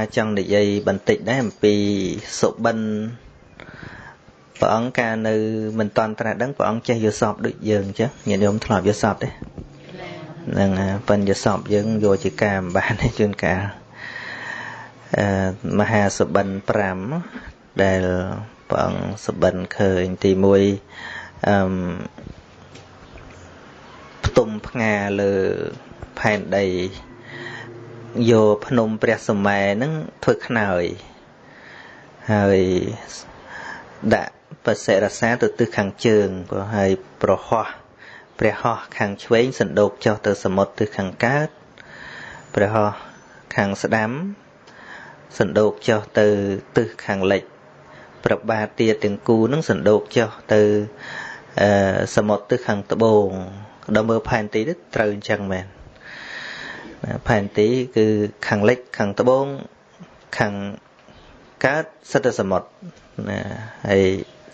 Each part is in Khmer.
ថ្មចង់និយាយបន្តិចដែរអំពីសុបិនព្រះអង្គកាលនៅមិនតន់ត្រាស់ដឹងព្រះអង្គចេះយល់សពដូចយើងអញ្ចឹងញាតិញោមធ្លាប់យល់សពទេហ្នឹងប៉ិនយល់សពយើងយកជាការមិនបានទេជួនកាលអឺមហាសុបិន5ដែលព្រះអង្គសុបិនឃើញទី1អឺផ្ទុំផ្ងាលើផែនដី យកភ្នំព្រះសម័យហ្នឹងធ្វើខ្នើយហើយដាក់បសិរសាទៅទិសខាងជើងព្រោះហើយប្រហោះព្រះហោះខាងឆ្វេងសណ្ដោកចុះទៅសមុទ្រទិសខាងកើតព្រះហោះខាងស្ដាំសណ្ដោកចុះទៅទិសខាងលិចប្របាទទាទាំងគូនឹងសណ្ដោកចុះទៅសមុទ្រទិសខាងត្បូងដល់មើលផែនទីទៅត្រូវអញ្ចឹងមែន ផែនទីគឺខាងលិចខាងត្បូងខាងកើតសិតតែសមុទ្រណាហើយ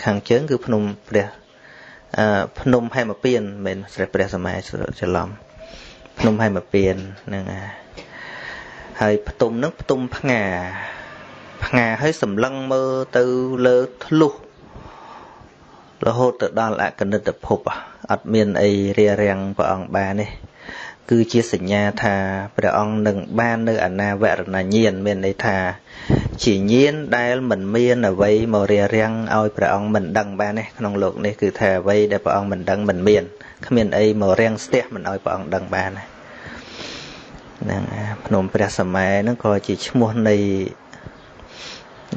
ខាងជើងគឺភ្នំព្រះអឺភ្នំហេមពៀនមិនស្រេះព្រះសម័យច្រឡំភ្នំហេមពៀនហ្នឹងហើយផ្ទុំហ្នឹងផ្ទុំផ្ងាផ្ងាហើយសម្លឹងមើលទៅលើធ្លុះរហូតទៅដល់អកនិតភពអត់មានអីរារាំងព្រះអង្គបានទេ គឺជាសញ្ញាថាព្រះអង្គនឹងបាននៅអនាវរណញ្ញាណមានន័យថា ជាញាណដែលមិនមានអ្វីមករារាំងឲ្យព្រះអង្គមិនដឹងបានទេក្នុងលោកនេះគឺថាអ្វីដែលព្រះអង្គមិនដឹងមិនមានគ្មានអីមករាំងស្ទះមិនឲ្យព្រះអង្គដឹងបានហ្នឹងភ្នំព្រះសម័យហ្នឹងក៏ជាឈ្មោះនៃ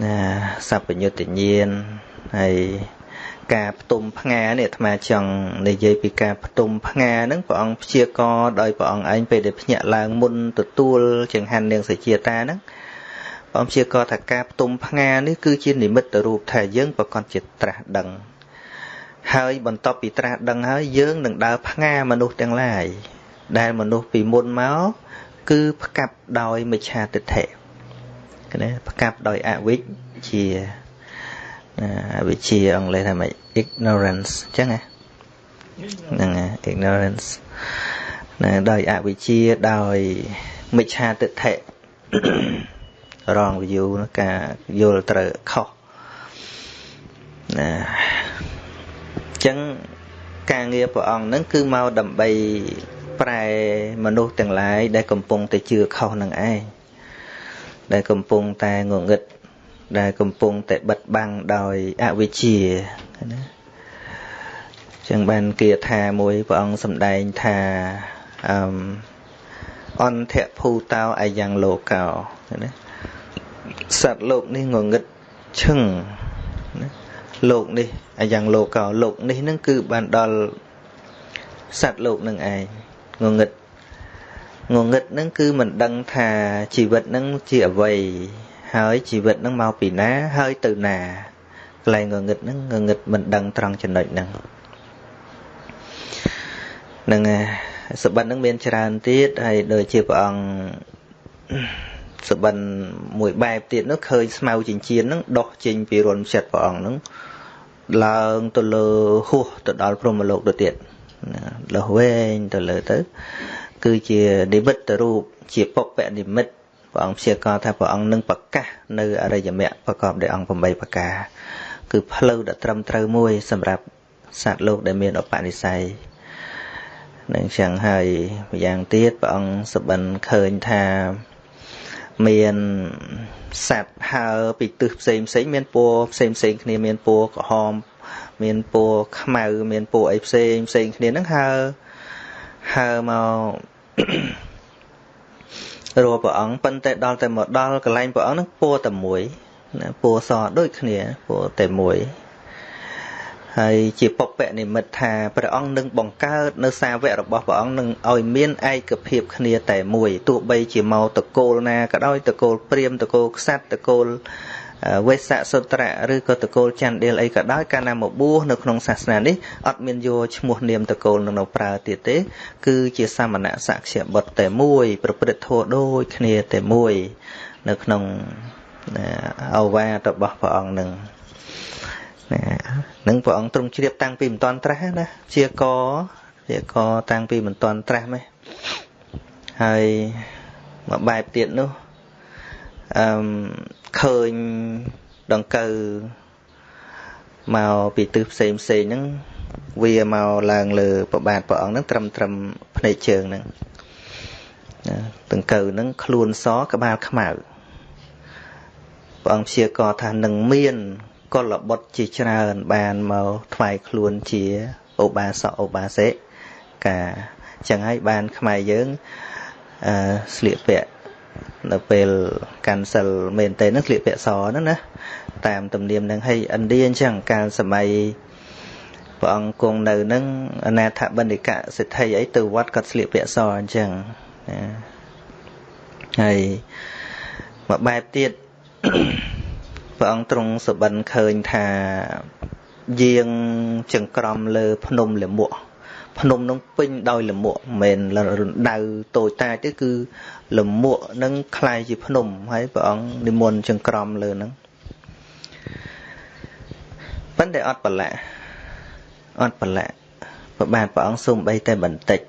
ណាសัพពញុត្តញាណហើយ ការផ្ទុំផ្ងានេះអាត្មាចង់និយាយពីការផ្ទុំផ្ងាហ្នឹងព្រះអង្គព្យាករដោយព្រះអង្គឯងពេលដែលភ្ញាក់ឡើងមុនទទួលចង្ហាន់នាងសជាតាហ្នឹងព្រះអង្គព្យាករថាការផ្ទុំផ្ងានេះគឺជានិមិត្តរូបថាយើងប្រកាសជាត្រាស់ដឹង ហើយបន្ទាប់ពីត្រាស់ដឹងហើយយើងនឹងដើរផ្ងាមនុស្សទាំងឡាយដែលមនុស្សពីមុនមកគឺផ្កាប់ដោយមិច្ឆាទិដ្ឋិណាផ្កាប់ដោយអវិជ្ជា វិជាអង់គ្លេសថាម៉េច ignorance អញ្ចឹងណាហ្នឹង ignorance ណាដោយអវិជ្ជាដោយមិច្ឆាទិដ្ឋិរង view ការយល់ត្រូវខុសណាអញ្ចឹងការងារព្រះអង្គហ្នឹងគឺមកដើម្បីប្រែមនុស្សទាំងឡាយដែលកំពុងតែជឿខុសនឹងឯងដែលកំពុងតែងងឹត ដែលកំពុងតែបិទបាំងដោយអវិជ្ជាណាចឹងបានគាថាមួយព្រះអង្គសម្ដែងថាអឺអន្តៈភូតោអាយ៉ាងលោកោណាសត្វលោកនេះងងឹតឈឹងណាលោកនេះអាយ៉ាងលោកោលោកនេះនឹងគឺបានដល់សត្វលោកនឹងឯងងងឹតងងឹតនឹងគឺមិនដឹងថាជីវិតនឹងជាអ្វី ហើយជីវិតនឹងមកពីណាហើយទៅណាកន្លែងងងឹតហ្នឹងងងឹតមិនដឹងត្រង់ចំណុចហ្នឹងហ្នឹងសបិនហ្នឹងមានច្រើនទៀតហើយដូចជាព្រះអង្គសបិនមួយបែបទៀតនោះឃើញស្មៅចិញ្ចៀនហ្នឹងដោះចេញពីរន្ធចិត្តព្រះអង្គហ្នឹងឡើងទៅលើហួសទៅដល់ព្រហ្មលោកទៅទៀតដោះវែងទៅលើទៅ គឺជានិមិត្តរូបជាពុពនិមិត្ត ព្រះអង្គព្យាករថាព្រះអង្គនឹងប្រកាសនៅអរិយមគ្គប្រកបដោយអង្គ8ប្រការគឺផ្លូវដ៏ត្រឹមត្រូវមួយសម្រាប់សត្វលោកដែលមានឧបនិស្ស័យនឹងចឹងហើយម្យ៉ាងទៀតព្រះអង្គសបិនឃើញថាមានសត្វហើពីទិសផ្សេងផ្សេងមានពណ៌ផ្សេងផ្សេងគ្នាមានពណ៌ក្រហម មានពណ៌ខ្មៅ មានពណ៌អីផ្សេងផ្សេងគ្នាហ្នឹងហើហើមក រកព្រះអង្គប៉ុន្តែដល់តែមកដល់កន្លែងព្រះអង្គនឹងពណ៌តែមួយណាពណ៌សដូចគ្នាពណ៌តែមួយហើយជាពុពនិមិត្តថាព្រះអង្គនឹងបង្កើតនៅសាវករបស់ព្រះអង្គនឹងឲ្យមានឯកភាពគ្នាតែមួយទោះបីជាមកតកូលណាក៏ដោយតកូលព្រាមតកូលក្សត្រតកូល វេសៈសុត្រៈឬក៏តកូលចន្ទដៀលអីក៏ដោយកាលណាមកបួសនៅក្នុងសាសនានេះអត់មានយកឈ្មោះនាមតកូលនឹងនៅប្រើទៀតទេ គឺជាសាមណៈសក្យបុត្រតែមួយ ប្រព្រឹត្តធម៌ដូចគ្នាតែមួយ នៅក្នុងអវាទរបស់ព្រះអង្គនឹងណានឹងព្រះអង្គទ្រង់ជ្រាបតាំងពីមិនតាន់ត្រាស់ណាជាកជាកតាំងពីមិនតាន់ត្រាស់ម៉េះហើយមួយបែបទៀតនោះអអឺ ឃើញដង្កូវមកពីទិសផ្សេងផ្សេងហ្នឹងវាមកឡើងលើប្របាទព្រះអង្គហ្នឹងត្រឹមត្រឹមភ្នែកជើងហ្នឹងដង្កូវហ្នឹងខ្លួនសក្បាលខ្មៅព្រះអង្គព្យាករថានឹងមានកុលបុត្រជាច្រើនបានមកថ្វាយខ្លួនជាឧបាសកឧបាសិកាចឹងហើយបានខ្មែរយើងអឺស្លៀកពាក់ នៅពេលកាន់សិលមែនតើនឹងស្លៀកពាក់សហ្នឹងណាតាមទំនៀមនឹងហើយឥណ្ឌាអញ្ចឹងកាលសម័យព្រះអង្គគង់នៅនឹងអនាថបណ្ឌិកសិទ្ធិអីទៅវត្តគាត់ស្លៀកពាក់សអញ្ចឹងណាហើយមួយបែបទៀតព្រះអង្គទ្រង់សបិនឃើញថាយាងចង្ក្រមលើ ភ្នំលមួក ភ្នំនឹងពេញដោយលមួកមិនមែនរណ្ដៅតូចតាចទេគឺលមួកនឹងคล้ายជាភ្នំហើយព្រះអង្គនិមន្តចង្ក្រមលើហ្នឹងប៉ុន្តែអត់ប្រឡាក់អត់ប្រឡាក់ប្របាទព្រះអង្គសូមបីតែបន្តិច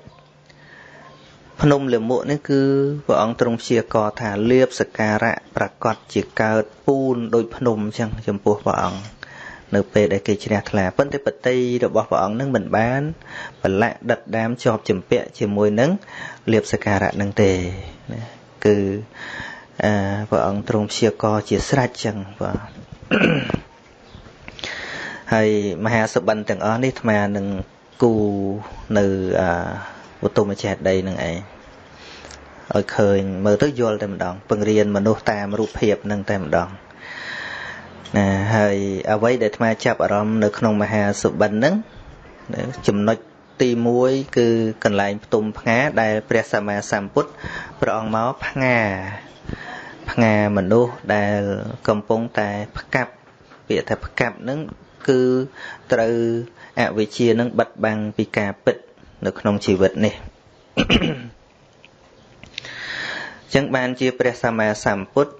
ភ្នំលមុខនេះគឺព្រះអង្គទ្រង់ព្យាករថាលៀបសការៈប្រកាសជាកើតពូនដោយភ្នំអញ្ចឹងចំពោះព្រះអង្គ នៅពេលដែលគេជ្រះថ្លាប៉ុន្តែបតីរបស់ព្រះអង្គនឹងមិនបានប្រឡាក់ដិតដាមជាប់ចម្ពាក់ជាមួយនឹងលៀបសការៈនឹងទេណាគឺអឺព្រះអង្គទ្រង់ព្យាករជាស្រេចចឹងបាទហើយមហាសបិនទាំងអស់នេះអាត្មានឹងគូនៅអឧត្តមចេតដីនឹងឯងឲ្យឃើញមើលទៅយល់តែម្ដងពង្រៀនមនុស្សតាមរូបភាពនឹងតែម្ដង ណាហើយអ្វីដែលអាត្មាចាប់អារម្មណ៍នៅក្នុងមហាសុបិនហ្នឹងចំណុចទី1គឺកន្លែងផ្ទុំផ្ងាដែលព្រះសម្មាសម្ពុទ្ធព្រះអង្គមកផ្ងាផ្ងាមនុស្សដែលកំពុងតែផ្កាប់ពាក្យថាផ្កាប់ហ្នឹងគឺត្រូវអវិជ្ជានឹងបិទបាំងពីការពិតនៅក្នុងជីវិតនេះចឹងបានជាព្រះសម្មាសម្ពុទ្ធ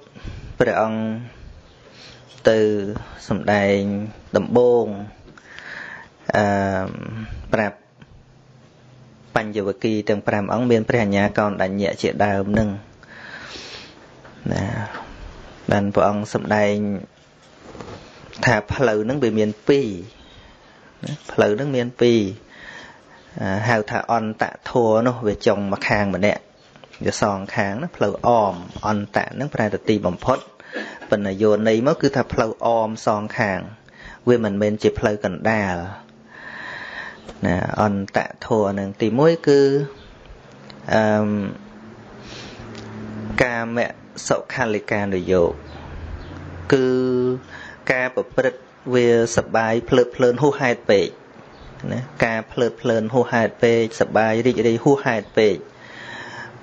ព្រះអង្គ ទៅសំដែងដំបងអឺប្រាប់បញ្ញវគិទាំង5អង្គមានព្រះអញ្ញាកោនដញ្ញៈជាដើមនឹងណាបានព្រះអង្គសំដែងថាផ្លូវហ្នឹងវាមាន2ណាផ្លូវហ្នឹងមាន2ហៅថាអន្តធัวនោះវាចុងមកខាងម្នាក់វាសងខាងណាផ្លូវអមអន្តៈហ្នឹងប្រែទៅទីបំផុត បណ្ណយោនៃមកគឺថាផ្លូវអមសងខាង វាមិនមែនជាផ្លូវកណ្ដាលណាអន្តៈធัวនឹងទី1គឺអឺកាមសុខលិកានុយោគឺការប្រព្រឹត្តវាសបាយភ្លើតភ្លើនហួសហេតុពេកណាការភ្លើតភ្លើនហួសហេតុពេកសបាយរីករាយហួសហេតុពេក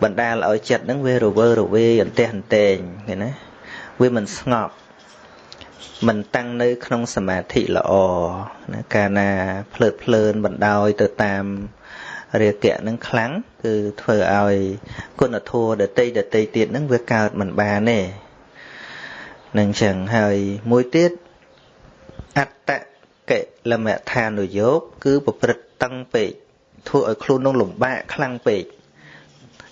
បណ្ដាលឲ្យចិត្តហ្នឹងវារវើរវាយអន្ទះអន្ទែងឃើញណា វាមិនស្ងប់មិនតាំងនៅក្នុងសមាធិល្អណាកាលណាភ្លើតភ្លើនបណ្ដោយទៅតាមរាគៈនឹងខ្លាំងគឺធ្វើឲ្យគុណធម៌ដតីដតីទៀតនឹងវាកើតមិនបានទេនឹងចឹងហើយមួយទៀតអត្តកិលមដ្ឋានុយោគគឺប្រព្រឹត្តតឹងពេកធ្វើឲ្យខ្លួននឹងលំបាកខ្លាំងពេក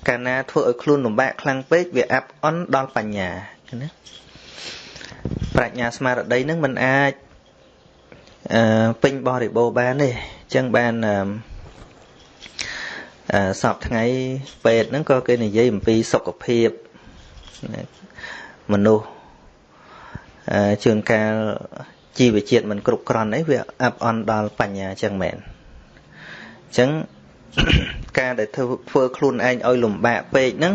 កាលណាធ្វើឲ្យខ្លួនលំបាកខ្លាំងពេកវាអាប់អន់ដល់បញ្ញា ណាប្រាជ្ញាស្មារតីនឹងមិនអាចអឺពេញបរិបូរបានទេអញ្ចឹងបានអឺសពថ្ងៃពេទ្យហ្នឹងក៏គេនិយាយអំពីសុខភាពមនុស្សជួនកាលជីវជាតិមិនគ្រប់គ្រាន់អីវាអាប់អន់ដល់បញ្ញាចឹងមែនអញ្ចឹងការដែលធ្វើធ្វើខ្លួនឯងឲ្យលំបាកពេកហ្នឹង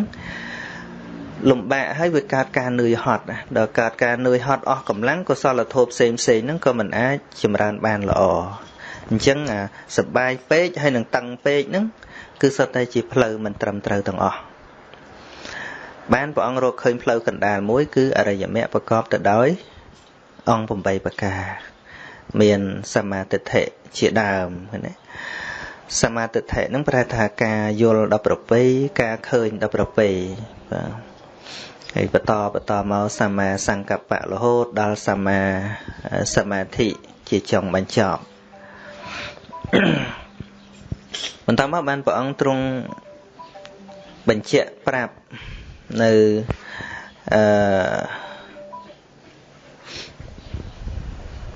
លំបាកហើយវាកើតការនឿយហត់ដល់កើតការនឿយហត់អស់កម្លាំងកុសលធម៌ផ្សេងផ្សេងហ្នឹងក៏មិនអាចចម្រើនបានល្អអញ្ចឹងអាសបាយពេកហើយនឹងតឹងពេកហ្នឹងគឺសុទ្ធតែជាផ្លូវមិនត្រឹមត្រូវទាំងអស់បានព្រះអង្គរកឃើញផ្លូវកណ្ដាលមួយ គឺអរិយមគ្គប្រកបទៅដោយ អង្គ8ប្រការ មានសមាទិដ្ឋិជាដើមណាសមាទិដ្ឋិនឹងប្រែថាការយល់ដល់ប្រពៃការឃើញដល់ប្រពៃបាទ ហើយបន្តបន្តមកសម្មាសង្កប្បៈរហូតដល់សម្មាសមាធិជាចុងបញ្ចប់បន្តមកបានព្រះអង្គទ្រង់បញ្ជាក់ប្រាប់នៅអឺ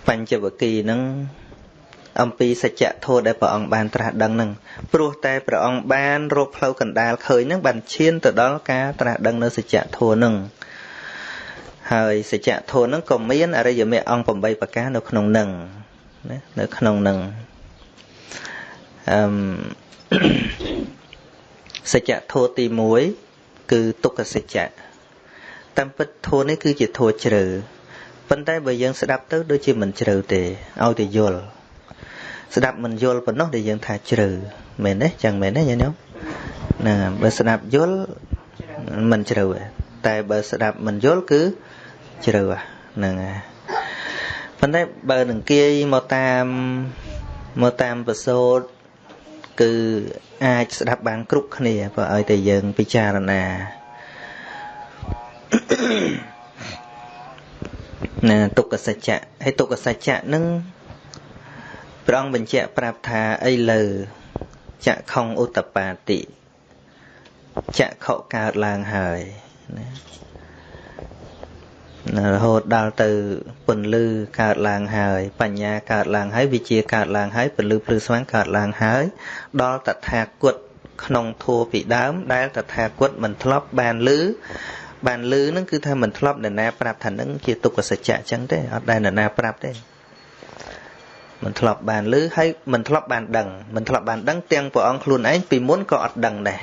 បញ្ចវគិនឹង អំពីសច្ចធម៌ដែលព្រះអង្គបានត្រាស់ដឹងហ្នឹងព្រោះតែព្រះអង្គបានរកផ្លូវកណ្ដាលឃើញហ្នឹងបានឈានទៅដល់ការត្រាស់ដឹងនៅសច្ចធម៌ហ្នឹងហើយសច្ចធម៌ហ្នឹងក៏មានអរិយមគ្គអង្គ8ប្រការនៅក្នុងហ្នឹងណានៅក្នុងហ្នឹងអឺមសច្ចធម៌ទី1គឺទុក្ខសច្ចៈតាមពិតធម៌នេះគឺជាធម៌ជ្រៅប៉ុន្តែបើយើងស្ដាប់ទៅដូចជាមិនជ្រៅទេឲ្យតែយល់ ស្ដាប់មិនយល់ប៉ុណ្ណោះដែលយើងថាជ្រៅមែនទេចឹងមែនទេញាតិញោមណាបើស្ដាប់យល់មិនជ្រៅទេតែបើស្ដាប់មិនយល់គឺជ្រៅហ្នឹងហើយប៉ុន្តែបើនឹងគាយមកតាមមកតាមប្រសូតគឺអាចស្ដាប់បានគ្រប់គ្នាបើឲ្យតែយើងពិចារណាណាទុក្ខសច្ចៈហើយទុក្ខសច្ចៈនឹង ព្រះអង្គបញ្ជាក់ប្រាប់ថាអីលើចក្ខុងឧតបាតិចក្ខុកើតឡើងហើយណារហូតដល់ទៅពន្លឺកើតឡើងហើយ បញ្ញាកើតឡើងហើយវិជាកើតឡើងហើយពន្លឺភ្លឺស្វាងកើតឡើងហើយ ដល់តថាគតក្នុងធัวពីដើម ដែលតថាគតមិនធ្លាប់បានលឺបានលឺហ្នឹងគឺថាមិនធ្លាប់នរណាប្រាប់ថានឹងជាទុក្ខសច្ចៈអញ្ចឹងទេអត់ដែលនរណាប្រាប់ទេ មិនធ្លាប់បានលឺហើយមិនធ្លាប់បានដឹងមិនធ្លាប់បានដឹងទាំងព្រះអង្គខ្លួនឯងពីមុនក៏អត់ដឹងដែរ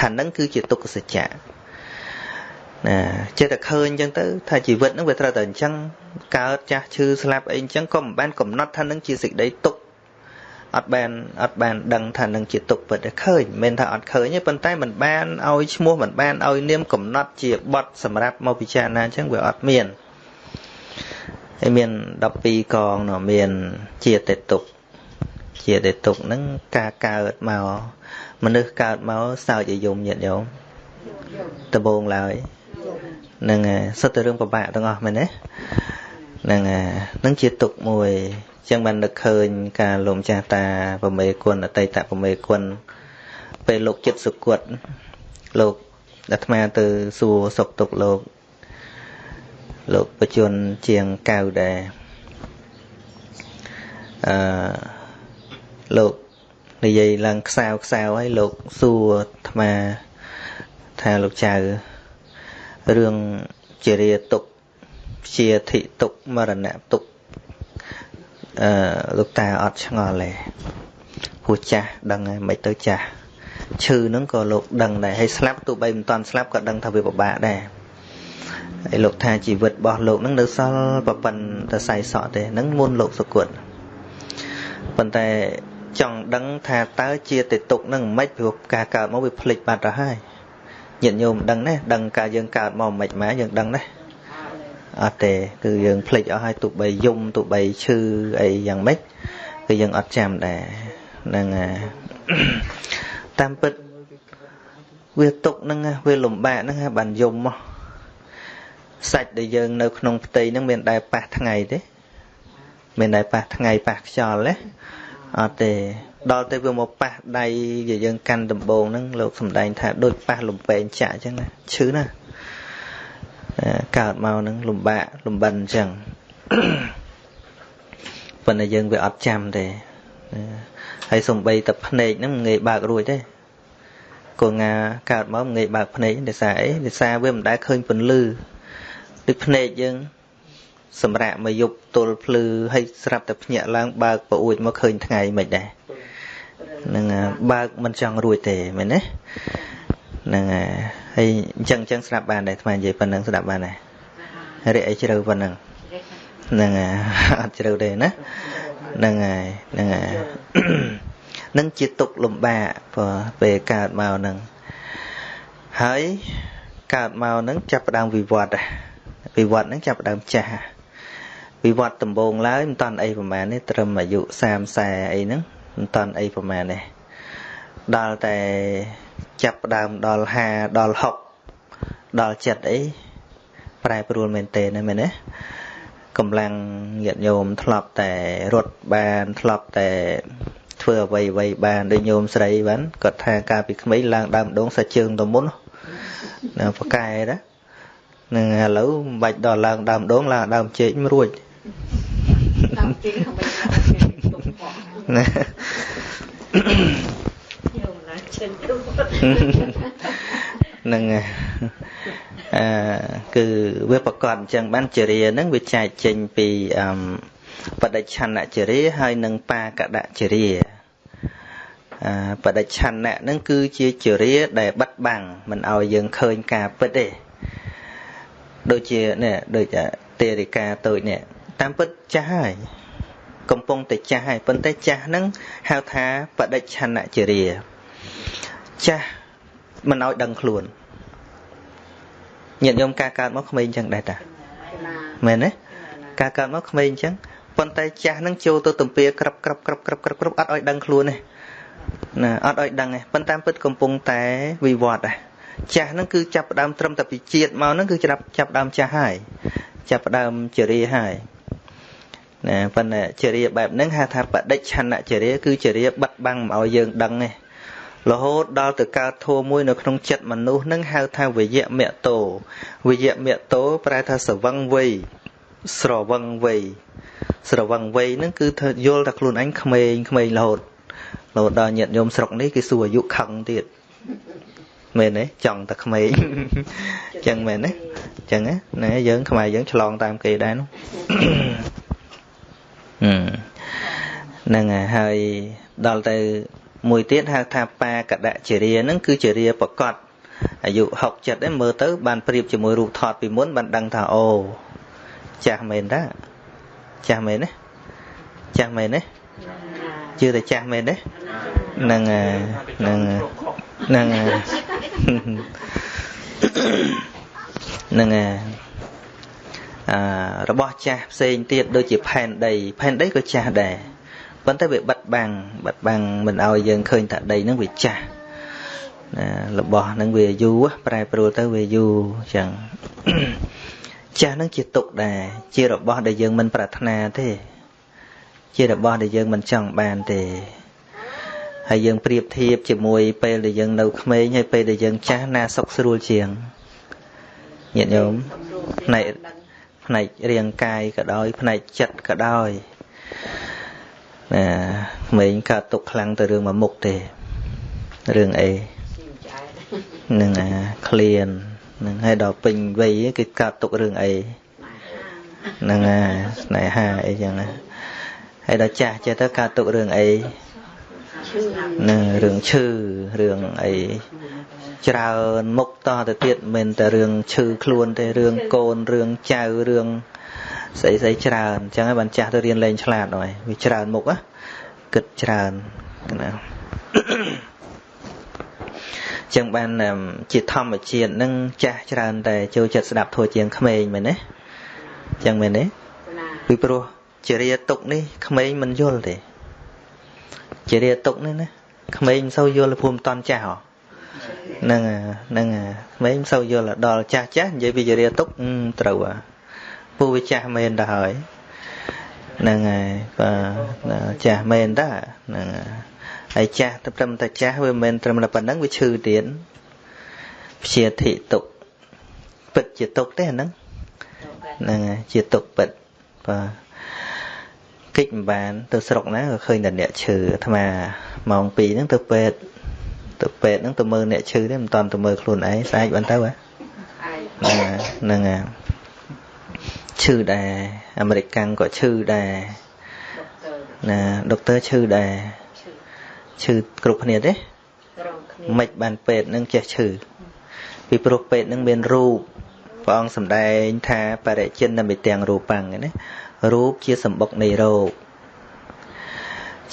ថានឹងគឺជាទុក្ខសច្ចៈណាចេះតែឃើញអញ្ចឹងទៅថាជីវិតហ្នឹងវាត្រូវតែអញ្ចឹងកើតចាស់ឈឺស្លាប់អីអញ្ចឹងក៏មិនបានកំណត់ថានឹងជាសេចក្តីទុក្ខអត់បានអត់បានដឹងថានឹងជាទុកពិតតែឃើញមិនថាអត់ឃើញទេប៉ុន្តែมันបានឲ្យឈ្មោះมันបានឲ្យនាមកំណត់ជាបត់សម្រាប់មកពិចារណាអញ្ចឹងវាអត់មាន ហើយមាន12កងនោះមានជាតេតុកជាតេតុកហ្នឹងការកើតមកមនុស្សកើតមកសើចឲ្យយំញាតញោមដំបងឡើយហ្នឹងសុទ្ធតែរឿងពិបាកទាំងអស់មែនទេហ្នឹងហ្នឹងជាទុកមួយចឹងបាននឹកឃើញការលោកម្ចាស់តាប្រមេគុណអតីតប្រមេគុណពេលលោកចិត្តសុគតលោកអាត្មាទៅសួរសុខទុក្ខលោក លោកបជនជាងកៅដែរអឺលោកនិយាយឡើងខ្សៅខ្សៅហើយលោកសួរអាត្មាថាលោកចៅរឿងជារាទុកជាធិទុកមរណៈទុកអឺលោកតាអត់ឆ្ងល់ទេព្រោះចាស់ដឹងហើយមិនទៅចាស់ឈឺហ្នឹងក៏លោកដឹងដែរហើយស្លាប់ទោះបីមិនតាន់ស្លាប់ក៏ដឹងថាវាពិបាកដែរ ហើយលោកថាជីវិតរបស់លោកហ្នឹងនៅសល់ប្រពន្ធតែសៃសក់ទេហ្នឹងមុនលោកសុគតប៉ុន្តែចង់ដឹងថាតើជាទេទុកហ្នឹងមិនព្រោះការកើតមកវាភ្លេចបាត់ទៅហើយញាតិញោមដឹងណាដឹងការយើងកើតមកមិនម៉េចយើងដឹងណាអត់ទេគឺយើងភ្លេចអស់ហើយទោះបីយំទោះបីឈឺអីយ៉ាងម៉េចគឺយើងអត់ចាំដែរហ្នឹងតាមពិតវាទុកហ្នឹងវាលំបាកហ្នឹងបានយំមក សាច់ដែលយើងនៅក្នុងផ្ទៃហ្នឹងមានដែរប៉ះថ្ងៃទេមានដែរប៉ះថ្ងៃប៉ះខ្យល់ទេអត់ទេដល់ទៅវាមកប៉ះដៃយើងកាន់ដំបងហ្នឹងលោកសំដែងថាដូចប៉ះលំពេងចាក់អញ្ចឹងណាឈឺណាកើតមកនឹងលំបាកលំបិនអញ្ចឹងប៉ុន្តែយើងវាអត់ចាំទេហើយសំបីតែភ្នែកហ្នឹងមិនងាយបើករួចទេកូនងាកើតមកមិនងាយបើកភ្នែកដោយសារអីដោយសារវាមិនដែលឃើញពន្លឺ ដូចភ្នែកយើង សម្រាប់មកយប់ទល់ភ្លឺហើយស្រាប់តែភ្ញាក់ឡើងបើកប្រអួចមកឃើញថ្ងៃមិនដែរនឹងបើកមិនចង់រួចទេមែនទេហ្នឹងហើយអញ្ចឹងអញ្ចឹងស្ដាប់បានដែរអានិយាយប៉ុណ្្នឹងស្ដាប់បានដែររិះអីជ្រៅប៉ុណ្្នឹងហ្នឹងហើយអត់ជ្រៅទេណាហ្នឹងហើយហ្នឹងហើយនឹងជាទុកលំបាកព្រោះពេលកើតមកហ្នឹងហើយកើតមកហ្នឹងចាប់ផ្ដើមវិវត្ត វិវត្តហ្នឹងចាប់ផ្ដើមចាស់វិវត្តដំបូងឡើយមិនតាន់អីប្រហែលនេះត្រឹមអាយុ30 40អីហ្នឹងមិនតាន់អីប្រហែលនេះដល់តែចាប់ផ្ដើមដល់50ដល់60ដល់ចិត្តអីប្រែប្រួលមែនទេណាមែនទេកម្លាំងញាតិញោមធ្លាប់តែរត់បានធ្លាប់តែធ្វើអ្វីអ្វីបានដូចញោមស្រីបានគាត់ថាកាលពីក្មេងឡើងដើមដងសាច់ជើងទៅមុនណាប្រកែណា នឹងឥឡូវមិនបាច់ដល់ឡើងដើមដងឡើងដើមជែកមិនរួចតាមទី không phải là tụng bỏ ណា nhiều là chân đúng ហ្នឹងហើយអឺគឺវាប្រកបអញ្ចឹងបានចរិយាហ្នឹងវាចែកចេញពីអឺបដិច្ឆន្នចរិយាហើយនិងបាកដចរិយាអឺបដិច្ឆន្នៈហ្នឹងគឺជាចរិយាដែលបិទបាំងមិនឲ្យយើងឃើញការពិតទេ ដូចជានេះដូចទេរិកាតូចនេះតាមពិតចាស់ហើយកំពុងតែចាស់ហើយប៉ុន្តែចាស់ហ្នឹងហៅថាបដិច្ឆន្នចរិយាចាស់មិនឲ្យដឹងខ្លួនញាតិញោមការកើតមកក្មេងអញ្ចឹងដែរតាមែនទេការកើតមកក្មេងអញ្ចឹងប៉ុន្តែចាស់នឹងចូលទៅទំពាក្របក្របក្របក្របក្របក្របអត់ឲ្យដឹងខ្លួនទេណាអត់ឲ្យដឹងទេប៉ុន្តែពិតកំពុងតែវិវត្តដែរ ចាស់ហ្នឹងគឺចាប់ផ្ដើមត្រឹមតែពីជាតិមកហ្នឹងគឺចាប់ចាប់ផ្ដើមចាស់ហើយចាប់ផ្ដើមចរិយាហើយណាប៉ុន្តែចរិយាបែបហ្នឹងហៅថាបដិច្ឆន្នចរិយាគឺចរិយាបិទបាំងមិនឲ្យយើងដឹងទេរហូតដល់ទៅកើតធัวមួយនៅក្នុងចិត្តមនុស្សនឹងហៅថាវិយមតោវិយមតោប្រែថាសវឹងវ័យស្រវឹងវ័យស្រវឹងវ័យហ្នឹងគឺធ្វើយល់ថាខ្លួនអញក្មេងក្មេងរហូតរហូតដល់ញាតិញោមស្រុកនេះគេសួរអាយុខឹងទៀត មែនទេចង់តែក្មេងអញ្ចឹងមែនទេអញ្ចឹងណាយើងខ្មែរយើងឆ្លងតាមគេដែរនោះហ្នឹងហើយដល់ទៅមួយទៀតហៅថាបាកដជារាហ្នឹងគឺជារាប្រកបអាយុ6 7ឯងមើលទៅ បានប្រៀបជាមួយរូបថតពីមុនបានដឹងថាអូចាស់មែនតាចាស់មែនទេចាស់មែនទេជឿតែចាស់មែនទេហ្នឹងហ្នឹង ហ្នឹងហ្នឹងអារបស់ចាស់ផ្សេងទៀតដូចជាផែនដីផែនដីក៏ចាស់ដែរប៉ុន្តែវាបិទបាំងបិទបាំងមិនឲ្យយើងឃើញថាដីហ្នឹងវាចាស់ណារបស់ហ្នឹងវាយូរប្រែប្រួលទៅវាយូរអញ្ចឹងចាស់ហ្នឹងជាទុកដែរជារបស់ដែលយើងមិនប្រាថ្នាទេ ជារបស់ដែលយើងមិនចង់បានទេ ហើយយើងប្រៀបធៀបជាមួយពេលដែលយើងនៅក្មេងហើយពេលដែលយើងចាស់ណាសុខស្រួលជាងញាតិញោមផ្នែកផ្នែករាងកាយក៏ដោយផ្នែកចិត្តក៏ដោយណាក្មេងកើតទុកខ្លាំងទៅរឿងមួយមុខទេរឿងអីនឹងអាឃ្លាននឹងហើយដល់ពេញវ័យគឺកើតទុករឿងអីនឹងអាស្នេហាអីចឹងណាហើយដល់ចាស់ចេះទៅកើតទុករឿងអី នឹងរឿងឈឺរឿងអីច្រើនមុខតទៅទៀតមិនតែរឿងឈឺខ្លួនទេរឿងកូនរឿងចៅរឿងស្អីស្អីច្រើនអញ្ចឹងហើយបានចាស់ទៅរៀនលេងឆ្លាតហើយវាច្រើនមុខណាគិតច្រើនណាចឹងបានជាធម្មជាតិនឹងចាស់ច្រើនតែចូលចិត្តស្ដាប់ធัวជាងក្មេងមែនទេចឹងមែនទេពីព្រោះជារាទុកនេះក្មេងមិនយល់ទេ ជារាទុកនេះណាក្មេងមិនសូវយល់ព្រមតន់ចាស់ហ៎ហ្នឹងហ្នឹងក្មេងមិនសូវយល់ដល់ចាស់ចាស់និយាយពីជារាទុកត្រូវហ៎ពូវាចាស់មែនទៅហើយហ្នឹងហើយបាទចាស់មែនតាហ្នឹងហើយចាស់ត្រឹមតែចាស់វាមិនត្រឹមតែប៉ុណ្្នឹងវាឈឺទៀតព្យាធិទុកពិតជាទុកទេអាហ្នឹងហ្នឹងហើយជាទុកពិតបាទ គិតមិនបាន ទៅស្រុកណាក៏ឃើញតែអ្នកឈឺអាត្មាម៉ោង2ហ្នឹងទៅពេទ្យទៅពេទ្យហ្នឹងទៅមើលអ្នកឈឺទេមិនតាន់ទៅមើលខ្លួនឯងស្អែកបានទៅហ៎ហ្នឹងហ្នឹងហើយឈឺដែរអាមេរិកកាំងក៏ឈឺដែរណាដុកទ័រឈឺដែរឈឺគ្រប់គ្នាទេមិនបានពេទ្យនឹងចេះឈឺពីព្រោះពេទ្យនឹងមានរូបព្រះអង្គសម្ដែងថាបរិជិនមិទាំងរូបាំងណា រូបជាសម្បុកនៃរោគ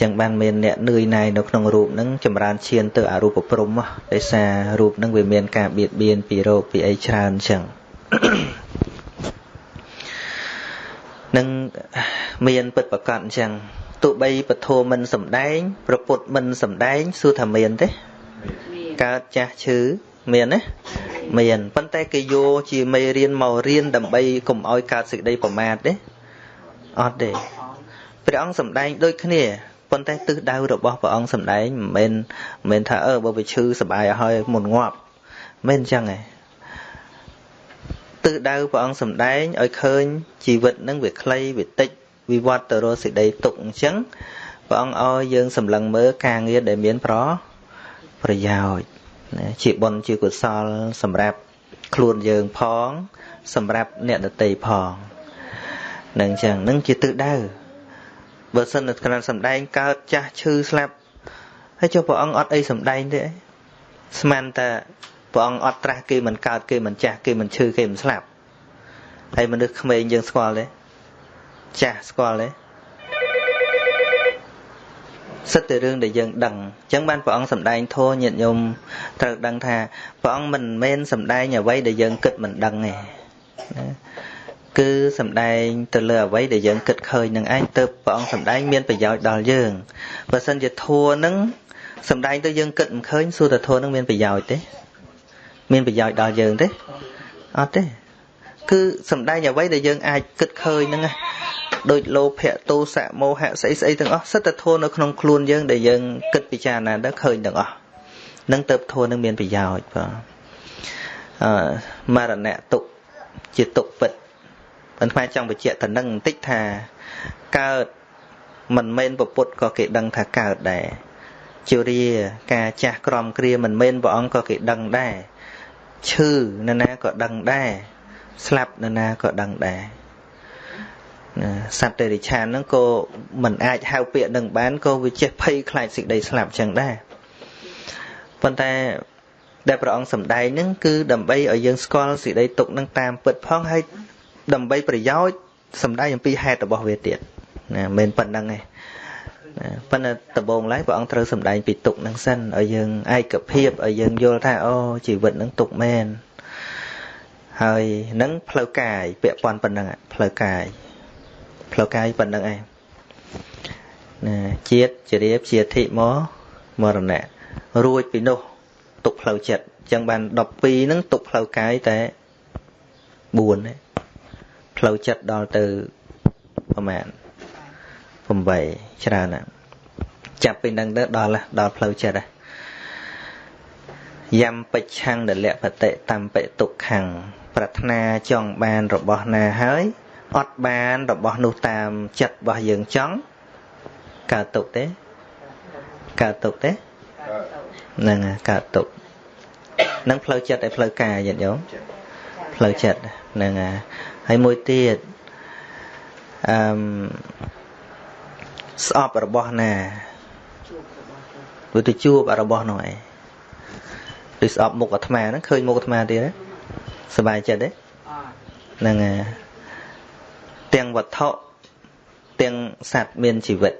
ចឹងបានមានអ្នកនឿយណាយនៅក្នុងរូបហ្នឹងចម្រើនឈានទៅអរូបព្រំដោយសាររូបហ្នឹងវាមានការបៀតបៀនពីរោគពីអីច្រើនចឹងនឹងមានពិតប្រកបអញ្ចឹងទោះបីពធមិនសំដែង ប្រពុតមិនសំដែងសួរថាមានទេកើតចាស់ឈឺមានណាមានប៉ុន្តែគេយកជាមេរៀនមករៀនដើម្បីកុំឲ្យកើតសេចក្តីប្រមាទទេ អត់ទេព្រះអង្គសំដែងដូចគ្នាប៉ុន្តែទិសដៅរបស់ព្រះអង្គសំដែងមិនមែនមិនមែនថាអឺបើវាឈឺសបាយឲ្យហើយមុនងាប់មិនអញ្ចឹងទេទិសដៅព្រះអង្គសំដែងឲ្យឃើញជីវិតនឹងវាខ្លីវាតិចវិវត្តទៅរកសេចក្តីទុកអញ្ចឹងព្រះអង្គឲ្យយើងសម្លឹងមើលការងារដែលមានប្រប្រយោជន៍ជាបុណ្យជាកុសលសម្រាប់ខ្លួនយើងផង សម្រាប់អ្នកដទៃផង នឹងអញ្ចឹងនឹងជាទិសដៅបើសិនតែក្រានសំដែងកើតចាស់ឈឺស្លាប់ហើយចុះព្រះអង្គអត់អីសំដែងទេស្មានតែព្រះអង្គអត់ត្រាស់គេមិនកើតគេមិនចាស់គេមិនឈឺគេមិនស្លាប់ហើយមនុស្សក្មេងយើងស្គាល់ទេចាស់ស្គាល់ទេសិតតែរឿងដែលយើងដឹងអញ្ចឹងបានព្រះអង្គសម្ដែងធម៌ញាតិញោមត្រូវដឹងថាព្រះអង្គមិនមែនសម្ដែងអ្វីដែលយើងគិតមិនដឹងទេណា គឺសម្ដែងទៅលើអ្វីដែលយើងគិតឃើញនឹងឯងទៅព្រះអង្គសម្ដែងមានប្រយោជន៍ដល់យើងបើសិនជាធัวនឹងសម្ដែងទៅយើងគិតមិនឃើញសួរតែធัวនឹងមានប្រយោជន៍ទេមានប្រយោជន៍ដល់យើងទេអត់ទេគឺសម្ដែងអ្វីដែលយើងអាចគិតឃើញហ្នឹងណាដូចលោភៈទោសៈមោហៈស្អីស្អីទាំងអស់សិតតែធัวនៅក្នុងខ្លួនយើងដែលយើងគិតពិចារណាទៅឃើញទាំងអស់នឹងទៅធัวនឹងមានប្រយោជន៍បាទអឺមរណៈទុកជាទុកពិត ប៉ុន្តែចង់បញ្ជាក់ទៅនឹងបន្តិចថាកើតមិនមែនពពុទ្ធក៏គេដឹងថាកើតដែរជរាការចាស់ក្រំគ្រាមិនមែនព្រះអង្គក៏គេដឹងដែរឈឺនរណាក៏ដឹងដែរស្លាប់នរណាក៏ដឹងដែរណាសត្វតិរិឆានហ្នឹងក៏មិនអាចហៅពាក្យនឹងបានក៏វាចេះភ័យខ្លាចសេចក្តីស្លាប់ចឹងដែរប៉ុន្តែដែលព្រះអង្គសម្ដែងហ្នឹងគឺដើម្បីឲ្យយើងស្គាល់សេចក្តីទុកនឹងតាមពិតផងហើយ ដើម្បីប្រយោជន៍សម្ដែងអំពីហេតុរបស់វាទៀតណាមិនប៉ុណ្្នឹងទេណាប៉ុន្តែដំបូងឡើយព្រះអង្គត្រូវសម្ដែងពីទុកនឹងសិនឲ្យយើងឯកភាពឲ្យយើងយល់ថាអូជីវិតនឹងទុកមែនហើយនឹងផ្លូវកាយពាក់ព័ន្ធប៉ុណ្្នឹងផ្លូវកាយផ្លូវកាយប៉ុណ្្នឹងឯងណាជាតិជារៀបជាធិមកមរណៈរួចពីនោះទុកផ្លូវចិត្តអញ្ចឹងបាន12ហ្នឹងទុកផ្លូវកាយតែ4ទេ ផ្លូវចិត្តដល់ទៅប្រហែល8ច្រើនណាស់ចាប់ពីនឹងទៅដល់ដល់ផ្លូវចិត្តហ្នឹងយំបិច្ឆੰដលពតិតំបិទុក្ខੰប្រាថ្នាចង់បានរបស់ណាហើយអត់បានរបស់នោះតាមចិត្តរបស់យើងចង់កើតទុកទេកើតទុកទេហ្នឹងកើតទុកនឹងផ្លូវចិត្តឯផ្លូវកាយញាតិញោមផ្លូវចិត្តហ្នឹង ហើយមួយទៀតអឺស្អប់របស់ណាវាទៅជួបរបស់នោះឯងដូចស្អប់មុខអាត្មាហ្នឹងឃើញមុខអាត្មាទៀតសบายចិត្តទេហ្នឹងទាំងវត្ថុទាំងសត្វមានជីវិត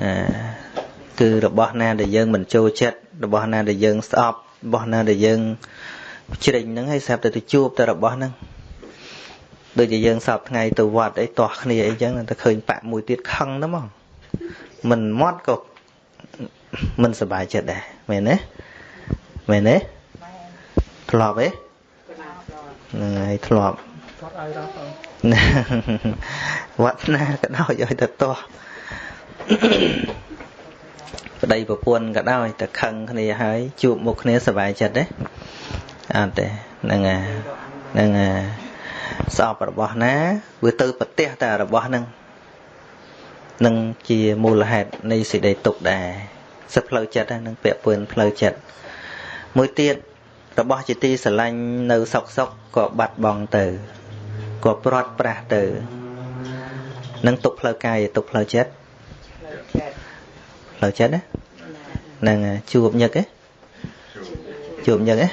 ណាគឺរបស់ណាដែលយើងមិនចូលចិត្តរបស់ណាដែលយើងស្អប់របស់ណាដែលយើងជ្រិញហ្នឹងហើយស្រាប់តែទៅជួបតែរបស់ហ្នឹង ដូចជាយើងសពថ្ងៃទៅវត្តអីទាស់គ្នាអីចឹងតែឃើញបាក់មួយទៀតខឹងទៅហ្មងមិនមាត់ក៏មិនសប្បាយចិត្តដែរមែនទេមែនទេធ្លាប់ទេហ្នឹងហើយធ្លាប់វត្តណាក៏ដោយឲ្យទៅទាស់ប្តីប្រពន្ធក៏ដោយតែខឹងគ្នាហើយជួបមុខគ្នាសប្បាយចិត្តទេអត់ទេហ្នឹងហើយហ្នឹងហើយ ស្អប់របស់ណាវាទៅប្រទេសតែរបស់ហ្នឹងនឹងជាមូលហេតុនៃសេចក្តីទុក្ខដែរសិទ្ធផ្លូវចិត្តហ្នឹងពាក់ព័ន្ធផ្លូវចិត្តមួយទៀតរបស់ជាទីស្រឡាញ់នៅសុកសុកក៏បាត់បង់ទៅក៏ព្រាត់ប្រាសទៅនឹងទុកផ្លូវកាយទុកផ្លូវចិត្តផ្លូវចិត្តណានឹងជួបញឹកទេជួបញឹកទេ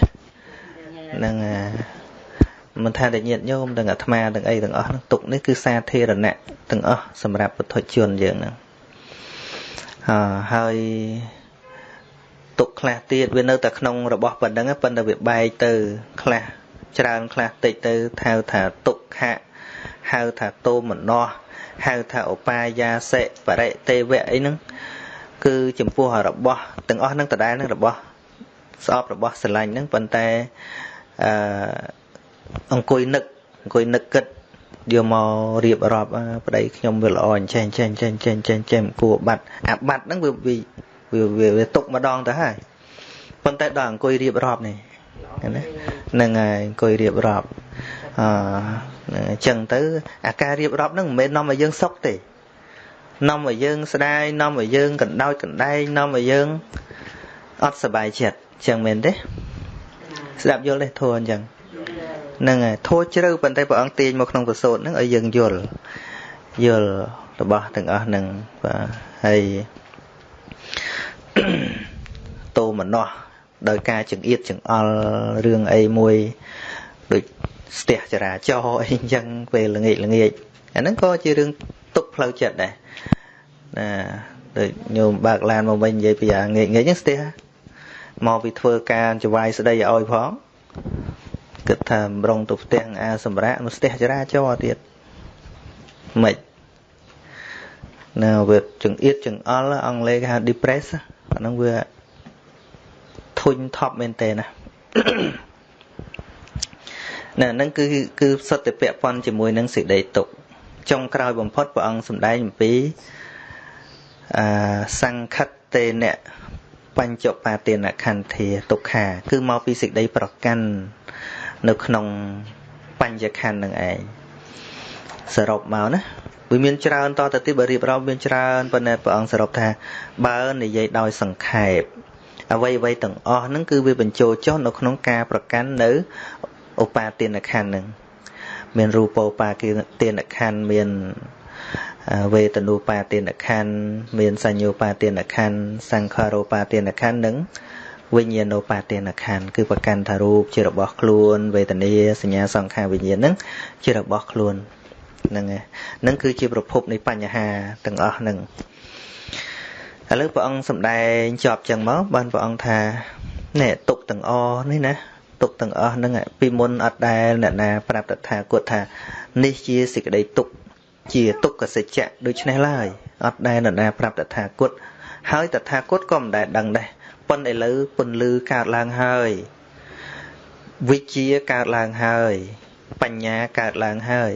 នឹង មិនថាតែញាតញោមទាំងអាត្មាទាំងអីទាំងអស់ហ្នឹងទុកនេះគឺសាធារណៈទាំងអស់សម្រាប់ពុទ្ធជនយើងហ្នឹងហើយទុកខ្លះទៀតវានៅតែក្នុងរបស់ប៉ុណ្្នឹងប៉ុន្តែវាបែកទៅខ្លះច្រើនខ្លះតិចទៅហៅថាទុក្ខៈហៅថាតោមនោហៅថាឧបាយាសិបរិទេវៈអីហ្នឹងគឺចំពោះរបស់ទាំងអស់ហ្នឹងដដែលហ្នឹងរបស់ស្អប់របស់ស្រឡាញ់ហ្នឹងប៉ុន្តែអឺ អង្គុយនឹកអង្គុយនឹកគិតយកមករៀបរាប់ប្តីខ្ញុំវាល្អអញ្ចេះអញ្ចេះអញ្ចេះអញ្ចេះអញ្ចេះអញ្ចេះគួរបាត់អាបាត់ហ្នឹងវាវាវាຕົកម្ដងទៅហើយប៉ុន្តែដល់អង្គុយរៀបរាប់នេះណាហ្នឹងហើយអង្គុយរៀបរាប់អឺអញ្ចឹងទៅអាការរៀបរាប់ហ្នឹងមិនមែននាំឲ្យយើងសុខទេនាំឲ្យយើងស្ដាយនាំឲ្យយើងកណ្ដោចកណ្ដែងនាំឲ្យយើងអត់សុបាយចិត្តអញ្ចឹងមែនទេស្ដាប់យល់ទេធួអញ្ចឹង ហ្នឹងហើយធัวជ្រៅប៉ុន្តែព្រះអង្គទាញមកក្នុងប្រសូតហ្នឹងឲ្យយើងយល់យល់របស់ទាំងអស់ហ្នឹងបាទហើយតោមនោះដោយការចង្អៀតចង្អល់រឿងអីមួយដូចស្ទះចរាចរណ៍អីអញ្ចឹងពេលល្ងាចល្ងាចអាហ្នឹងក៏ជារឿងទុកផ្លូវចិត្តដែរណាដូចញោមបើកឡានមកវិញនិយាយពីអាងាកងាកហ្នឹងស្ទះមកពីធ្វើការចវាយស្ដីឲ្យផង គិតថាម្រងទៅផ្ទះអាសម្រាប់នោះស្ទះចរាចរណ៍ទៀតមិនណាវាចង្អៀតចង្អល់អង់គ្លេសគេហៅ depress អាហ្នឹងវាធុញថប់មែនតើណាណាហ្នឹងគឺគឺសុទ្ធតែពាក់ព័ន្ធជាមួយនឹងសេចក្តីទុកចុងក្រោយបំផុតព្រះអង្គសម្ដែងអំពីអាសង្ខិតតេនៈបញ្ចុបាទានខន្ធាទុក្ខា គឺមកពីសេចក្តីប្រកាន់ នៅក្នុងបញ្ញខណ្ឌនឹងឯងសរុបមកណាវាមានច្រើនតទៅទៀតបើរៀបរាប់មានច្រើនប៉ុន្តែព្រះអង្គសរុបថាបើនិយាយដោយសង្ខេបអ្វីអ្វីទាំងអស់ហ្នឹងគឺវាបញ្ចូលចុះនៅក្នុងការប្រកាន់នៅឧបាទានខណ្ឌហ្នឹងមានរូបោបាទានខណ្ឌមានវេទនូបាទានខណ្ឌមានសញ្ញោបាទានខណ្ឌសង្ខារោបាទានខណ្ឌនិង វិញ្ញាណោបាទានខណ្ឌគឺប្រកាន់ថារូបជារបស់ខ្លួន វេទនាសញ្ញាសង្ខារវិញ្ញាណនឹងជារបស់ខ្លួនហ្នឹងហ្នឹងគឺជាប្រភពនៃបញ្ហាទាំងអស់ហ្នឹងឥឡូវព្រះអង្គសម្ដែងចប់ចឹងមកបានព្រះអង្គថានេះទុកទាំងអនេះណាទុកទាំងអស់ហ្នឹងពីមុនអត់ដែលអ្នកណាប្រាប់តថាគតថានេះជាសេចក្តីទុកជាទុក្ខសច្ចៈដូច្នេះឡើយអត់ដែលនរណាប្រាប់តថាគតហើយតថាគតក៏មិនដែលដឹងដែរ ប៉ុន្តែឥឡូវពន្លឺកើតឡើងហើយវិជាកើតឡើងហើយ បញ្ញាកើតឡើងហើយ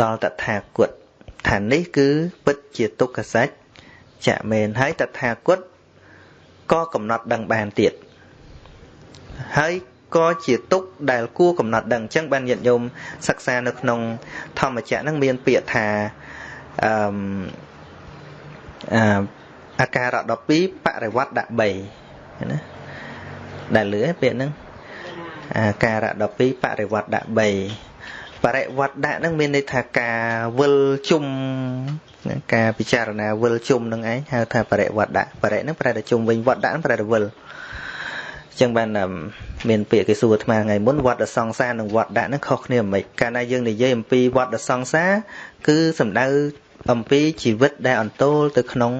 ដល់តថាគតថានេះគឺពិតជាទុក្ខសច្ចៈមែនហើយតថាគតក៏កំណត់ដឹងបានទៀតហើយក៏ជាទុកដែលគួរកំណត់ដឹងអញ្ចឹងបានញាតិញោមសិក្សានៅក្នុងធម្មចក្រហ្នឹងមានពាក្យថាអឺ អាការៈ12បរិវត្តដាក់3ណាដែលលឺពាក្យហ្នឹងអាការៈ12បរិវត្តដាក់3បរិវត្តដាក់ហ្នឹងមានន័យថាការវិលជុំការពិចារណាវិលជុំនឹងឯងហៅថាបរិវត្តដាក់បរិហ្នឹងប្រែតែជុំវិញវត្តដាក់ប្រែតែវិលចឹងបានមានពាក្យគេសួរអាត្មាថ្ងៃមុនវត្តសង្សារនិងវត្តដាក់ហ្នឹងខុសគ្នាមិនកាលណាយើងនិយាយអំពីវត្តសង្សារគឺសំដៅអំពីជីវិតដែលអន្ទោលទៅក្នុង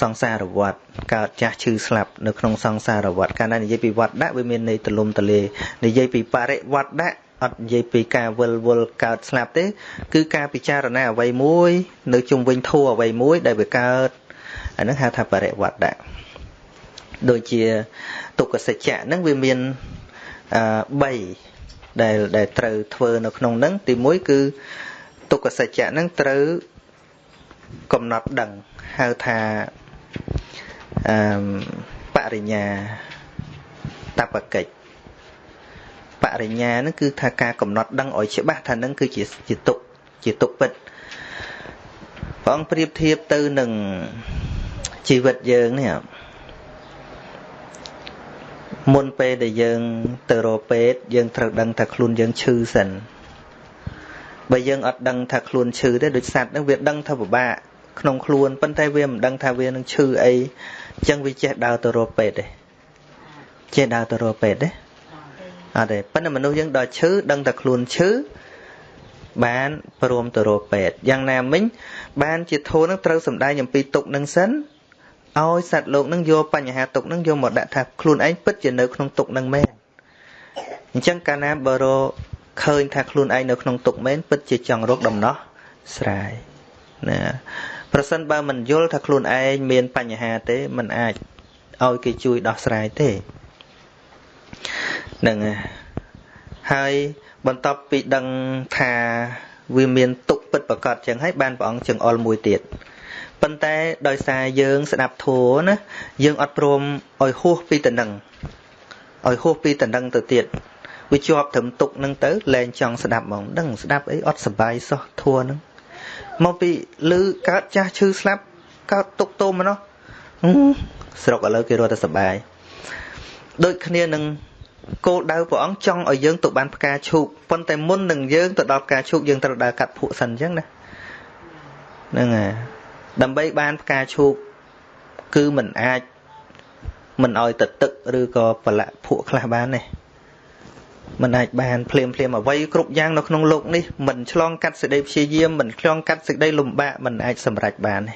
សង្សារវត្តកើតចាស់ឈឺស្លាប់នៅក្នុងសង្សារវត្តកាលណានិយាយពីវត្តដាក់វាមានន័យទលំទលានិយាយពីបរិវត្តដាក់អត់និយាយពីការវិលវល់កើតស្លាប់ទេ គឺការពិចារណាអ្វីមួយ នៅជុំវិញធัวអ្វីមួយដែលវាកើតអានឹងហៅថាបរិវត្តដាក់ដូចជាទុក្ខសច្ចៈហ្នឹងវាមានអឺ3ដែលដែលត្រូវធ្វើនៅក្នុងហ្នឹងទី1គឺទុក្ខសច្ចៈហ្នឹងត្រូវកំណត់ដឹងហៅថា អឺបរិញ្ញាតបកិច្ចបរិញ្ញាហ្នឹងគឺថាការកំណត់ដឹងឲ្យច្បាស់ថានឹងគឺជាជាទុកជាទុកពិតព្រះអង្គប្រៀបធៀបទៅនឹងជីវិតយើងនេះមុនពេលដែលយើងទៅរកពេទ្យយើងត្រូវដឹងថាខ្លួនយើងឈឺសិនបើយើងអត់ដឹងថាខ្លួនឈឺទេដូចសត្វហ្នឹងវាដឹងថាពិបាក ក្នុងខ្លួនប៉ុន្តែវាមិនដឹងថាវានឹងឈឺអីអញ្ចឹងវាចេះដើរទៅរកពេទ្យទេចេះដើរទៅរកពេទ្យទេអត់ទេប៉ុន្តែមនុស្សយើងដល់ឈឺដឹងតែខ្លួនឈឺបានព្រមទៅរកពេទ្យយ៉ាងណាមិញបានជាធូរនឹងត្រូវសំដែងអំពីទុកនឹងសិនឲ្យសត្វលោកនឹងយកបញ្ហាទុកនឹងយកមកដាក់ថាខ្លួនឯងពិតជានៅក្នុងទុកនឹងមែនអញ្ចឹងកាលណាបើរឃើញថាខ្លួនឯងនៅក្នុងទុកមែនពិតជាចង់រកដំណោះស្រាយណា ប្រសិនបើមិនយល់ថាខ្លួនឯងមានបញ្ហាទេมันអាចឲ្យគេជួយដោះស្រាយទេហ្នឹងហើយបន្ទាប់ពីដឹងថាវាមានទុកពិតប្រកបចឹងហើយបានព្រះអង្គចង្អុលមួយទៀតប៉ុន្តែដោយសារយើងស្ដាប់ធัวណាយើងអត់ព្រមឲ្យហួសពីតំណឹងឲ្យហួសពីតំណឹងទៅទៀត វាជាប់ត្រឹមទុកហ្នឹងទៅលែងចង់ស្ដាប់ហ្មងដឹងស្ដាប់អីអត់សบายសោះធัวហ្នឹង មកពីលឺកើតចាស់ឈឺស្លាប់កើតទុកទោមនោះស្រុកឥឡូវគេរត់តែសបាយដូចគ្នានឹងគោលដៅព្រះអង្គចង់ឲ្យយើងទៅបានផ្កាឈូកប៉ុន្តែមុននឹងយើងទៅដល់ផ្កាឈូកយើងត្រូវដើរកាត់ភក់សិនអញ្ចឹងណាហ្នឹងហើយដើម្បីបានផ្កាឈូកគឺមិនអាចមិនឲ្យទៅទឹកឬក៏ប្រឡាក់ភក់ខ្លះបានទេ មិនអាចបានភ្លាមភ្លាមអ្វីគ្រប់យ៉ាងនៅក្នុងលោកនេះមិនឆ្លងកាត់សេចក្តីព្យាយាមមិនឆ្លងកាត់សេចក្តីលំបាកមិនអាចសម្រេចបានទេ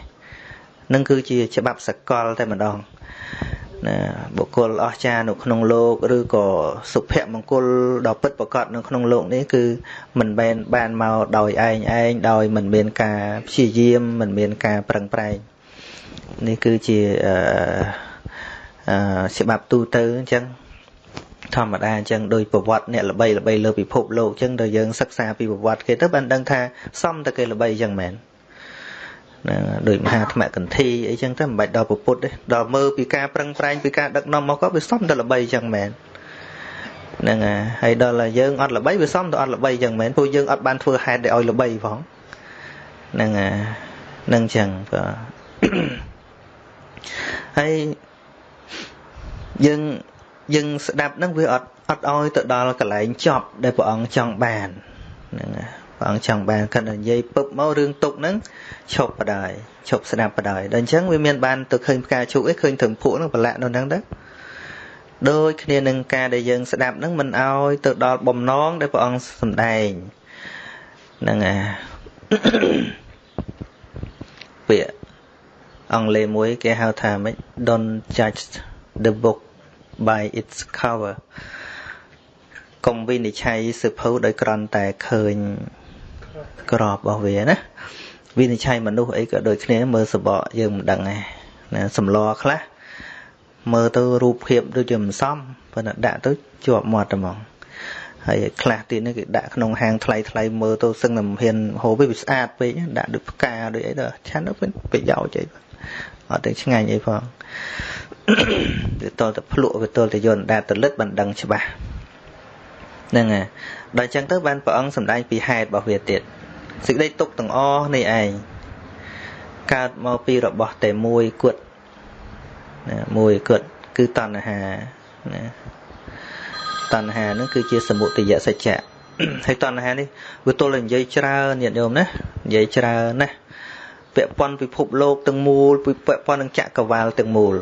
នឹងគឺជាច្បាប់សកលតែម្ដងណាបុគ្គលអស្ចារ្យនៅក្នុងលោកឬក៏សុភមង្គលដ៏ពិតប្រាកដនៅក្នុងលោកនេះគឺមិនមែនបានមកដោយឯងឯងដោយមិនមានការព្យាយាមមិនមានការប្រឹងប្រែងនេះគឺជាអឺច្បាប់ទូទៅអញ្ចឹង ធម្មតាអញ្ចឹងដោយប្រវត្តិអ្នកល្បីល្បីលើពិភពលោកអញ្ចឹងដល់យើងសិក្សាពីប្រវត្តិគេទៅបានដឹងថាសមតែគេល្បីអញ្ចឹងមែនណាដោយមហាធម្មកន្ធីអីចឹងទៅមិនបាច់ដល់ពុទ្ធទេដល់មើលពីការប្រឹងប្រែងពីការដឹកនាំមកក៏វាសមតែល្បីចឹងមែនហ្នឹងហើយដល់យើងអត់ល្បីវាសមតែអត់ល្បីចឹងមែនព្រោះយើងអត់បានធ្វើហេតុឲ្យល្បីផងហ្នឹងហ្នឹងចឹងបាទហើយយើង យើងស្ដាប់ហ្នឹងវាអត់អត់ឲ្យទៅដល់កន្លែងចប់ដែលព្រះអង្គចង់បានហ្នឹងព្រះអង្គចង់បានគាត់និយាយពឹបមករឿងទុកហ្នឹងឈប់បដ ாய் ឈប់ស្ដាប់បដ ாய் ដល់អញ្ចឹងវាមានបានទៅឃើញផ្កាឈូកអីឃើញត្រឹមភក់ហ្នឹងប្រឡាក់នៅហ្នឹងទៅដូចគ្នានឹងការដែលយើងស្ដាប់ហ្នឹងមិនអោយទៅដល់បំណងដែលព្រះអង្គសម្ដែងហ្នឹងអាពាក្យអង់គ្លេសមួយគេហៅថាម៉េច don't judge the book by its cover កុំវិនិច្ឆ័យសិភៅដោយក្រន់តែឃើញក្របរបស់វាណាវិនិច្ឆ័យមនុស្សអីក៏ដូចគ្នាមើលសបកយើងមិនដឹងដែរណាសំឡខ្លះមើលទៅរូបភាពដូចជាមិនសមប៉ុន្តែដាក់ទៅជាប់មាត់តែហ្មងហើយខ្លះទៀតនេះគេដាក់ក្នុងហាងថ្លៃថ្លៃមើលទៅសឹងតែមិនហ៊ានហូបវាស្អាតពេកដាក់ដូចផ្កាដូចអីទៅឆាន់ទៅប្រយោជន៍អីអត់ទៅឆ្ងាញ់អីផង វាតតែភ្លក់វាតតែយន្តដាតលិតបានដឹងច្បាស់ហ្នឹងហើយដល់អញ្ចឹងទៅបានព្រះអង្គសម្ដែងពីហេតុរបស់វាទៀតសេចក្តីទុកទាំងអស់នេះឯងកើតមកពីរបស់តែមួយគត់ណាមួយគត់គឺតណ្ហាណាតណ្ហានឹងគឺជាសមុទយសច្ចៈហើយតណ្ហានេះវាទល់តែនិយាយច្រើនញាតិញោមណានិយាយច្រើនណាពាក់ព័ន្ធពិភពលោកទាំងមូលពាក់ព័ន្ធនឹងចក្រវាលទាំងមូល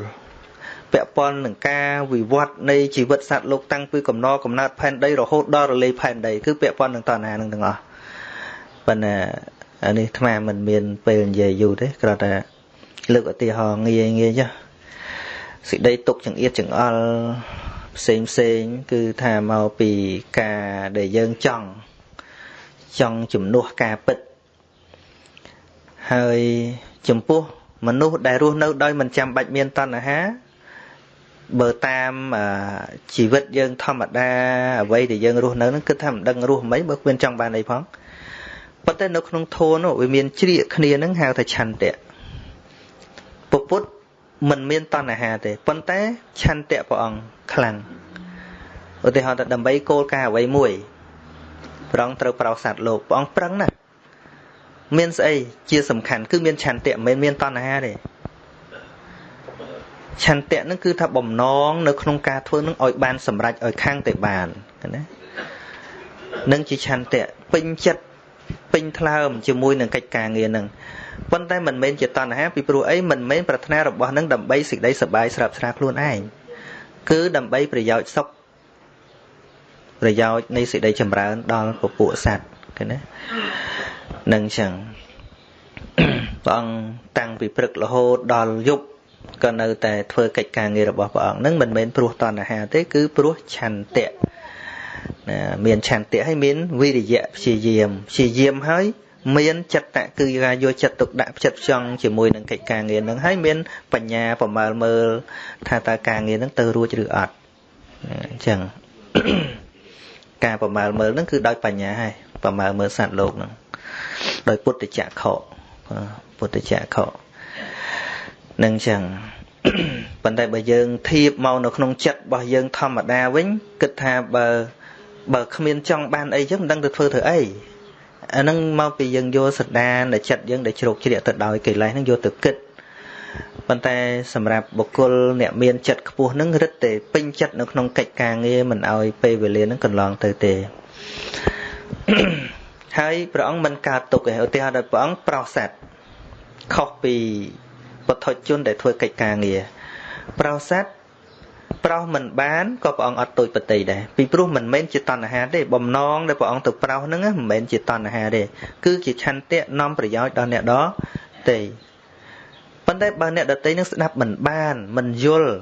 ពាក់ព័ន្ធនឹងការវិវត្តនៃជីវិតសត្វលោកតាំងពីកំណកំណើតផែនដីរហូតដល់រលាយផែនដីគឺពាក់ព័ន្ធនឹងតណ្ហានឹងទាំងអស់ប៉ុន្តែអានេះអាត្មាមិនមានពេលនិយាយយូរទេគ្រាន់តែលើកឧទាហរណ៍ងាយងាយចុះសេចក្តីទុកចង្អៀតចង្អល់ផ្សេងផ្សេងគឺថាមកពីការដែលយើងចង់ចង់ជំនួសការពិតហើយចំពោះមនុស្សដែលរស់នៅដោយមិនចាំបាច់មានតណ្ហា បើតាមជីវិតយើងធម្មតាអ្វីដែលយើងរស់នៅហ្នឹងគឺថាមិនដឹងរស់មិនបើគ្មានចង់បានអីផងប៉ុន្តែនៅក្នុងធម៌នោះវាមានជ្រៀកគ្នាហ្នឹងហៅថាឆន្ទៈពពុទ្ធមិនមានតណ្ហាទេប៉ុន្តែឆន្ទៈព្រះអង្គខ្លាំងឧទាហរណ៍ថាដើម្បីគោលការណ៍អ្វីមួយព្រះអង្គត្រូវប្រោសសត្វលោកព្រះអង្គប្រឹងណាស់មានស្អីជាសំខាន់គឺមានឆន្ទៈមិនមែនមានតណ្ហាទេ ឆន្ទៈនឹងគឺថាបំណងនៅក្នុងការធ្វើនឹងឲ្យបានសម្រេចឲ្យខាងតែបានណានឹងជាឆន្ទៈពេញចិត្តពេញថ្លើមជាមួយនឹងកិច្ចការងារនឹងប៉ុន្តែមិនមែនជាតណ្ហាពីព្រោះអីមិនមែនប្រាថ្នារបស់នឹងដើម្បីសេចក្តីសុបាយស្រាប់ស្រាខ្លួនឯងគឺដើម្បីប្រយោជន៍សុខប្រយោជន៍នៃសេចក្តីចម្រើនដល់ពពួកសត្វឃើញទេនឹងចឹងព្រះអង្គតាំងពីព្រឹករហូតដល់យប់ ក៏នៅតែធ្វើកិច្ចការងាររបស់ព្រះអង្គនឹងមិនមែនព្រោះតណ្ហាទេគឺព្រោះឆន្ទៈណាមានឆន្ទៈហើយមានវិរិយៈព្យាយាមព្យាយាមហើយមានចិត្តៈគឺការយកចិត្តទុកដាក់ចិត្តផ្ចង់ជាមួយនឹងកិច្ចការងារនឹងហើយមានបញ្ញាប្រមើលមើលថាតើការងារនឹងទៅរួចឬអត់អញ្ចឹងការប្រមើលមើលនឹងគឺដោយបញ្ញាហើយប្រមើលមើលសត្វលោកនឹងដោយពុទ្ធចក្ខុពុទ្ធចក្ខុ នឹងចឹងប៉ុន្តែបើយើងធៀបមកនៅក្នុងចិត្តរបស់យើងធម្មតាវិញគិតថាបើបើគ្មានចង់បានអីចឹងមិនដឹងទៅធ្វើធ្វើអីអាហ្នឹងមកពីយើងយកសដានដែលចិត្តយើងដែលជ្រោកជ្រាកទៅដោយកិលេសហ្នឹងយកទៅគិតប៉ុន្តែសម្រាប់បុគ្គលអ្នកមានចិត្តខ្ពស់ហ្នឹងរឹតតែពេញចិត្តនៅក្នុងកិច្ចការងារមិនឲ្យពេលវេលាហ្នឹងកន្លងទៅទេហើយព្រះអង្គមិនកើតទុកទេឧទាហរណ៍ដល់ព្រះអង្គប្រោសសัตว์ខុសពី ពុទ្ធជនដែលធ្វើកិច្ចការងារប្រោសសัตว์ប្រោសមិនបានក៏ព្រះអង្គអត់ទូចបតីដែរពីព្រោះមិនមែនជាតណ្ហាទេបំណងដែលព្រះអង្គទៅប្រោសហ្នឹងមិនមែនជាតណ្ហាទេគឺជាឆន្ទៈនាំប្រយោជន៍ដល់អ្នកដទេប៉ុន្តែបើអ្នកដតីនឹងស្ដាប់មិនបានមិនយល់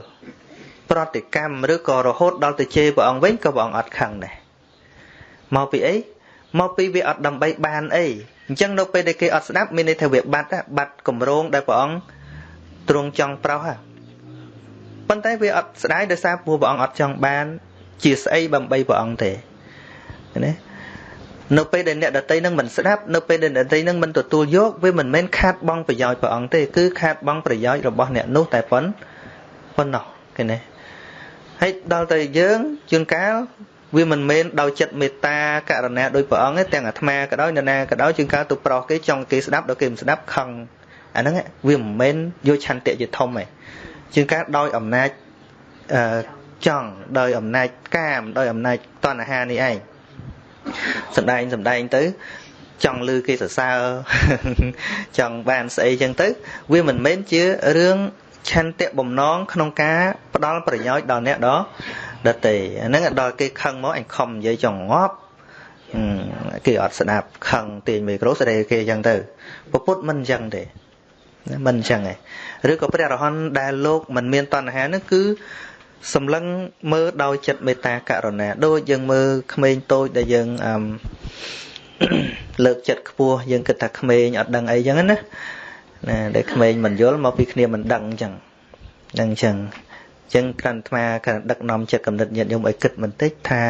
ប្រតិកម្មឬក៏រហូតដល់ទៅជេរព្រះអង្គវិញក៏ព្រះអង្គអត់ខឹងដែរមកពីអីមកពីវាអត់ដើម្បីបានអីអញ្ចឹងនៅពេលដែលគេអត់ស្ដាប់មានន័យថាវាបាត់បាត់កម្រងដែលព្រះអង្គ ទ្រង់ចង់ប្រោសប៉ុន្តែវាអត់ស្ដាយដោយសារព្រោះព្រះអង្គអត់ចង់បាន ជាស្អីបំបីព្រះអង្គទេណានៅពេលដែលអ្នកដតីនឹងមិនស្ដាប់នៅពេលដែលអ្នកដតីនឹងមិនទទួលយកវាមិនមែនខាតបង់ប្រយោជន៍ព្រះអង្គទេគឺខាតបង់ប្រយោជន៍របស់អ្នកនោះតែប៉ុណ្ប៉ុណ្ណោះគេណាហើយដល់ទៅយើងជួនកាលវាមិនមែនដោយចិត្តមេត្តាករណាដោយព្រះអង្គទេទាំងអាត្មាក៏ដោយនរណាក៏ដោយជាងការទៅប្រោសគេចង់គេស្ដាប់ដល់គេមិនស្ដាប់ខឹង អាហ្នឹងវាមិនមែនយកឆន្ទៈជាធំទេជាងការដោយអំណាចអឺចង់ដោយអំណាចកាមដោយអំណាចតណ្ហានេះឯងសំដែងសំដែងទៅចង់លឺគេសរសើរចង់បានស្អីចឹងទៅ វាមិនមែនជារឿងឆន្ទៈបំណងក្នុងការផ្ដល់ប្រយោជន៍ដល់អ្នកដដតេអាហ្នឹងដល់គេខឹងមកអញខំនិយាយចង់ងាប់គេអត់ស្ដាប់ខឹងទាញមីក្រូស្ដីគេអញ្ចឹងទៅពពុទ្ធមិនអញ្ចឹងទេ មិនអញ្ចឹងទេឬក៏ព្រះរហន្តដែលលោកមិនមានតណ្ហានោះគឺសម្លឹងមើលដោយចិត្តមេត្តាករុណាដូចយើងមើលក្មេងតូចដែលយើងអឺលើកចិត្តខ្ពស់យើងគិតថាក្មេងអត់ដឹងអីចឹងណាណាដែលក្មេងមិនយល់មកពីគ្នាមិនដឹងអញ្ចឹងដឹងអញ្ចឹងចឹងក្រាន់អាត្មាក្រាន់ដឹកនាំចិត្តកំណត់ញាតិញោមឲ្យគិតបន្តិចថា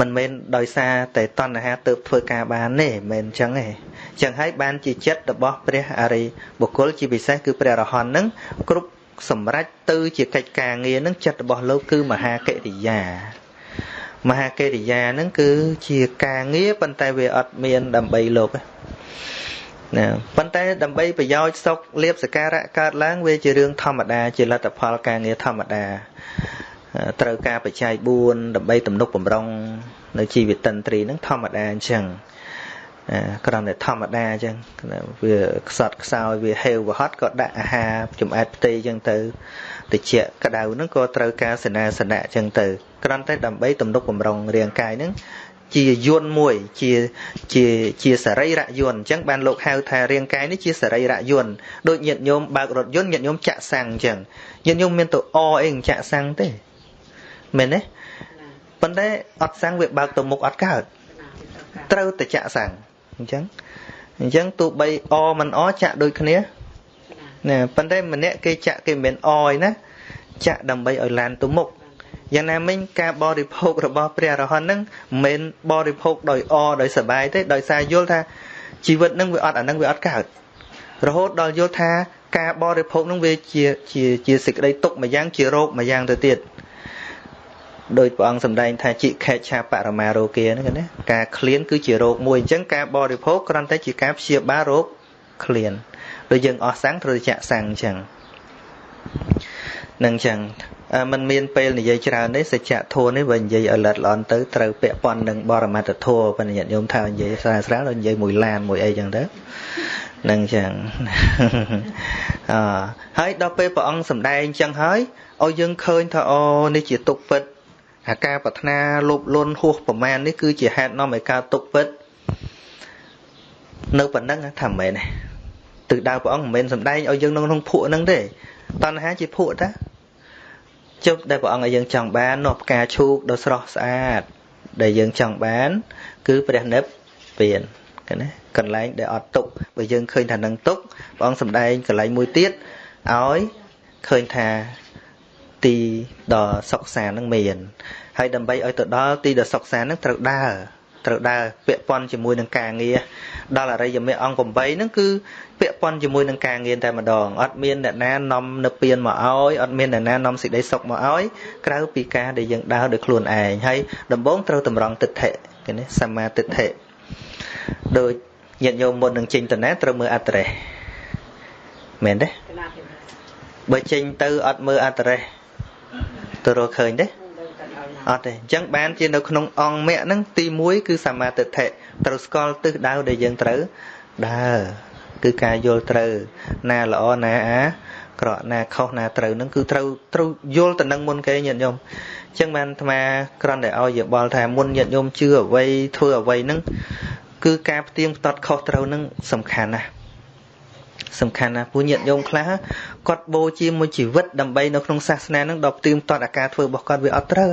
មិនមែនដោយសារតែតណ្ហាទៅធ្វើការបានទេមិនមែនអញ្ចឹងទេអញ្ចឹងហើយបានជាចិត្តរបស់ព្រះអរិយបុគ្គលជាពិសេសគឺព្រះរហន្តនឹងគ្រប់សម្រេចទៅជាកិច្ចការងារនឹងចិត្តរបស់លោកគឺមហាកិរិយាមហាកិរិយានឹងគឺជាការងារប៉ុន្តែវាអត់មានដើម្បីលោកទេណាប៉ុន្តែដើម្បីប្រយោជន៍សុខលៀបសការៈកើតឡើងវាជារឿងធម្មតាជាលទ្ធផលការងារធម្មតាត្រូវការបច្ច័យ4ដើម្បីទំនុកបំរុងនៅជីវិតតន្ត្រីហ្នឹងធម្មតាអញ្ចឹង គ្រាន់តែធម្មតាអញ្ចឹងវាខ្សត់ខ្សោយវាហេវវហត់ក៏ដាក់អាហារចំអែតផ្ទៃអញ្ចឹងទៅតិចក្តៅហ្នឹងក៏ត្រូវការសេនាសនៈអញ្ចឹងទៅគ្រាន់តែដើម្បីទំនុកបំរុងរាងកាយហ្នឹងជាយន្តមួយជាជាជាសរីរយន្តអញ្ចឹងបានលោកហៅថារាងកាយនេះជាសរីរយន្តដូចញាតិញោមបើករថយន្តញាតិញោមចាក់សាំងអញ្ចឹងញាតិញោមមានទៅអអីចាក់សាំងទេមែនទេប៉ុន្តែអត់សាំងវាបើកទៅមុខអត់កើតត្រូវតែចាក់សាំង អញ្ចឹងអញ្ចឹងទោះបីអមិនអចាក់ដូចគ្នាណាប៉ុន្តែម្នាក់គេចាក់គេមិនអឯណាចាក់ដើម្បីឲ្យឡានទៅមុខយ៉ាងណាមិញការបរិភោគរបស់ព្រះរហន្តនឹងមិនមែនបរិភោគដោយអដោយសបាយទេដោយសារយល់ថាជីវិតនឹងវាអត់អានឹងវាអត់កើតរហូតដល់យល់ថាការបរិភោគនឹងវាជាជាជាសេចក្តីទុក្ខមួយយ៉ាងជារោគមួយយ៉ាងទៅទៀត ដោយព្រះអង្គសម្ដែងថាជីខេឆាបរមារោគាហ្នឹងណាការឃ្លានគឺជារោគមួយអញ្ចឹងការបរិភោគគ្រាន់តែជាការព្យាបាលរោគឃ្លានដូចយើងអស់សាំងត្រូវចាក់សាំងអញ្ចឹងនឹងអញ្ចឹងมันមានពេលនិយាយច្រើនទេសច្ចធម៌នេះវានិយាយឲ្យលិតល្អន់ទៅត្រូវពាក់ព័ន្ធនឹងបរមត្តធម៌បញ្ញត្តិញោមថានិយាយស្រាលស្រាលដល់និយាយមួយឡានមួយអីចឹងទៅនឹងចឹងអហើយដល់ពេលព្រះអង្គសម្ដែងចឹងហើយឲ្យយើងឃើញថាអូនេះជាទុកពិត អាការប្រាថ្នាលោភលន់ហួសប្រមាណនេះគឺជាហេតុនាំឲ្យកើតទុកពិតនៅប៉ុណ្ណឹងថាមិនមែនទេទិសដៅព្រះអង្គមិនមែនសម្ដែងឲ្យយើងនៅក្នុងភក់ហ្នឹងទេតណ្ហាជាភក់តាជប់ដែលព្រះអង្គឲ្យយើងចង់បាននោះផ្កាឈូកដ៏ស្រស់ស្អាត ដែលយើងចង់បាន គឺព្រះនិព្វានឃើញទេកន្លែងដែលអត់ទុកបើយើងឃើញថានឹងទុកព្រះអង្គសម្ដែងកន្លែងមួយទៀតឲ្យឃើញថា ទីដ៏សុខសាន្តនឹងមានហើយដើម្បីឲ្យទៅដល់ទីដ៏សុខសាន្តនឹងត្រូវដើរត្រូវដើរពាក់ព័ន្ធជាមួយនឹងការងារដល់អរិយមេអង្គ8ហ្នឹងគឺពាក់ព័ន្ធជាមួយនឹងការងារតែម្ដងអត់មានអ្នកណានាំនៅពៀនមកឲ្យអត់មានអ្នកណានាំសេចក្តីសុខមកឲ្យក្រៅពីការដែលយើងដើរដោយខ្លួនឯងហើយដំបូងត្រូវតម្រង់ទិដ្ឋិគេនេះសមាទិដ្ឋិដូចញាតិញោមមុននឹងចេញទៅណាត្រូវមើលអត្តរេសមែនទេបើចេញទៅអត់មើលអត្តរេស ទៅរកឃើញទេអត់ទេអញ្ចឹងបានជានៅក្នុងអង្គមគ្គហ្នឹងទី1គឺសមាទិដ្ឋិត្រូវស្គាល់ទិសដៅដែលយើងត្រូវដើរគឺការយល់ត្រូវណាល្អណាអាក្រក់ណាខុសណាត្រូវនឹងគឺត្រូវត្រូវយល់ទៅនឹងមុនគេញាតិញោមអញ្ចឹងបានអាត្មាគ្រាន់តែឲ្យយោបល់ថាមុនញាតិញោមជឿអ្វីធ្វើអ្វីនឹងគឺការផ្ទៀងផ្ទាត់ខុសត្រូវនឹងសំខាន់ណាស់សំខាន់ណាស់ពួកញាតិញោមខ្លះ គាត់បូជាមួយជីវិតដើម្បីនៅក្នុងសាសនានឹងដល់ផ្ទៀងផ្ទាត់អាការធ្វើរបស់គាត់វាអត់ត្រូវ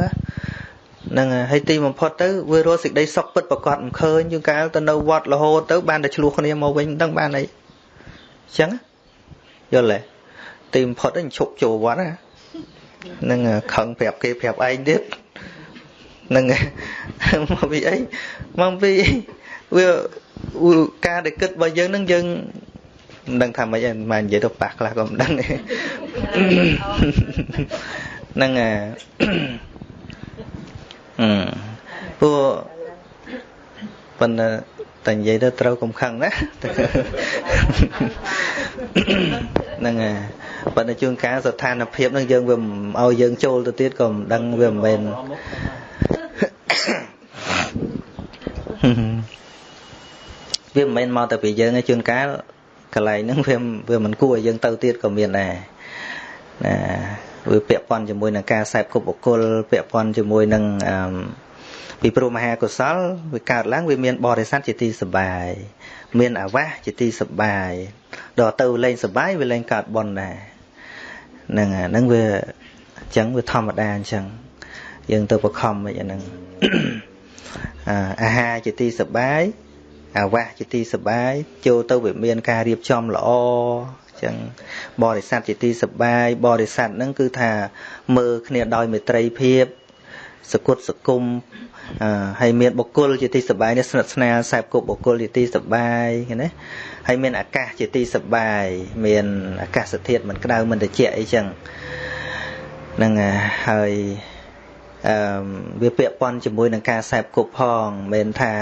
ហ្នឹងហើយទីបំផុតទៅវារស់សេចក្តីសុខពិតប្រកបមិនឃើញជាងកាលទៅនៅវត្តរហូតទៅបានតែឆ្លោះគ្នាមកវិញមិនដឹងបានអីអញ្ចឹងយល់ទេទីបំផុតហ្នឹងឈប់ចូលវត្តណាហ្នឹងខឹងប្រាប់គេប្រាប់ឯងទៀតហ្នឹងមកពីអីមកពីវាការដែលគិតរបស់យើងហ្នឹងយើង មិនដឹងថាម៉េចមិននិយាយទៅប៉ះខ្លះក៏មិនដឹងហ្នឹងអាអឺពួកប៉ុន្តែតែនិយាយទៅត្រូវកំខឹងណាហ្នឹងហើយប៉ុន្តែជួនកាលស្ថានភាពហ្នឹងយើងវាឲ្យយើងចូលទៅទៀតក៏មិនដឹងវាមិនមែនវាមិនមែនមកតែពីយើងទេជួនកាល កន្លែងហ្នឹងវាវាមិនគួរឲ្យយើងទៅទៀតក៏មានដែរណាវាពាក់ព័ន្ធជាមួយនឹងការសែបគប់បុគ្គលពាក់ព័ន្ធជាមួយនឹងអឺពីព្រោះមហាកុសលវាកើតឡើងវាមានបរិស័ទជាទីសបាយមានអាវាសជាទីសបាយដល់ទៅលេងសបាយវាលេងកើតបនដែរហ្នឹងហ្នឹងវាអញ្ចឹងវាធម្មតាអញ្ចឹងយើងទៅបខំមិនអាហ្នឹងអាហារជាទីសបាយ អាវាសជាទីសបាយចូលទៅវាមានការរៀបចំល្អចឹងបរិស័ទជាទីសបាយបរិស័ទហ្នឹងគឺថាមើលគ្នាដោយមេត្រីភាពសគុតសគុំហើយមានបុគ្គលជាទីសបាយនេះស្និទ្ធស្នាលខ្សែគប់បុគ្គលជាទីសបាយណាហើយមានអាកាសជាទីសបាយមានអាកាសធាតុមិនក្តៅមិនត្រជាក់អីចឹងហ្នឹងហើយអឺវាពាក់ព័ន្ធជាមួយនឹងការខ្សែគប់ផងមិនថា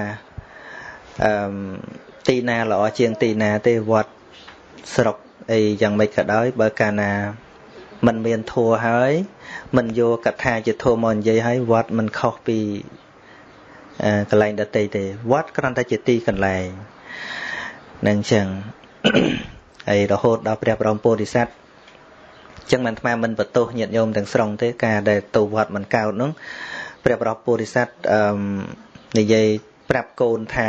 អឺទីណាល្អជាងទីណាទេវត្តស្រុកអីយ៉ាងម៉េចក៏ដោយ បើកាលណាมันមានធัวហើយมันយកកថាជាធัวមកនិយាយហើយវត្តมันខុសពីកន្លែងដតីទេវត្តគ្រាន់តែជាទីកន្លែងនឹងចឹងហើយរហូតដល់ព្រះបរមពុរិស័ទចឹងមិនអាមិនបន្ទោសញាតិញោមទាំងស្រុងទេការដែលទៅវត្តមិនកើតនោះព្រះបរមពុរិស័ទអឺនិយាយប្រាប់កូនថា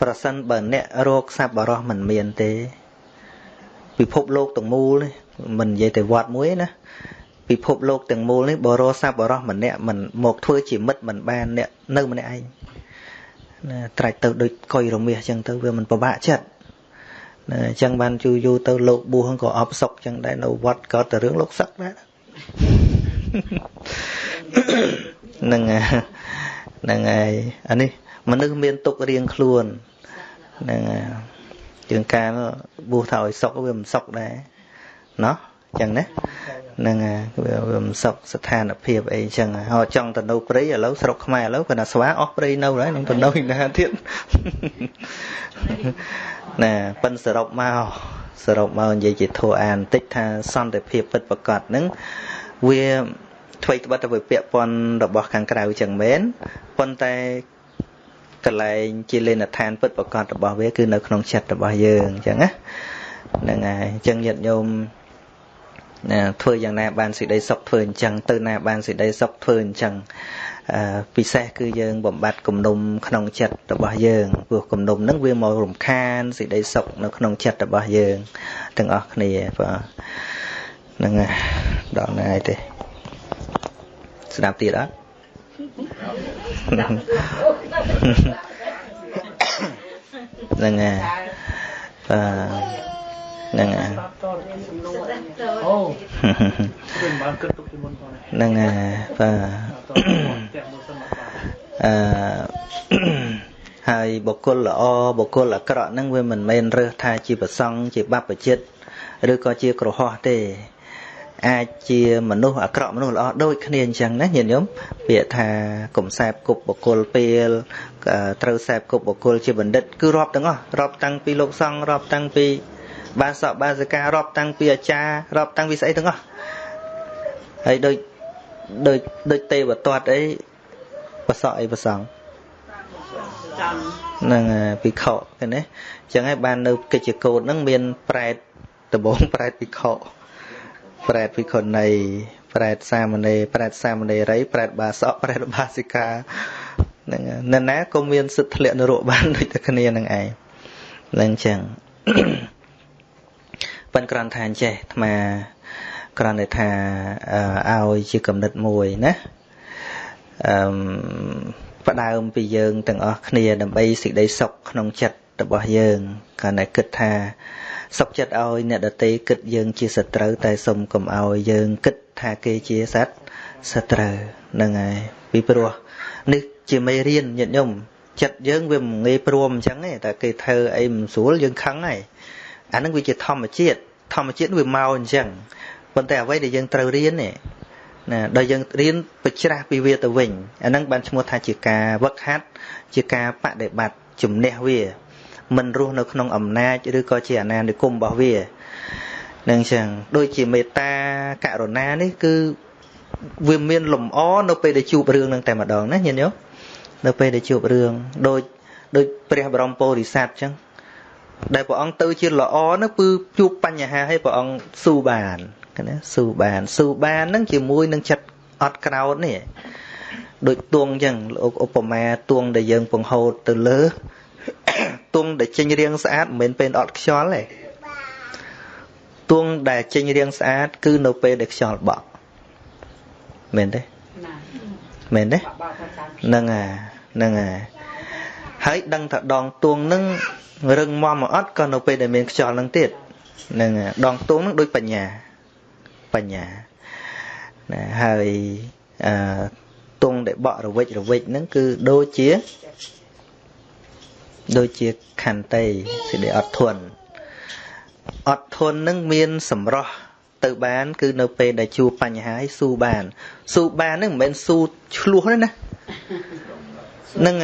ប្រសិនបើអ្នករោគសัพបរោះមិនមានទេ ពិភពលោកទាំងមូលនេះមិននិយាយតែវត្តមួយណាពិភពលោកទាំងមូលនេះបរោស័ព្ទបរោះម្នាក់មិនមកធ្វើជាមិត្តមិនបានអ្នកនៅម្នាក់ឯងណាត្រាច់ទៅដូចកុយរមាសអញ្ចឹងទៅវាមិនពិបាកចិត្តណាអញ្ចឹងបានយូរយូរទៅលោកបួសក៏អបសុកអញ្ចឹងដែរនៅវត្តក៏តែរឿងលោកសឹកដែរហ្នឹងហ្នឹងហើយអានេះ មនុស្សមានទុករៀងខ្លួនហ្នឹងហើយជាងការបួសថាឲ្យសុកវាមិនសុកដែរណោះចឹងណាហ្នឹងវាវាមិនសុខស្ថានភាពអីចឹងហើយចង់ទៅនៅព្រៃឥឡូវស្រុកខ្មែរឥឡូវគាត់ថាស្វាអស់ព្រៃនៅហើយនឹងទៅនៅណាទៀតណាប៉ិនសរុបមកសរុបមកនិយាយជាធัวអានបន្តិចថាសន្តិភាពពិតប្រកបហ្នឹងវាអ្វីត្បិតតែវាពាក់ព័ន្ធរបស់ខាងក្រៅចឹងមែនប៉ុន្តែ កលែងជាលេនឋានពិតប្រកបរបស់វាគឺនៅក្នុងចិត្តរបស់យើងអញ្ចឹងណាហ្នឹងហើយអញ្ចឹងញាតិញោមណាធ្វើយ៉ាងណាបានសេចក្តីសុខធ្វើអញ្ចឹងទៅណាបានសេចក្តីសុខធ្វើអញ្ចឹងពិសេសគឺយើងបំបត្តិគំនុំក្នុងចិត្តរបស់យើងព្រោះគំនុំហ្នឹងវាមករំខានសេចក្តីសុខនៅក្នុងចិត្តរបស់យើងទាំងអស់គ្នាបាទហ្នឹងដល់ណាយទេស្ដាប់ទៀតអត់ ហ្នឹងហើយបាទហ្នឹងហើយអូខ្ញុំបានគិតទុកពីមុនផងហ្នឹងហើយបាទអឺហើយបុគ្គលល្អបុគ្គលអាក្រក់ហ្នឹងវាមិនមែនរើសថាជាប្រសង់ជាបព្វជិត ឬក៏ជាក្រហោះទេ អាចជាមនុស្សអាក្រក់មនុស្សល្អដូចគ្នាអញ្ចឹងណាញាតិញោមពាក្យថាកុំសែបគប់បុគ្គលពេលត្រូវសែបគប់បុគ្គលជាបណ្ឌិតគឺរាប់ទាំងអស់រាប់តាំងពីលោកសង្ឃរាប់តាំងពីបាសកបាសិការាប់តាំងពីអាចារ្យរាប់តាំងពីស្អីទាំងអស់ហើយដូចដូចដូចទេវទត្តអីបសក់អីប្រសងហ្នឹងភិក្ខុឃើញទេអញ្ចឹងហើយបាននៅកិច្ចកោតហ្នឹងមានប្រែតដំបងប្រែតភិក្ខុ ប្រែតភិក្ខុណីប្រែតសាមណេរប្រែតសាមណេរីប្រែតបាសកប្រែតបាសិកាហ្នឹងនៅណាក៏មានសិទ្ធិធ្លាក់នរកបានដូចតែគ្នានឹងឯងហ្នឹងអញ្ចឹងប៉ិនក្រាន់ថាអញ្ចេះអាត្មាគ្រាន់តែថាឲ្យជាកំណត់មួយណាអឺផ្ដើមពីយើងទាំងអស់គ្នាដើម្បីសេចក្តីសុខក្នុងចិត្តរបស់យើងគាត់តែគិតថា សុខចិត្តឲ្យអ្នកដតីគិតយើងជាសត្រូវតែសុំកុំឲ្យយើងគិតថាគេជាសត្វសត្រូវហ្នឹងហើយពីព្រោះនេះជាមេរៀនញាតិញោមចិត្តយើងវាមិនងាយព្រមអញ្ចឹងទេតែគេធ្វើអីមិនស្រួលយើងខឹងហើយអាហ្នឹងវាជាធម្មជាតិធម្មជាតិវាមកអញ្ចឹងប៉ុន្តែអ្វីដែលយើងត្រូវរៀននេះណាដល់យើងរៀនបច្រាស់ពីវាទៅវិញអាហ្នឹងបានឈ្មោះថាជាការវឹកហាត់ជាការបដិបត្តិជំនះវា មិនរស់នៅក្នុងអំណាចឬក៏ជាអាណានិគមរបស់វានឹងចឹងដូចជាមេត្តាករុណានេះគឺវាមានលំអនៅពេលដែលជួបរឿងនឹងតែម្ដងណាញាតិញោមនៅពេលដែលជួបរឿងដូចដូចព្រះបរមពោធិសត្វចឹងដែលព្រះអង្គទៅជាល្អនោះគឺជួបបញ្ហាឲ្យព្រះអង្គស៊ូបានណាស៊ូបានស៊ូបានហ្នឹងជាមួយនឹងចិត្តអត់ក្រោតនេះដូចទួងចឹងលោកឧបមាទួងដែលយើងពង្ហូតទៅលើ ទួងដែលចេញរាងស្អាតមិនមែនពេលអត់ខ្យល់ទេទួងដែលចេញរាងស្អាត គឺនៅពេលដែលខ្យល់បក់មែនទេមែនទេហ្នឹងអាហ្នឹងអាហើយដឹងថាដងទួងនឹងរឹងមាំមកអត់ក៏នៅពេលដែលមានខ្យល់នឹងទៀតហ្នឹងដងទួងនឹងដូចបញ្ញាបញ្ញាណាហើយអឺទងដែលបក់រវិចរវិចហ្នឹងគឺដូចជា ដូចជាខន្តីសេចក្តីអត់ធន់អត់ធន់នឹងមានសម្រស់ទៅបាន គឺនៅពេលដែលជួបបញ្ហាស៊ូបានស៊ូបាននឹងមិនមែនស៊ូឆ្លោះទេណានឹង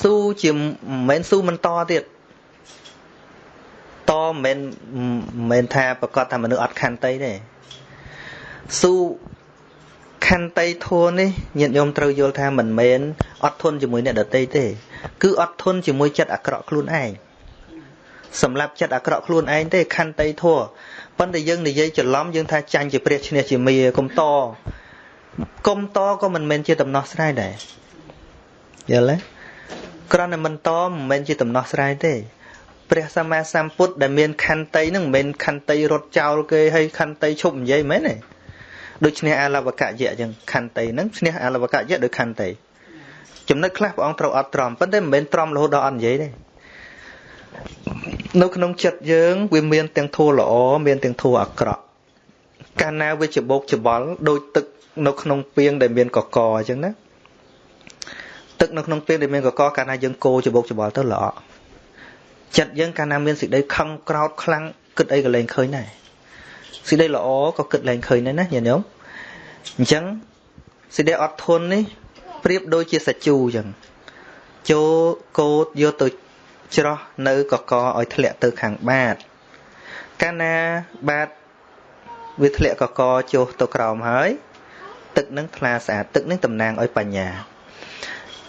ស៊ូជាមិនមែនស៊ូមិនតទៀតតមិនមែនមិនមែនថាប្រកាសថាមនុស្សអត់ខន្តីទេស៊ូខន្តីធัวនេះញាតិញោមត្រូវយល់ថាមិនមែនអត់ធន់ជាមួយអ្នកដតីទេ គឺអត់ធន់ជាមួយចិត្តអាក្រក់ខ្លួនឯងសម្រាប់ចិត្តអាក្រក់ខ្លួនឯងទេខន្តីធัวប៉ុន្តែយើងនិយាយច្រឡំយើងថាចាញ់ជាព្រះឈ្នះជាមាកុំតកុំតក៏មិនមែនជាដំណោះស្រាយដែរយល់ទេគ្រាន់តែមិនតមិនមែនជាដំណោះស្រាយទេព្រះសម្មាសម្ពុទ្ធដែលមានខន្តីនឹងមិនមែនខន្តីរត់ចោលគេហើយខន្តីឈប់និយាយមែនទេដូចឈ្នះអលវកយៈអញ្ចឹងខន្តីហ្នឹងឈ្នះអលវកយៈដោយខន្តី ចំណុចខ្លះព្រះអង្គត្រូវអត់ទ្រាំប៉ុន្តែមិនមែនទ្រាំរហូតដល់អត់និយាយទេនៅក្នុងចិត្តយើងវាមានទាំងធัวល្អមានទាំងធัวអាក្រក់កាលណាវាច្បោកច្បល់ដូចទឹកនៅក្នុងពាងដែលមានកកអញ្ចឹងណាទឹកនៅក្នុងពាងដែលមានកកកាលណាយើងកោច្បោកច្បល់ទៅល្អចិត្តយើងកាលណាមានសេចក្តីខឹងក្រោតខ្លាំងគិតអីក៏លែងឃើញដែរសេចក្តីល្អក៏គិតលែងឃើញដែរណាញាតិញោមអញ្ចឹងសេចក្តីអត់ធន់នេះ ប្រៀបដូចជាសាច់ជូរអញ្ចឹងចូលកោតយកទៅច្រោះនៅកកឲ្យធ្លាក់ទៅខាងបាតកាលណាបាតវាធ្លាក់កកចុះទៅក្រោមហើយ ទឹកនឹងថ្លាស្អាតទឹកនឹងតំណាងឲ្យបញ្ញា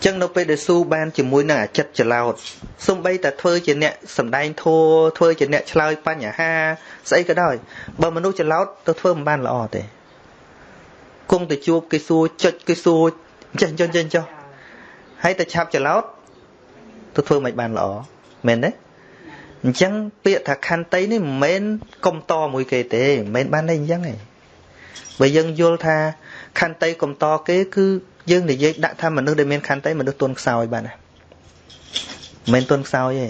ចឹងនៅពេលដែលស៊ូបានជាមួយនឹងអាចិតចលោតសំបីតែធ្វើជាអ្នកសំដែងធัวធ្វើជាអ្នកឆ្លើយបញ្ហាស្អីក៏ដោយបើមនុស្សចលោតទៅធ្វើមិនបានល្អទេគង់ទៅជួបគេសួរចុចគេសួរ ចេះចុចចេះចុះហើយតែឆាប់ចលោតទៅធ្វើមិនបានល្អមែនទេអញ្ចឹងពាក្យថាខន្តីនេះមិនមែនកុំតមួយគេទេមិនមែនបានតែអញ្ចឹងទេបើយើងយល់ថាខន្តីកុំតគេគឺយើងនិយាយដាក់ថាមនុស្សដែលមានខន្តីមនុស្សទន់ខ្សោយបានណាមិនមែនទន់ខ្សោយទេ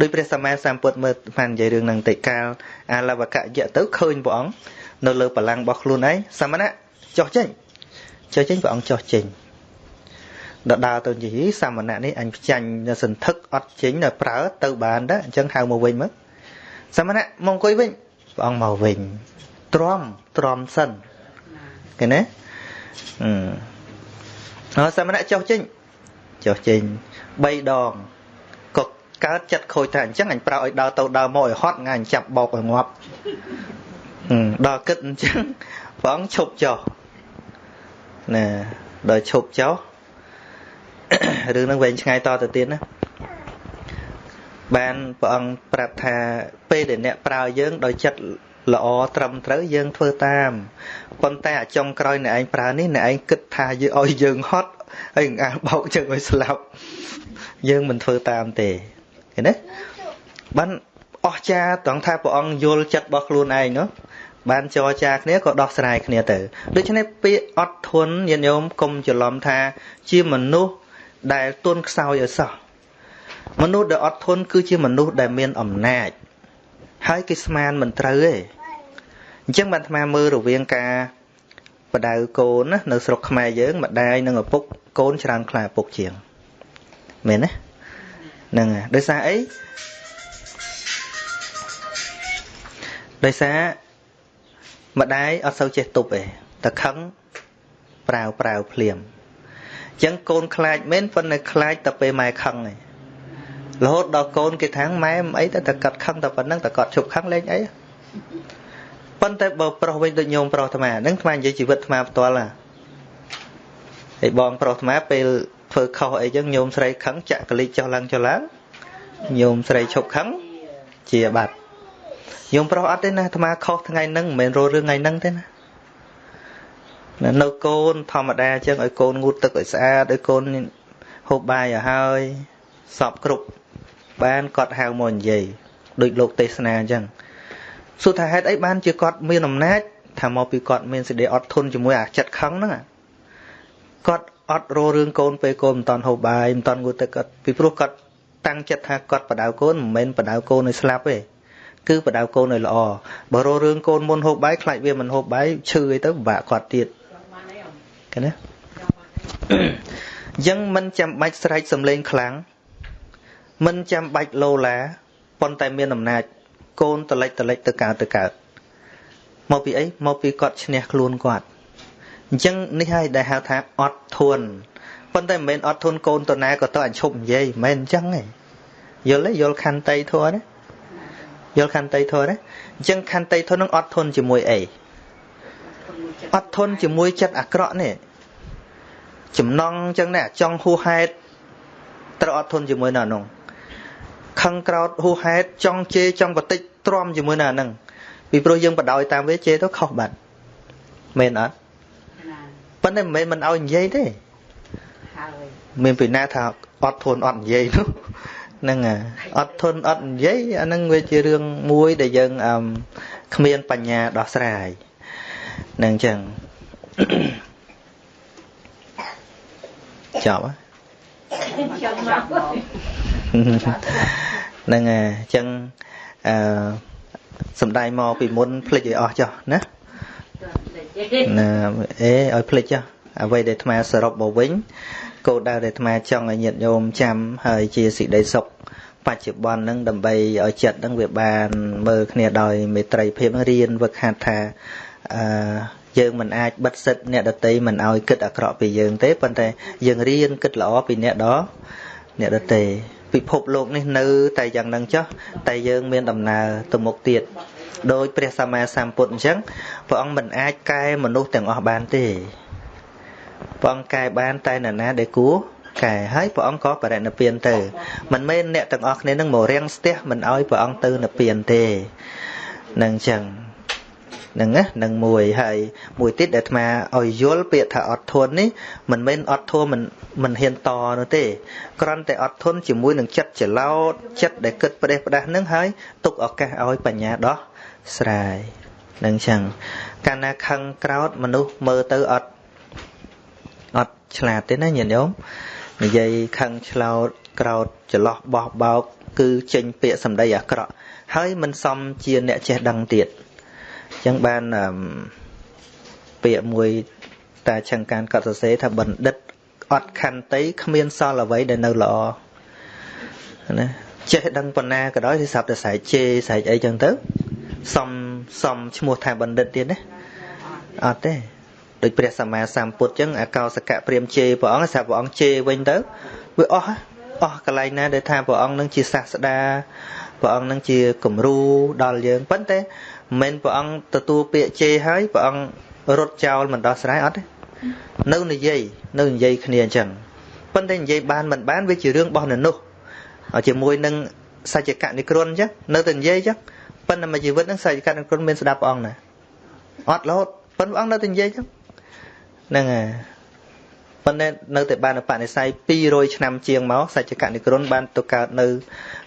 ដោយព្រះសម្មាសម្ពុទ្ធមើលបាននិយាយរឿងនឹងតិកាលអាលវកយៈទៅឃើញព្រះអង្គនៅលើបលាំងរបស់ខ្លួនឯងសមណៈចុះចេញចុះចេញព្រះអង្គចុះចេញ ដល់ដើរទៅនិយាយសាមណៈនេះអញផ្ចាញ់សន្ធឹកអត់ចេញដល់ប្រើទៅបានដែរអញ្ចឹងហៅមកវិញមកសាមណៈមកអង្គុយវិញព្រះអង្គមកវិញទ្រាំទ្រាំសិនឃើញទេអឺហើយសាមណៈចុះចេញចុះចេញ3ដងក៏កើតចិត្តខូចថាអញ្ចឹងអញប្រើឲ្យដើរទៅដើរមកឲ្យហត់ងាយចាប់បោកឲ្យងាប់ដល់គិតអញ្ចឹងព្រះអង្គឈប់ចុះណាដល់ឈប់ចុះ រឿងហ្នឹងវែងឆ្ងាយតទៅទៀតណាបានព្រះអង្គប្រាប់ថាពេលដែលអ្នកប្រើយើងដោយចិត្តល្អត្រឹមត្រូវយើងធ្វើតាមប៉ុន្តែអាចុងក្រោយអ្នកឯងប្រើនេះអ្នកឯងគិតថាយើងឲ្យយើងហត់ហើយងាបោកជើងឲ្យស្លាប់យើងមិនធ្វើតាមទេឃើញទេបានអស្ចារ្យត្រង់ថាព្រះអង្គយល់ចិត្តរបស់ខ្លួនឯងនោះបានចរចាគ្នាក៏ដោះស្រាយគ្នាទៅដូច្នេះពាក្យអត់ធន់ញាតិញោមកុំច្រឡំថាជាមនុស្ស ដែលទន់ខ្សោយឲ្យសោះមនុស្សដែលអត់ធន់គឺជាមនុស្សដែលមានអំណាច ហើយគេស្មានមិនត្រូវទេអញ្ចឹងបានអាត្មាមើលរវាងការបដៅកូនណានៅស្រុកខ្មែរយើងម្ដាយនិងឪពុកកូនច្រើនខ្លាឪពុកជាងមែនទេហ្នឹងហើយដោយសារអីដោយសារម្ដាយអត់សូវចេះទប់ទេតែខឹងប្រាវប្រាវភ្លាមអញ្ចឹងកូនខ្លាចមែនប៉ុន្តែខ្លាចតែពេលម៉ែខឹងឯងរហូតដល់កូនគេថាម៉ែមិនអីតែតែកាត់ខឹងតែប៉ុណ្្នឹងតែគាត់ជប់ខឹងលេងអីប៉ុន្តែបើប្រុសវិញដូចញោមប្រុសអាត្មាហ្នឹងអាត្មានិយាយជីវិតអាត្មាផ្ទាល់ណាហើយបងប្រុសអាត្មាពេលធ្វើខុសអីចឹងញោមស្រីខឹងចាក់កលិចចុះឡើងចុះឡើងញោមស្រីឈប់ខឹងជាបាត់ញោមប្រុសអត់ទេណាអាត្មាខុសថ្ងៃហ្នឹងមិនមែនរលរឿងថ្ងៃហ្នឹងទេណា នៅកូនធម្មតាចឹងឲ្យកូនងូតទឹកឲ្យស្អាតឲ្យកូនហូបបាយឲ្យហើយសពគ្រប់បានគាត់ហៅមកនិយាយដូចលោកទេសនាអញ្ចឹងសួរថាហេតុអីបានជាគាត់មានអំណាចថាមកពីគាត់មានសេចក្តីអត់ធន់ជាមួយអាចិត្តខឹងហ្នឹងគាត់អត់រោរឿងកូនពេលកូនមិនតាន់ហូបបាយមិនតាន់ងូតទឹកគាត់ពីព្រោះគាត់តាំងចិត្តថាគាត់បដៅកូនមិនមែនបដៅកូនឲ្យស្លាប់ទេគឺបដៅកូនឲ្យល្អបើរោរឿងកូនមុនហូបបាយខ្លាចវាមិនហូបបាយឈឺអីទៅពិបាកគាត់ទៀត ឃើញទេអញ្ចឹងមិនចាំបាច់ស្រែកសំឡេងខ្លាំងមិនចាំបាច់លោឡាប៉ុន្តែមានអំណាច កូនតលិចតលិចទៅកើតទៅកើតមកពីអីមកពីគាត់ឈ្នះខ្លួនគាត់អញ្ចឹងនេះហើយដែលហៅថាអត់ធន់ប៉ុន្តែមិនមែនអត់ធន់កូនតណាក៏ទៅអញឈប់និយាយមិនមែនអញ្ចឹងទេយល់ទេយល់ខន្តីធម៌ទេយល់ខន្តីធម៌ទេអញ្ចឹងខន្តីធម៌នឹងអត់ធន់ជាមួយអីអត់ធន់ជាមួយចិត្តអាក្រក់នេះ ចំណងអញ្ចឹងណាចង់ហួហេតុត្រូវអត់ធន់ជាមួយនៅនោះខឹងក្រោតហួហេតុចង់ជេរចង់បតិចទ្រាំជាមួយនៅហ្នឹងពីព្រោះយើងបដ ாய் តាមវាជេរទៅខុសបាត់មែនអត់ប៉ុន្តែមិនមែនមិនឲ្យនិយាយទេហើយមានពីណាថាអត់ធន់អត់និយាយនោះហ្នឹងអត់ធន់អត់និយាយអាហ្នឹងវាជារឿងមួយដែលយើងអឺគ្មានបញ្ញាដោះស្រាយហ្នឹងចឹងចប់ ចប់មកហ្នឹងហើយអញ្ចឹងអឺសំដែងមកពីមុនភ្លេចឲ្យអស់ចុះណាណាអេឲ្យភ្លេចចុះអ្វីដែលអាត្មាសរុបមកវិញគោលដៅដែលអាត្មាចង់ឲ្យញាតិញោមចាំហើយជាសេចក្តីសុខបច្ចុប្បន្នហ្នឹងដើម្បីឲ្យចិត្តហ្នឹងវាបានមើលគ្នាដោយមេត្រីភាពរៀនវឹកហាត់ថាអឺ យើងមិនអាចបិទសិទ្ធអ្នកដតីមិនឲ្យគិតអាក្រក់ពីយើងទេប៉ុន្តែយើងរៀនគិតល្អពីអ្នកដអ្នកដតីពិភពលោកនេះនៅតែយ៉ាងនឹងចុះតែយើងមានដំណើរទៅមុខទៀតដោយព្រះសម្មាសម្ពុទ្ធអញ្ចឹងព្រះអង្គមិនអាចកែមនុស្សទាំងអស់បានទេព្រះអង្គកែបានតែនរណាដែលគួរកែហើយព្រះអង្គក៏បរិនិព្វានទៅមិនមែនអ្នកទាំងអស់គ្នានឹងមករាំងស្ទះមិនអោយព្រះអង្គទៅនិព្វានទេនឹងអញ្ចឹង ហ្នឹងណានឹងមួយហើយមួយទៀតដែលអាត្មាឲ្យយល់ពាក្យថាអត់ធន់នេះមិនមែនអត់ធន់មិនមិនហ៊ានតនោះទេគ្រាន់តែអត់ធន់ជាមួយនឹងចិត្តច្រឡោតចិត្តដែលគិតផ្ដេសផ្ដាស់នឹងហើយទុកឱកាសឲ្យបញ្ញាដោះស្រាយនឹងចឹងកាលណាខឹងក្រោតមនុស្សមើលទៅអត់អត់ឆ្លាតទេណាញាតិញោមនិយាយខឹងឆ្លោតក្រោតចន្លោះបោះបោកគឺចេញពាក្យសម្ដីអាក្រក់ហើយមិនសមជាអ្នកចេះដឹងទៀតអញ្ចឹងបានពាក្យមួយតាឆឹងកានកត់សរសេរថាបណ្ឌិតអត់ខន្តីគ្មានសល់អ្វីដែលនៅល្អណាចេះដឹងបណ្ណាក៏ដោយគឺស្រាប់តែស្រែកជេរស្រែកអីចឹងទៅសំសំឈ្មោះថាបណ្ឌិតទៀតណាអត់ទេដូចព្រះសម្មាសម្ពុទ្ធចឹងអកោសកៈព្រាមជេរព្រះអង្គស្រាប់ព្រះអង្គជេរវិញទៅវាអស់អស់កន្លែងណាដែលថាព្រះអង្គនឹងជាសាស្តាព្រះអង្គនឹងជាគំរូដល់យើងប៉ុន្តែ មិនមែនព្រះអង្គទទួលពាក្យជេរហើយព្រះអង្គរត់ចោលមិនដោះស្រាយអត់ទេនៅនិយាយនៅនិយាយគ្នាអញ្ចឹងប៉ុន្តែនិយាយបានមិនបានវាជារឿងរបស់នៅនោះជាមួយនឹងសច្ចកនិក្រណអញ្ចឹងនៅតែនិយាយអញ្ចឹងប៉ុន្តែមួយជីវិតនឹងសច្ចកនិក្រណមានស្ដាប់ព្រះអង្គណាអត់រហូតប៉ុន្តែព្រះអង្គនៅតែនិយាយអញ្ចឹងហ្នឹងហើយ ប៉ុន្តែនៅតែបានបនិស័យ200ឆ្នាំជាងមកសច្ចកនិក្រណបានទៅកើតនៅ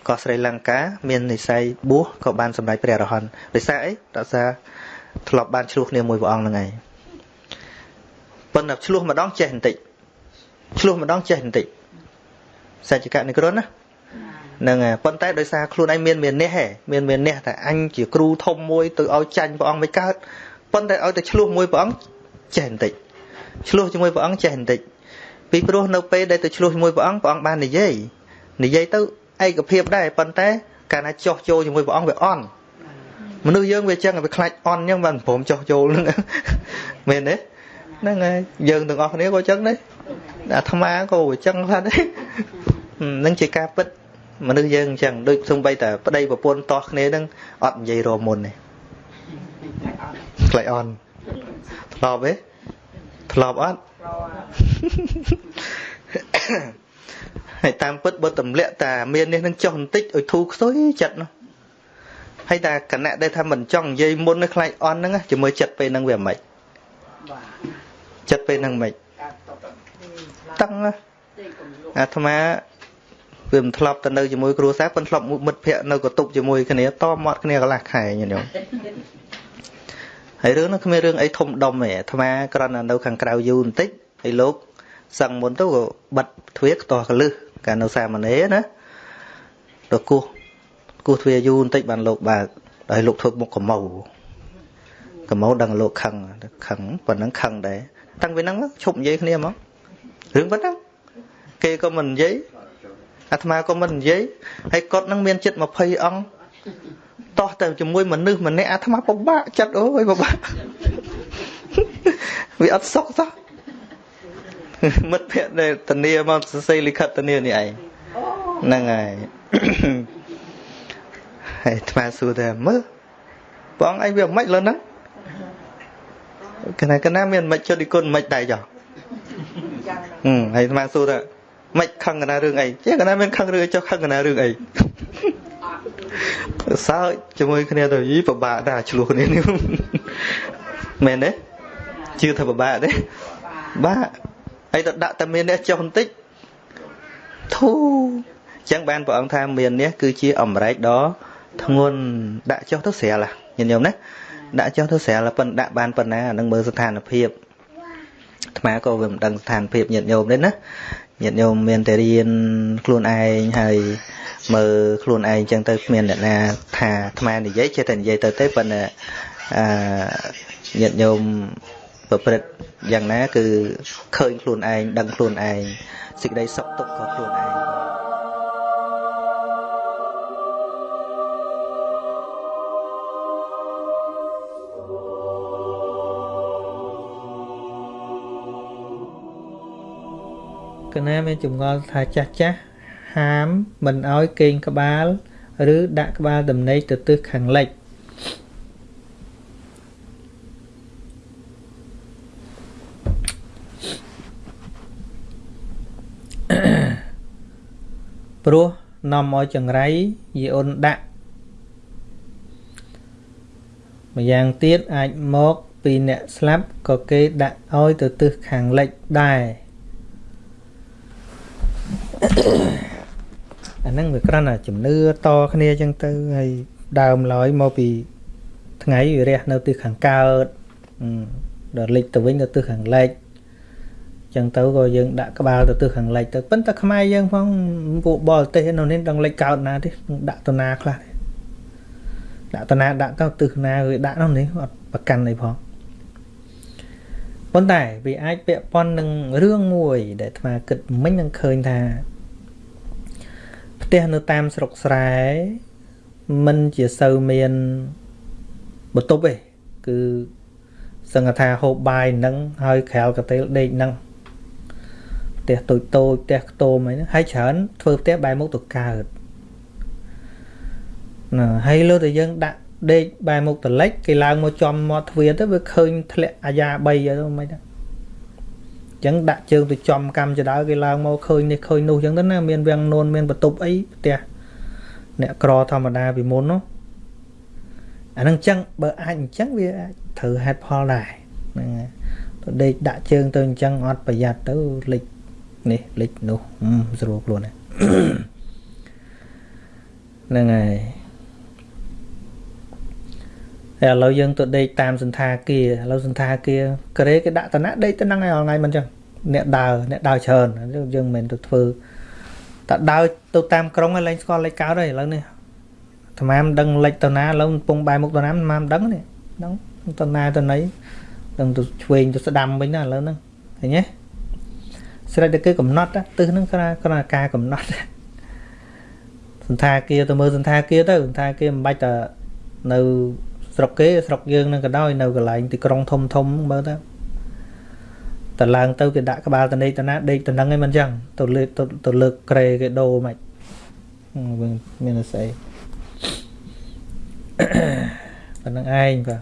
កោះស្រីលង្កា មាននិស័យបួសក៏បានសម្រេចព្រះរហន្តដោយសារអីដោយសារធ្លាប់បានឆ្លោះគ្នាមួយព្រះអង្គហ្នឹងឯងប៉ុន្តែឆ្លោះម្ដងចេះបន្តិចឆ្លោះម្ដងចេះបន្តិចសច្ចកនិក្រណណាហ្នឹងហើយប៉ុន្តែដោយសារខ្លួនឯងមានមាននេះហ៎មានមាននេះតែអញជាគ្រូធំមួយទៅឲ្យចាញ់ព្រះអង្គមិនកើតប៉ុន្តែឲ្យតែឆ្លោះមួយព្រះអង្គចេះបន្តិចឆ្លោះជាមួយព្រះអង្គចេះបន្តិច ពីព្រោះនៅពេលដែលទៅឆ្លោះជាមួយព្រះអង្គព្រះអង្គបាននិយាយនិយាយទៅឯកភាពដែរប៉ុន្តែកាលណាចោះចូលជាមួយព្រះអង្គវាអន់មនុស្សយើងវាចឹងវាខ្លាចអន់ចឹងបានព្រមចោះចូលហ្នឹងមែនទេហ្នឹងហើយយើងទាំងអស់គ្នាក៏ចឹងដែរអាត្មាក៏ចឹងខ្លះដែរនឹងជាការពិតមនុស្សយើងអញ្ចឹងដូចសំបីតែប្តីប្រពន្ធតោះគ្នានឹងអត់និយាយរមុនទេខ្លាចអន់ធ្លាប់ទេធ្លាប់អត់ ហើយតាមពិតបើទម្លាក់តាមាននេះនឹងចុះបន្តិចឲ្យធូរខ្សុយចិត្តនោះហើយតាគណៈដែលថាមិនចង់និយាយមុននឹងខ្លាចអន់ហ្នឹងជាមួយចិត្តពេលហ្នឹងវាមិនចិត្តពេលហ្នឹងមិនតឹងអាត្មាវាមិនធ្លាប់ទៅនៅជាមួយគ្រួសារប៉ុន្តែធ្លាប់មិត្តភ័ក្តិនៅកតុបជាមួយគ្នាតមាត់គ្នាកន្លះខែញញោម ហើយរឿងនោះគ្មានរឿងអីធំដុំទេអាត្មាគ្រាន់តែនៅខាងក្រៅយូរបន្តិចហើយលោកសឹងមុនទៅក៏បិទទ្វារខ្ទាស់កលឹះកាលនៅសាមណេរណាទៅគោះគោះទ្វារយូរបន្តិចបានលោកបើកហើយលោកធ្វើមុខកមោកមោដឹងលោកខឹងខឹងប៉ុណ្ណឹងខឹងដែរតាំងពីហ្នឹងឈប់និយាយគ្នាមករឿងប៉ុណ្ណឹងគេក៏មិននិយាយអាត្មាក៏មិននិយាយហើយគាត់នឹងមានចិត្ត20អង្គ តោះទៅជាមួយមនុស្សម្នាក់អាត្មាពិបាកចិត្តអូយពិបាកវាអត់សុខសោះមិត្តភក្តិដែលតនីមកសរសេរលិខិតតនីនេះឯងហ្នឹងហើយហើយអាត្មាសួរថាមើលបងឯងវាមិនលើហ្នឹងកណាកណាមានមិនចុះនិគុណមិនដែរចុះហឹមហើយអាត្មាសួរថាមិនខឹងកណារឿងអីចេះកណាមានខឹងរឿងចុះខឹងកណារឿងអី សើចជាមួយគ្នាទៅយីពិបាកដែរឆ្លោះគ្នានេះមែនទេជឿថាពិបាកទេបាក់អីទៅដាក់តែមាននេះចុះបន្តិចធូអញ្ចឹងបានព្រះអង្គថាមាននេះគឺជាអំរែកដ៏ធ្ងន់ដាក់ចុះទៅស្រាលញាតិញោមណាដាក់ចុះទៅស្រាលប៉ុន្តែដាក់បានប៉ុណ្ណាអានឹងមើលស្ថានភាពអាត្មាក៏វាមិនដឹងស្ថានភាពញាតិញោមទេណាញាតិញោមមានតែរៀនខ្លួនឯងហើយ មើលខ្លួនឯងចឹងទៅគ្មានអ្នកណាថាអាត្មានិយាយចេះតែនិយាយទៅទេប៉ុន្តែអឺញាតិញោមប្រព្រឹត្តយ៉ាងណា គឺឃើញខ្លួនឯងដឹងខ្លួនឯងសេចក្តីសុខទុក្ខក៏ខ្លួនឯងកណាមានចម្ងល់ថាចាស់ចាស់ ហាមមិនឲ្យកេងក្បាល ឬដាក់ក្បាលដំណេកទៅទិសខាងលិចព្រោះនាំឲ្យចង្រៃយីអូនដាក់ម្យ៉ាងទៀតអាចមកពីអ្នកស្លាប់ក៏គេដាក់ឲ្យទៅទិសខាងលិចដែរ អាហ្នឹងវាគ្រាន់តែជំនឿតគ្នាអញ្ចឹងទៅហើយដើមឡើយមកពីថ្ងៃវារះនៅទិសខាងកើតដល់លិចទៅវិញទៅទិសខាងលិចចឹងទៅក៏យើងដាក់ក្បាលទៅទិសខាងលិចទៅប៉ុន្តែខ្មែរយើងផងពួកបរទេសនៅនេះដឹងលិចកើតណាទេដាក់ទៅណាខ្លះដាក់ទៅណាដាក់ទៅទិសណាវាដាក់នោះនេះអត់ប្រកាន់អីផងប៉ុន្តែវាអាចពាក់ព័ន្ធនឹងរឿងមួយដែលអាត្មាគិតមិញនឹងឃើញថា ផ្ទះនៅតាមស្រុកស្រែมันជាសូវមានបន្ទប់ទេគឺសឹងថាហូបបាយនឹងហើយក្រៅកាតេលដេកនឹងផ្ទះតូចតូចផ្ទះខ្ទមអីហ្នឹងហើយច្រើនធ្វើផ្ទះបែរមុខទៅកើតណាហើយលើតែយើងដាក់ដេកបែរមុខទៅលិចគេឡើងមកចំមាត់ទ្វារទៅវាឃើញធ្លាក់អាយ៉ា3អីទៅមិនហ្នឹងអញ្ចឹងដាក់ជើងទៅចំកម្មចដៅគេឡើងមកឃើញនេះឃើញនោះអញ្ចឹងទៅណាមានវាំងនួនមានបន្ទប់អីផ្ទះអ្នកក្រធម្មតាពីមុននោះអានឹងអញ្ចឹងបើអាចអញ្ចឹងវាអាចត្រូវហេតុផលដែរហ្នឹងហើយទៅដេកដាក់ជើងទៅអញ្ចឹងអត់ប្រយ័ត្នទៅលិចនេះលិចនោះស្រួលខ្លួនហ្នឹងហើយ ហើយឥឡូវយើងទៅដេកតាមសន្តាគារឥឡូវសន្តាគារក្រេគេដាក់តំណាដេកទៅហ្នឹងហើយថ្ងៃមិនអញ្ចឹងអ្នកដើរអ្នកដើរច្រើនយើងមិនមែនទៅធ្វើតែដើរទៅតាមក្រុងហើយឡើងស្គាល់លេខកើតហើយឥឡូវនេះអាត្មាមិនដឹងលេខទៅណាឥឡូវកំពុងបែរមុខទៅណាអាត្មាមិនដឹងនេះដឹងទៅណាទៅណីដឹងទៅឆ្វេងទៅស្ដាំវិញណាឥឡូវហ្នឹងឃើញទេស្រេចតែគឺកំណត់ទិសហ្នឹងគ្រាគ្រាការកំណត់សន្តាគារទៅមើលសន្តាគារទៅសន្តាគារមិនបាច់តែនៅ ស្រុកគេស្រុកយើងនឹងក៏ដោយនៅកន្លែងទីក្រុងធំធំមើលទៅតឡើងទៅគេដាក់ក្បាលតនេកតណាដេកតនឹងឯងមិនចឹងទៅលើកទៅលើកក្រេគេដូរមិនមានស្អីប៉ុណ្្នឹងឯងបាទ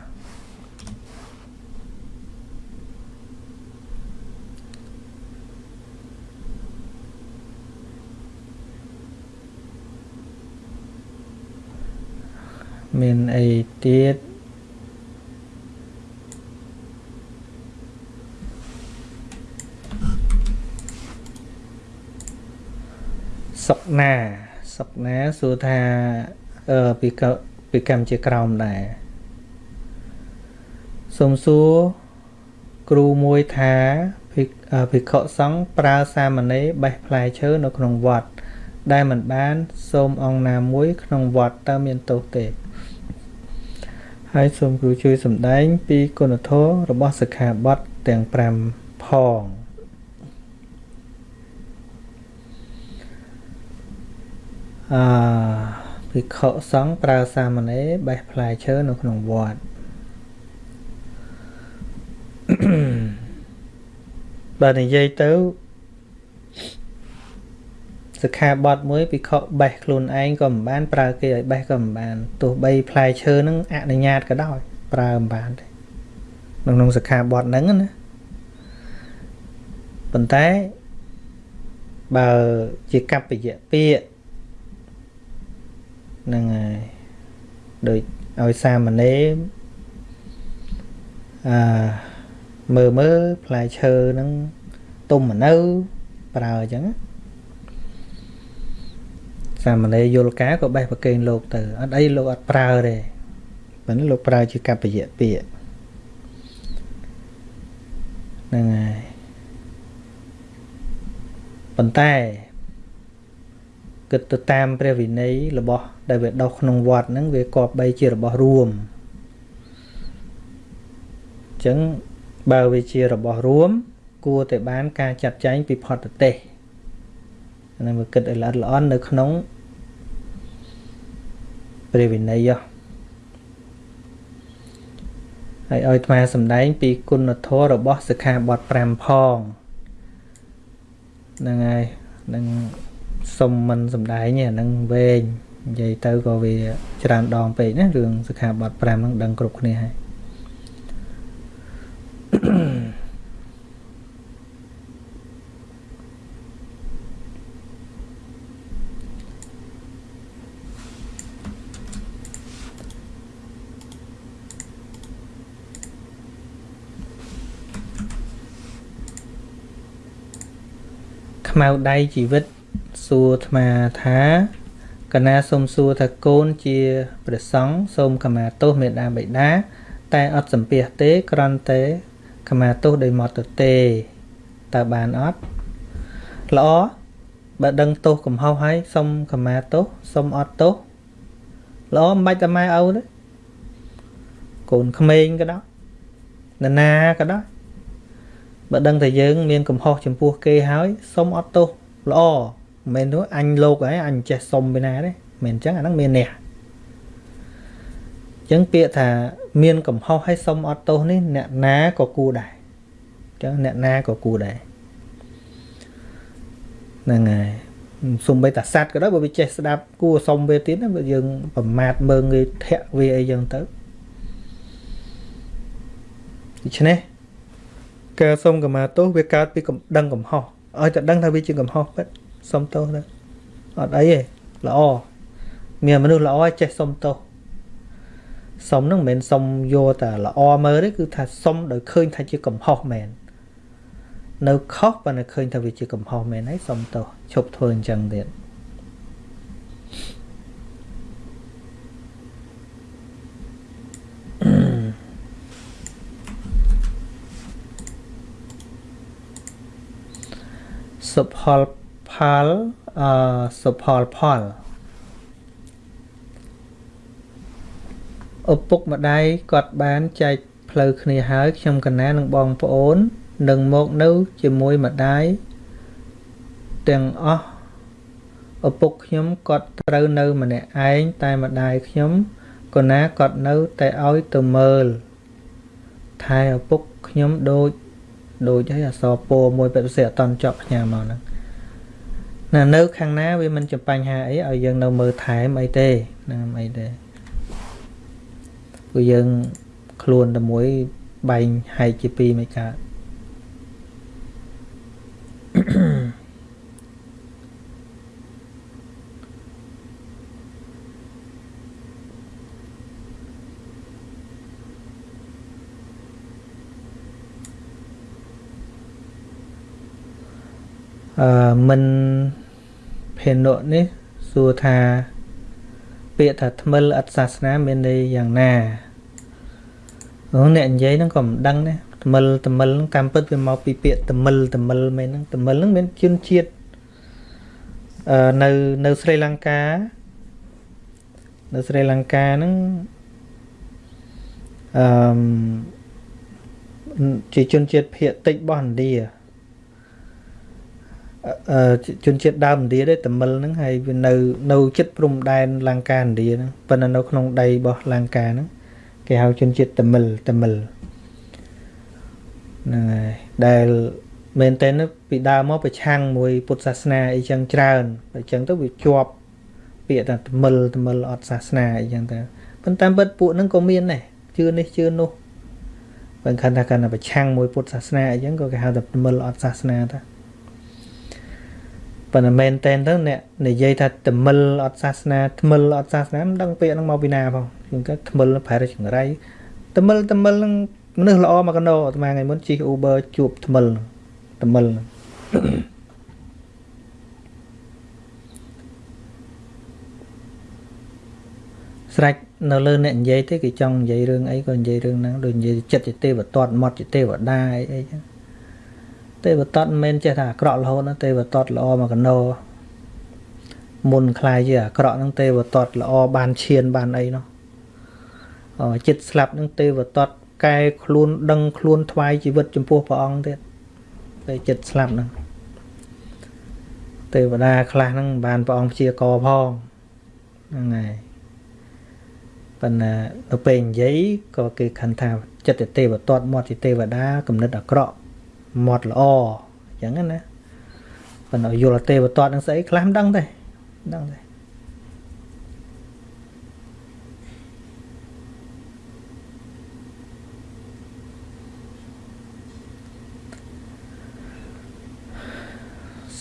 មានអីទៀត សុកណាសុកណាសួរថាអឺពីពីកម្មជាក្រោមដែរសូមសួរគ្រូមួយថាភិក្ខុសង្ឃប្រើសាមណេរបេះផ្លែឈើនៅក្នុងវត្ត ដែលមិនបាន សូមអង្គណាមួយ ក្នុងវត្តតើមានទោសទេហើយសូមគ្រូជួយសម្ដែង ពីគុណធម៌របស់សិក្ខាបទទាំង5ផង អឺភិក្ខុសង្ឃប្រើសាមណេរបេះផ្លែឈើនៅក្នុងវត្តបើនិយាយទៅសិក្ខាបទមួយពិខុបេះខ្លួនឯងក៏មិនបានប្រើគេឲ្យបេះក៏មិនបានទោះបីផ្លែឈើនឹងអនុញ្ញាតក៏ដោយប្រើមិនបានទេក្នុងក្នុងសិក្ខាបទហ្នឹងណាប៉ុន្តែបើជាកប្បយៈពាក្យ ហ្នឹងហើយដូចឲ្យសាមណេរអឺមើលមើលផ្លែឈើហ្នឹងទុំមកនៅប្រើអញ្ចឹងណាសាមណេរយល់ការក៏បេះប្រកេនលោកទៅអត់អីលោកអត់ប្រើទេប៉ុន្តែលោកប្រើជាកប្បយៈពាក្យហ្នឹងហើយប៉ុន្តែ គិតទៅតាមព្រះវិន័យរបស់ដែលវាដុះក្នុងវត្តហ្នឹងវាគប្បីជារបស់រួមអញ្ចឹងបើវាជារបស់រួម គួរតែបានការចាត់ចែងពីផតទេសហ្នឹងវាគិតឲ្យល្អល្អន់នៅក្នុងព្រះវិន័យហើយឲ្យថ្មសម្ដែងពីគុណធម៌របស់សិក្ខាបទ5ផងហ្នឹងហើយនឹង សុំមិនសម្ដែងអាហ្នឹងវែងនិយាយទៅក៏វាច្រើនដងពេកណារឿងសិក្ខាបទ5ហ្នឹងដឹងគ្រប់គ្នាហើយខ្មៅដៃជីវិត សួរអាត្មាថាកណាសូមសួរថាកូនជាព្រះសង្ឃសូមខមាទោសមេដាបិតា តែអត់សំពះទេគ្រាន់តែខមាទោសដោយមកទៅទេតើបានអត់ល្អបើដឹងទោសកំហុសហើយសុំខមាទោសសុំអត់ទោសល្អមិនបាច់តែម៉ែឪទេកូនក្មេងក៏ដោយនរណាក៏ដោយបើដឹងតែយើង មានកំហុសចំពោះគេហើយសុំអត់ទោសល្អ មិនមែននោះអញលោកហើយអញចេះសុំពីណាទេមិនអញ្ចឹងអាហ្នឹងមានអ្នកអញ្ចឹងពាក្យថាមានកំហុសហើយសុំអត់ទោសនេះអ្នកណាក៏គួរដែរអញ្ចឹងអ្នកណាក៏គួរដែរហ្នឹងហើយសំបីតាសัตว์ក៏ដោយបើវាចេះស្ដាប់គួរសុំវាទៀតណាបើយើងប្រមាថមើងវាធាក់វាអីចឹងទៅដូច្នេះការសុំកម្មាទោសវាកើតពីដឹងកំហុសឲ្យតែដឹងថាវាជាកំហុសពិត សុំទោសទៅអត់អីទេល្អមានមនុស្សល្អចេះសុំទោសសុំហ្នឹងមិនមែនសុំយកតែល្អមើលទេគឺថាសុំដោយឃើញថាជាកំហុសមែននៅខុសប៉ុន្តែឃើញថាវាជាកំហុសមែនហើយសុំទោសឈប់ធ្វើអញ្ចឹងទៀតសុផល ផលអសុផលផលឪពុកម្ដាយគាត់បានចែកផ្លូវគ្នាហើយខ្ញុំកណានិងបងប្អូននឹងមកនៅជាមួយម្ដាយទាំងអស់ឪពុកខ្ញុំគាត់ត្រូវនៅម្នាក់ឯងតែម្ដាយខ្ញុំកណាគាត់នៅតែឲ្យទៅមើលថែឪពុកខ្ញុំដូចដូចឲ្យអសរពោមួយពេទ្យសិអត់តន់ចប់ផ្ញើមកហ្នឹង ណានៅខាងណាវាមិនជាបញ្ហាអីឲ្យយើងនៅមើលថែមអីទេណាអីទេព្រោះយើងខ្លួនតែមួយបែងហែកជាពីរមិនកើត អឺមិនភេនុនេះសួរថា ពាក្យថាថ្មិលអត្តសាសនាមានន័យយ៉ាងណាអូអ្នកនិយាយហ្នឹងក៏មិនដឹងដែរថ្មិលថ្មិលតាមពិតវាមកពីពាក្យថ្មិលថ្មិលមែនហ្នឹងថ្មិលហ្នឹងមានជនជាតិអឺនៅនៅស្រីលង្កានៅស្រីលង្កាហ្នឹងអឺជាជនជាតិភាគតិចរបស់ឥណ្ឌា ជនជាតិដើមឥណ្ឌាទេតមិលហ្នឹងហើយវានៅនៅចិត្តព្រំដែនលង្កាឥណ្ឌាហ្នឹងប៉ុន្តែនៅក្នុងដីរបស់លង្កាហ្នឹងគេហៅជនជាតិតមិលតមិលហ្នឹងហើយដែលមែនតើពីដើមមកប្រឆាំងមួយពុទ្ធសាសនាអីចឹងច្រើនអញ្ចឹងទៅវាជាប់ពាក្យថាតមិលតមិលអត់សាសនាអីចឹងទៅប៉ុន្តែពិតពួកហ្នឹងក៏មានដែរជឿនេះជឿនោះបើខណ្ឌថាកាន់តែប្រឆាំងមួយពុទ្ធសាសនាអីចឹងក៏គេហៅថាតមិលអត់សាសនាតា ប៉ុន្តែមែនតែនទៅអ្នកនិយាយថាតមិលអត់សាសនាថ្មិលអត់សាសនាមិនដឹងពាក្យហ្នឹងមកពីណាផងជាងក៏ថ្មិលប្រែរចង្រៃតមិលតមិលហ្នឹងមនុស្សល្អមកកណោអាត្មាថ្ងៃមុនជិះ Uber ជួបថ្មិលថ្មិលស្រេចនៅលើអ្នកនិយាយទេគេចង់និយាយរឿងអីក៏និយាយរឿងហ្នឹងដូចនិយាយចិត្តជាទេវតតមាត់ជាទេវតាអីអីចឹង ទេវតតមិនមែនចេះថាអាក្រក់រហូតណាទេវតតល្អមកកណោមុនខ្លាយជាអាក្រក់ហ្នឹងទេវតតល្អបានឈានបានអីនោះអចិត្តស្លាប់ហ្នឹងទេវតតកែខ្លួនដឹងខ្លួនថ្វាយជីវិតចំពោះព្រះអង្គទៀតពេលចិត្តស្លាប់ហ្នឹងទេវតាខ្លះហ្នឹងបានព្រះអង្គព្យាករផងហ្នឹងហើយប៉ុន្តែទៅពេលនិយាយក៏គេខឹងថាចិត្តទេវតតមាត់ជាទេវតាគំនិតអាក្រក់ មាត់ល្អអញ្ចឹងណាប៉ុន្តែយល់ទេវតតនឹងស្អីខ្លះមិនដឹងទេមិនដឹងទេ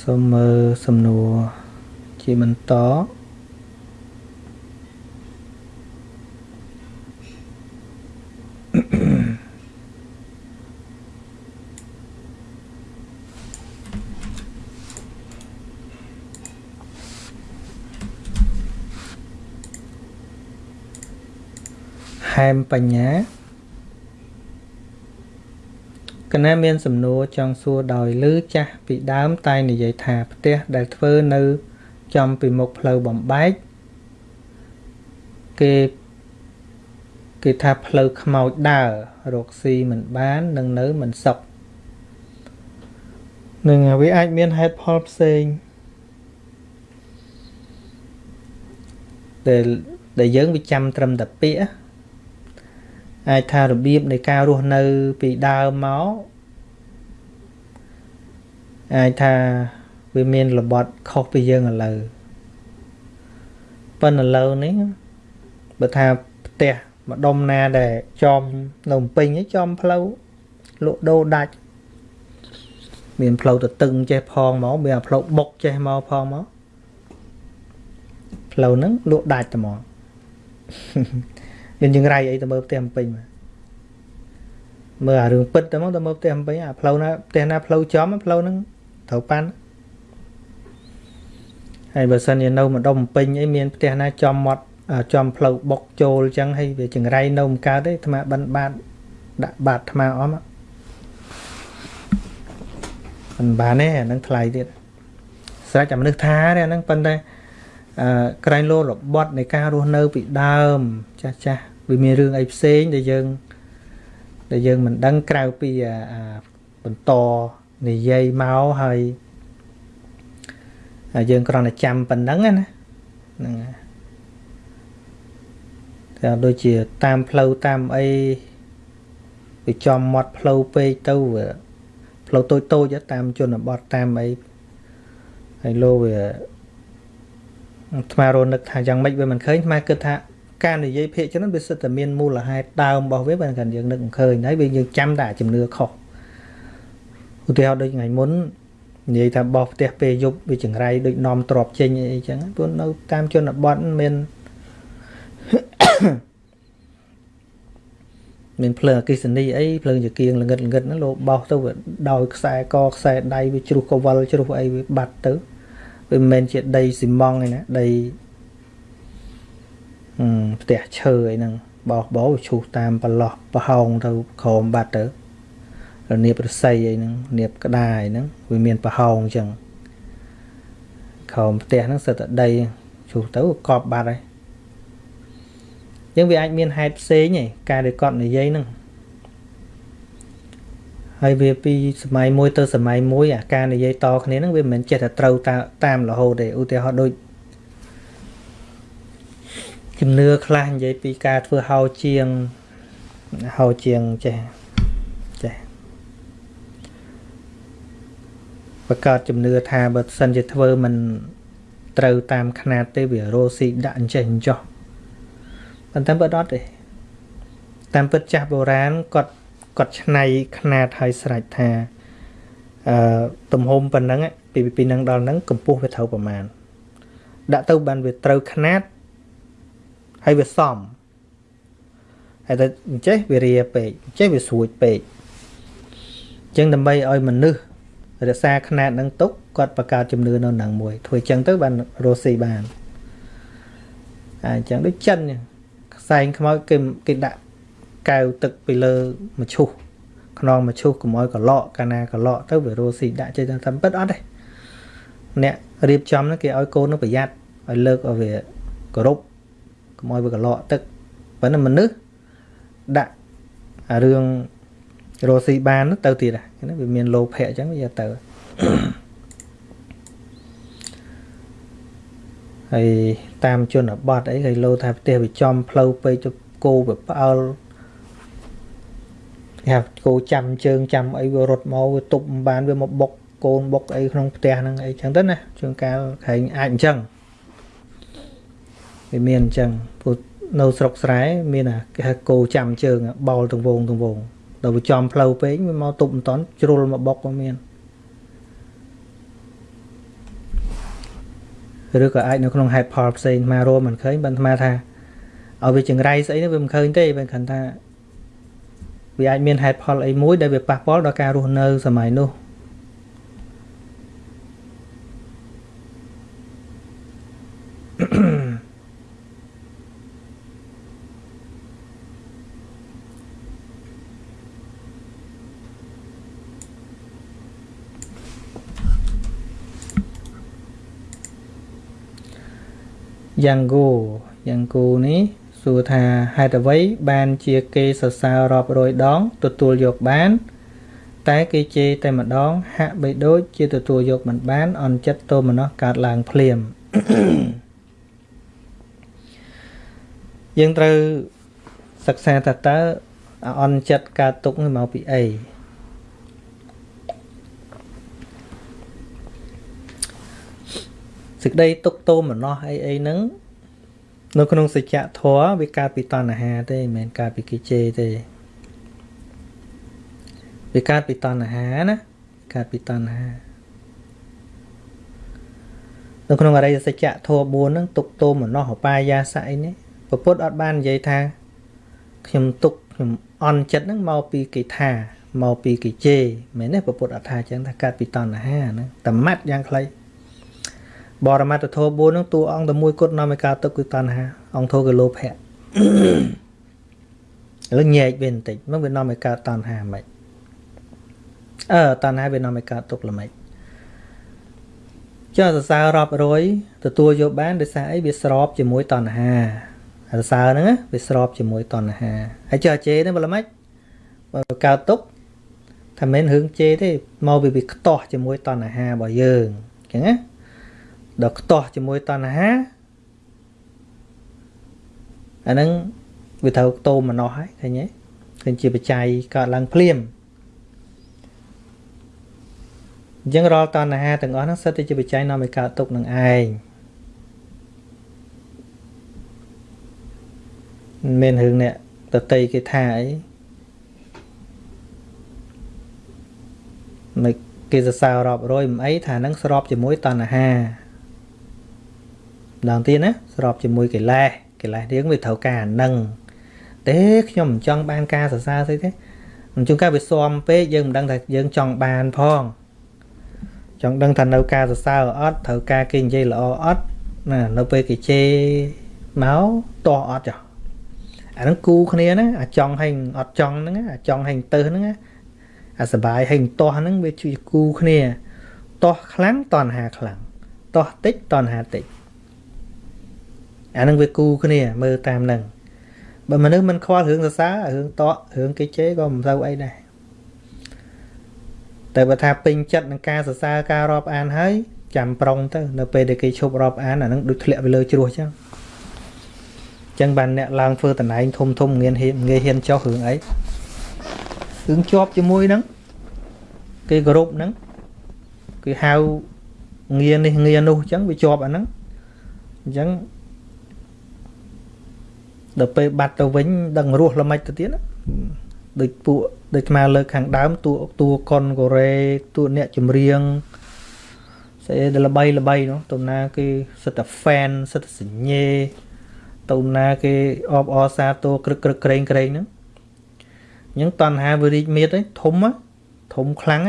សូមមើលសំណួរជាបន្ត មបញ្ញាកណាមានសំណួរចង់សួរដោយលឺចាស់ពីដើមតែនិយាយថាផ្ទះដែលធ្វើនៅចំពីមុខផ្លូវបំបែកគេគេថាផ្លូវខ្មោចដើររកស៊ីមិនបាននឹងនៅមិនសុខនឹងវាអាចមានហេតុផលផ្សេងដែលដែលយើងវាចាំត្រឹមតែពាក្យ អាចថារបៀបនៃការរស់នៅពីដើមមកអាចថាវាមានរបត់ខុសពីយើងឥឡូវប៉ុន្តែឥឡូវនេះបើថាផ្ទះម្ដុំណាដែលចំនៅពេញឯងចំផ្លូវលក់ដូរដាច់មានផ្លូវទៅតឹងចេះផងមកមានផ្លូវបុកចេះមកផងមកផ្លូវហ្នឹងលក់ដាច់តែមក មានចង្រៃអីទៅមើលផ្ទះពេញមកមើលអារឿងពិតទៅមកទៅមើលផ្ទះពេញអាផ្លូវណាផ្ទះណាផ្លូវចំផ្លូវហ្នឹងត្រូវប៉ាន់ហើយបើសិនជានៅម្ដុំពេញអីមានផ្ទះណាចំមាត់ចំផ្លូវបុកចូលអញ្ចឹងហើយវាចង្រៃនៅមិនកើតទេអាត្មាបិណ្ឌបាតដាក់បាតអាត្មាអមមិនបានទេអានឹងថ្លៃទៀតស្រេចតែមនុស្សថាទេអានឹងប៉ុន្តែអឺ ក្រែងលោរបត់នៃការរស់នៅពីដើម ចាស់ចាស់វាមានរឿងអីផ្សេងដែលយើងដែលយើងមិនដឹងក្រៅពីបន្តនិយាយមកហើយយើងគ្រាន់តែចាំប៉ុណ្ណឹងណាហ្នឹងតែដូចជាតាមផ្លូវតាមអីវាចំមាត់ផ្លូវពេកទៅផ្លូវតូចតូចតាមជនបទតាមអីហើយលោវា ថ្មរនឹកថាយ៉ាងម៉េចវាមិនឃើញថ្មគិតថាការនិយាយភាកច្រើនវាសិតតែមានមូលហេតុដើមរបស់វាបើមិនយើងនឹកមិនឃើញហើយវាយើងចាំតែជំនឿខុសឧទាហរណ៍ដូចថ្ងៃមុននិយាយថាបោះផ្ទះពេលយប់វាចង្រៃដូចនាំទ្របចេញអីចឹងព្រោះនៅតាមជនបទមានមានភ្លើងអគិសនីអីភ្លើងចង្គៀងល្ងិតល្ងិតហ្នឹងលោកបោះទៅវាដោយខ្សែកខ្សែដៃវាជ្រុះកវលជ្រុះអីវាបាត់ទៅ វាមិនមែនជាដីស៊ីម៉ងទេណាដីអឺផ្ទះឈើអីហ្នឹងបោះបោឈូសតាមប្រឡោះប្រហោងទៅក្រោមបាត់ទៅរនៀបរស័យអីហ្នឹងនៀបក្តារអីហ្នឹងវាមានប្រហោងអញ្ចឹងក្រោមផ្ទះហ្នឹងសិតតែដីឈូសទៅកប់បាត់ហើយចឹងវាអាចមានហេតុផ្សេងឯងការដែលគាត់និយាយហ្នឹង ហើយវាពីសម័យមួយទៅសម័យមួយអាការនិយាយតគ្នាហ្នឹងវាមិនមែនចេះតែត្រូវតាមរហូតទេឧទាហរណ៍ដូចជំនឿខ្លះនិយាយពីការធ្វើហោជាងហោជាងចេះចេះបកកើតជំនឿថាបើសិនជាធ្វើមិនត្រូវតាមຂណាតទេវារោស៊ីដាក់អញ្ចេះអញ្ចោះប៉ុន្តែបើអត់ទេតាមពិតចាស់បុរាណគាត់ គាត់ឆ្នៃຂະຫນាតឲ្យស្រេចថាអឺទំហំប៉ុណ្ណឹងពីពីនឹងដល់ហ្នឹងកម្ពស់វាត្រូវប្រមាណដាក់ទៅបានវាត្រូវຂະຫນាតហើយវាសមហើយតែអញ្ចេះវារាពេកអញ្ចេះវាស្រួចពេកអញ្ចឹងដើម្បីឲ្យមនុស្សរក្សាຂະຫນាតនឹងទុកគាត់បង្កើតជំនឿនៅនឹងមួយធ្វើអញ្ចឹងទៅបានរស់ស៊ីបានអញ្ចឹងដូចចិនខ្សែងខ្មោចគេគេដាក់ កែវទឹកពីលើមឈូសខ្នងមឈូសកុំឲ្យកលក់កាលណាកលក់ទៅវារស់ស៊ីដាក់ចេះតែតាមពិតអត់ទេអ្នករៀបចំហ្នឹងគេឲ្យកូននឹងប្រយ័ត្នឲ្យលើកឲ្យវាគោរពកុំឲ្យវាកលក់ទឹកប៉ុន្តែមនុស្សដាក់អារឿងរស់ស៊ីបានទៅទៀតហ្នឹងវាមានលោភៈអញ្ចឹងវាទៅហើយតាមជនបទអីគេលោថាផ្ទះវាចំផ្លូវពេកទៅគោវាផ្អើល គេហៅគោចាំជើងចាំអីវារត់មកវាទប់មិនបានវាមកបុកកូនបុកអីក្នុងផ្ទះហ្នឹងអីចឹងទៅណាជួនកាលខែងអាចអញ្ចឹងវាមានអញ្ចឹងព្រោះនៅស្រុកស្រែមានអាគេហៅគោចាំជើងបោលទងវងទងវងដល់វាចំផ្លូវពេកវាមកទប់មិនតន់ជ្រុលមកបុកក៏មានឬក៏អាចនៅក្នុងហេតុផលផ្សេងអារួមមិនឃើញបានអាថាឲ្យវាចង្រៃស្អីនោះវាមិនឃើញទេបើគាត់ថា វាអាចមានហេតុផលអីមួយដែលវាប៉ះពាល់ដល់ការរស់នៅសម័យនោះយ៉ាងគូយ៉ាងគូនេះ សួរថាហេតុអ្វីបានជាគេសរសើររាប់រយដង ទទួលយកបាន តែគេជេរតែម្ដង ហាក់បីដូចជាទទួលយកមិនបាន អន់ចិត្តទោមនស្សកើតឡើងភ្លាមយើងត្រូវសិក្សាថាតើអន់ចិត្តកើតទុកនេះមកពីអីសេចក្តីទុកទោមនស្សអីអីហ្នឹង នៅក្នុងសច្ចធម៌វាកើតពីតណ្ហាទេមិនមែនកើតពីកិជេទេវាកើតពីតណ្ហាណាកើតពីតណ្ហានៅក្នុងអរិយសច្ចធម៌4ហ្នឹងទុកទោមនស្សឧបាយាសៈអីនេះពពុទ្ធអត់បាននិយាយថាខ្ញុំទុកខ្ញុំអន់ចិត្តហ្នឹងមកពីកិថាមកពីកិជេមែនទេពពុទ្ធអត់ថាចឹងថាកើតពីតណ្ហាហ្នឹងតម៉ាត់យ៉ាងខ្លី បរមត្តធម៌4ហ្នឹងតួអង្គតែមួយគត់នាំឲ្យកើតទុកគឺតណ្ហាអង្គធម៌គឺលោភៈឥឡូវញែកវាបន្តិចមកវានាំឲ្យកើតតណ្ហាមិនអឺតណ្ហាវានាំឲ្យកើតទុកល្មិចចុះសរសើររាប់រយទទួលយកបានដោយសារអីវាស្របជាមួយតណ្ហាសរសើរហ្នឹងវាស្របជាមួយតណ្ហាហើយចុះជេរហ្នឹងបើល្មិចបើកើតទុកថាមិនរឿងជេរទេមកវាវាខ្ទាស់ជាមួយតណ្ហារបស់យើងអញ្ចឹងណា ដល់ខ្ទាស់ជាមួយតណ្ហាអាហ្នឹងវាត្រូវតោមម្នោះហើយឃើញទេឃើញជាបច្ច័យកើតឡើងភ្លាមអញ្ចឹងរាល់តណ្ហាទាំងអស់ហ្នឹងសិតតែជាបច្ច័យនាំឲ្យកើតទុកនឹងឯងមិនមែនរឿងអ្នកតតីគេថាអីមិនគេសរសើររាប់រយមិនអីថានឹងស្របជាមួយតណ្ហា ម្ដងទៀតណាស្របជាមួយកិលេសកិលេសរៀងវាត្រូវការអានឹងទេខ្ញុំមិនចង់បានការសរសើរស្អីទេមិនជួនកាលវាស៊ាំពេកយើងមិនដឹងថាយើងចង់បានផងចង់ដឹងថានៅការសរសើរអត់ត្រូវការគេនិយាយល្អអត់ណានៅពេលគេជេរមកតោះអត់ចុះអាហ្នឹងគូគ្នាណាអាចង់ហើយអត់ចង់ហ្នឹងអាចង់ហើយទៅហ្នឹងអាសបាយហើយតោះហ្នឹងវាជួយគូគ្នាតោះខ្លាំងតណ្ហាខ្លាំងតោះតិចតណ្ហាតិច អានឹងវាគូគ្នាមើលតាមនឹងបើមនុស្សមិនខ្វល់រឿងសរសើររឿងតក់រឿងគេជេរក៏មិនសូវអីដែរតែបើថាពេញចិត្តនឹងការសរសើរការរាប់អានហើយចាំប្រុងទៅនៅពេលដែលគេឈប់រាប់អានអានឹងដូចធ្លាក់ទៅលើជ្រោះចឹងចឹងបានអ្នកឡើងធ្វើតំណែងធំធំងាយហ៊ានងាយហ៊ានចុះរឿងអីរឿងជាប់ជាមួយហ្នឹងគេគោរពហ្នឹងគេហៅងារនេះងារនោះចឹងវាជាប់អាហ្នឹងអញ្ចឹង ដល់ពេលបាត់ទៅវិញដឹងរស់ល្មិចទៅទៀតដូចពួកដូចស្មាលើកខាងដើមតួតួកុនកូរ៉េតួអ្នកចម្រៀងស្អីដែលល្បីល្បីនោះទៅណាគេសិតតែ fan សិតតែសញ្ញេទៅណាគេអបអរសាទរក្រឹកក្រឹកក្រែងក្រែងហ្នឹងអញ្ចឹងតណ្ហាវារីកមាតធំធំខ្លាំង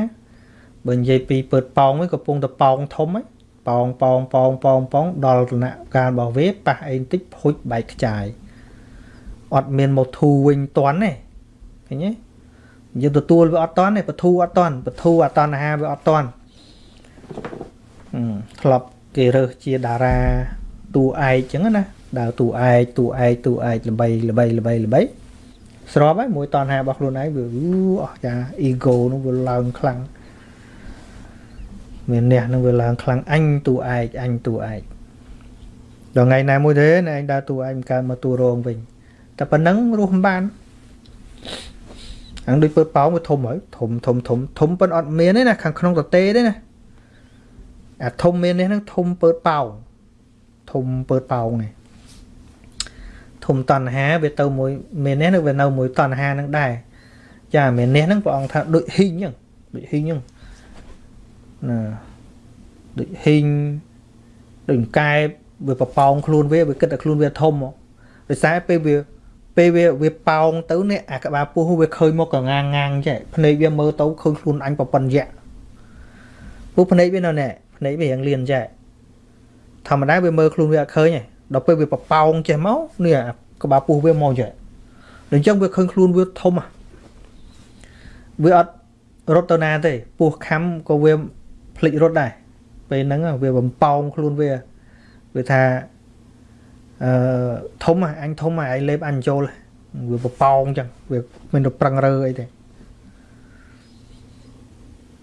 បើនិយាយពីពើតប៉ោងវិញកំពុងតែប៉ោងធំប៉ោងប៉ោងប៉ោងប៉ោងប៉ោងដល់ដំណាក់កាលរបស់វាប៉ះអីបន្តិចភុចបែកខ្ចាយ អត់មានមកធូវិញតន់ទេឃើញទេយើងទទួលវាអត់តន់ទេបធូអត់តន់បធូអត់តន់អាហារវាអត់តន់ធ្លាប់គេរើសជាតារាតួឯកចឹងណាដើរតួឯកតួឯកតួឯកល្បីល្បីល្បីល្បីស្របហើយមួយតណ្ហារបស់ខ្លួនឯងវាអស់ចា ego នោះវាឡើងខ្លាំងមានអ្នកនឹងវាឡើងខ្លាំងអញតួឯកអញតួឯកដល់ថ្ងៃណាមួយទេឯងដើរតួឯកមិនកើតមកតួរងវិញ តែប៉ុណ្ណឹងរស់មិនបានអាងដូចពើប៉ោងវាធំហើយធំធំធំធំប៉ុនអត់មានទេណាខាងក្នុងតទេទេណាអាធំមាននេះហ្នឹងធំពើប៉ោងធំពើប៉ោងនេះធំតណ្ហាវាទៅមួយមាននេះវានៅមួយតណ្ហាហ្នឹងដែរចាមាននេះហ្នឹងព្រះអង្គថាដូចហ៊ីងហ្នឹងដូចហ៊ីងហ្នឹងណាដូចហ៊ីងដូចកែបវាប្រប៉ោងខ្លួនវាវាគិតតែខ្លួនវាធំមកដោយសារពេលវា ពេលវាវាប៉ោងទៅនេះអាក្បាលពោះវាឃើញមកកងាងងាងចេះភ្នែកវាមើលទៅឃើញខ្លួនអញប្រប៉ុនយៈពោះភ្នែកវានៅនេះភ្នែកវារៀងលៀនចេះធម្មតាវាមើលខ្លួនវាអត់ឃើញទេដល់ពេលវាប្រប៉ោងចេះមកនេះអាក្បាលពោះវាមកចេះដល់អញ្ចឹងវាឃើញខ្លួនវាធំវាអត់រត់ទៅណាទេពោះខំក៏វាភ្លេចរត់ដែរពេលហ្នឹងវាបំប៉ោងខ្លួនវាវាថា អឺធំអញធំអញលេបអញចូលវាបប៉ោងចឹងវាមិនទៅប្រឹងរើអីទេ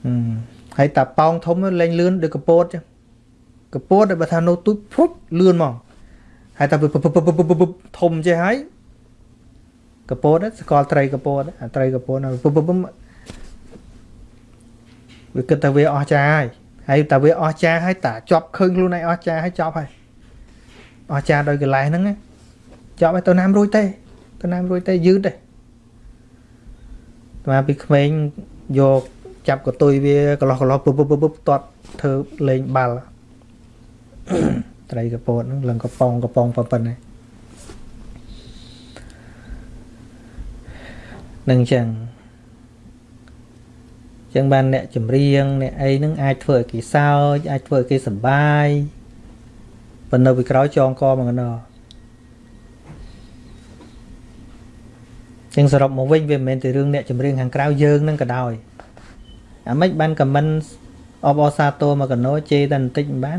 ហឹមហើយតាប៉ោងធំលេងលឿនដូចកពតចឹងកពតដែលបើថានៅទូចភុបលឿនមកហើយតាធំចេះហើយកពតស្គាល់ត្រីកពតអាត្រីកពតពុបពុបវាគិតថាវាអស់ចាហើយហើយតាវាអស់ចាហើយតាជាប់ឃើញខ្លួនឯងអស់ចាហើយចប់ហើយ អស់ចាដោយកលេសហ្នឹងចប់ហើយទៅណាមរួចទេទៅណាមរួចទេយឺតទេតាមពីក្មេងយកចាប់កតុយវាកន្លោះកន្លោះពុបពុបពុបតាត់ធ្វើលេងបាល់ត្រីកពតហ្នឹងឡើងកប៉ងកប៉ងប៉ុណ្ណេះនឹងចឹងចឹងបានអ្នកចម្រៀងអ្នកអីហ្នឹងអាចធ្វើឲ្យគេសើចអាចធ្វើឲ្យគេសប្បាយ ប៉ុន្តែនៅពីក្រោយចងកមកណោចឹងសរុបមកវិញវាមិនមែនតែរឿងអ្នកចម្រៀងខាងក្រៅយើងនឹងក៏ដោយអាម៉េចបានខមមិនអបអសាទរមកកណោជេរតែបន្តិចមិនបាន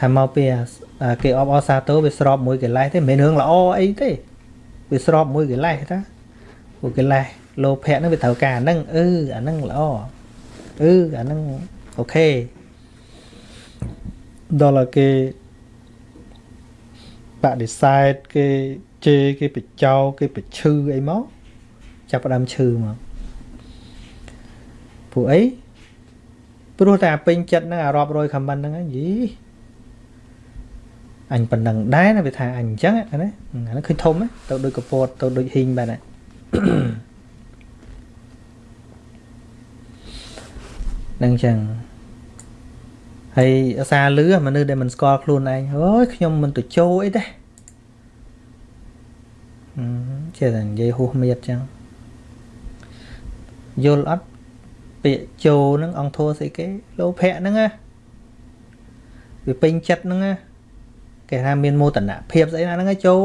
ថាមកពីគេអបអសាទរវាស្របមួយកលេសទេមិនមែនរឿងល្អអីទេវាស្របមួយកលេសតាពួកកិលេសលោភៈហ្នឹងវាត្រូវការហ្នឹងអឺអាហ្នឹងល្អអឺអាហ្នឹងអូខេដល់គេ បដិសេធគេជេរគេបចោគេបឈឺអីមកចាប់ផ្ដើមឈឺមកពួកអីព្រោះតែពេញចិត្តហ្នឹងអារាប់រយខមមិនហ្នឹងយីអញប៉ុណ្ណឹងដែរណាវាថាអញអញ្ចឹងណាអាហ្នឹងឃើញធំទៅដូចកពតទៅដូចហ៊ីងបែបហ្នឹងនឹងចឹង ហើយអាសាលឺមនុស្សដែលមិនស្គាល់ខ្លួនឯងអើយខ្ញុំមិនទៅចូលអីទេចេះតែនិយាយហួសមៀតចឹងយល់អត់ពាក្យចូលហ្នឹងអង្គធัวស្អីគេលោភៈហ្នឹងណាវាពេញចិត្តហ្នឹងណាគេថាមានមោទនភាពស្អីណាហ្នឹងចូល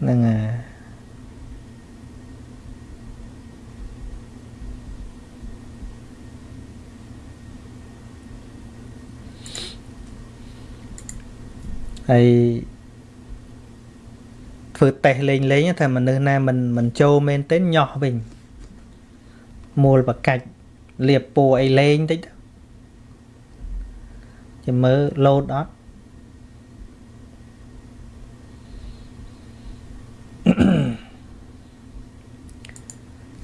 ហ្នឹងហើយ ធ្វើតេស្តលេងលេងថាមនុស្សណាមិនមិនចូលមែនទេញោះវិញមូលបកាច់លៀបពូអីលេងតិចចាំមើលលោតអត់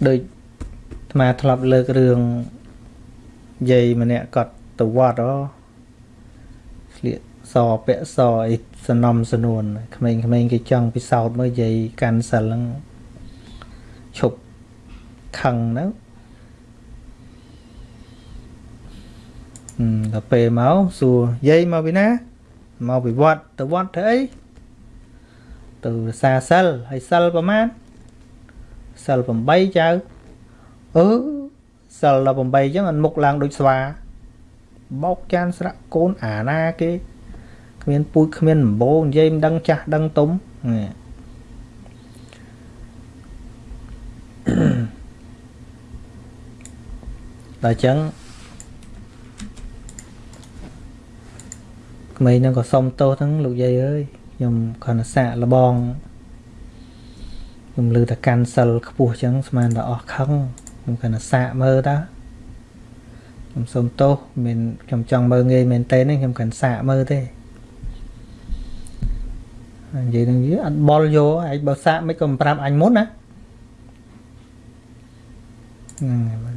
ដូចអាត្មាធ្លាប់លើករឿងយាយម្នាក់គាត់ទៅវត្តហ៎ ស្លៀកសពាក់សអីសនំសនួនក្មេងៗគេចង់ពិសោធន៍មើលយាយកាន់សិលហ្នឹងឈប់ខឹងទៅដល់ពេលមកសួរយាយមកពីណាមកពីវត្តទៅវត្តធ្វើអីទៅរសាសិលហើយសិលប្រមាណសិល8ចៅអឺសិល18អញ្ចឹងអានមុខឡើងដូចស្វាបោកចានស្រាក់កូនអាណាគេ គ្មានពូជគ្មានដំបងនិយាយមិនដឹងចាស់ដឹងទុំនេះដល់អញ្ចឹងក្មេងហ្នឹងក៏សុំទោសហ្នឹងលោកយាយអើយខ្ញុំគ្រាន់តែសាកលបងខ្ញុំលើថាកាន់សិលខ្ពស់ចឹងស្មានតែអស់ខឹងខ្ញុំគ្រាន់តែសាកមើលតាខ្ញុំសុំទោសមិនខ្ញុំចង់មើលងាយមែនតើខ្ញុំគ្រាន់សាកមើលទេ និយាយនឹងវាអត់បលយកឯងបើសាកមិនក៏មិនប្រាប់អញមុនណា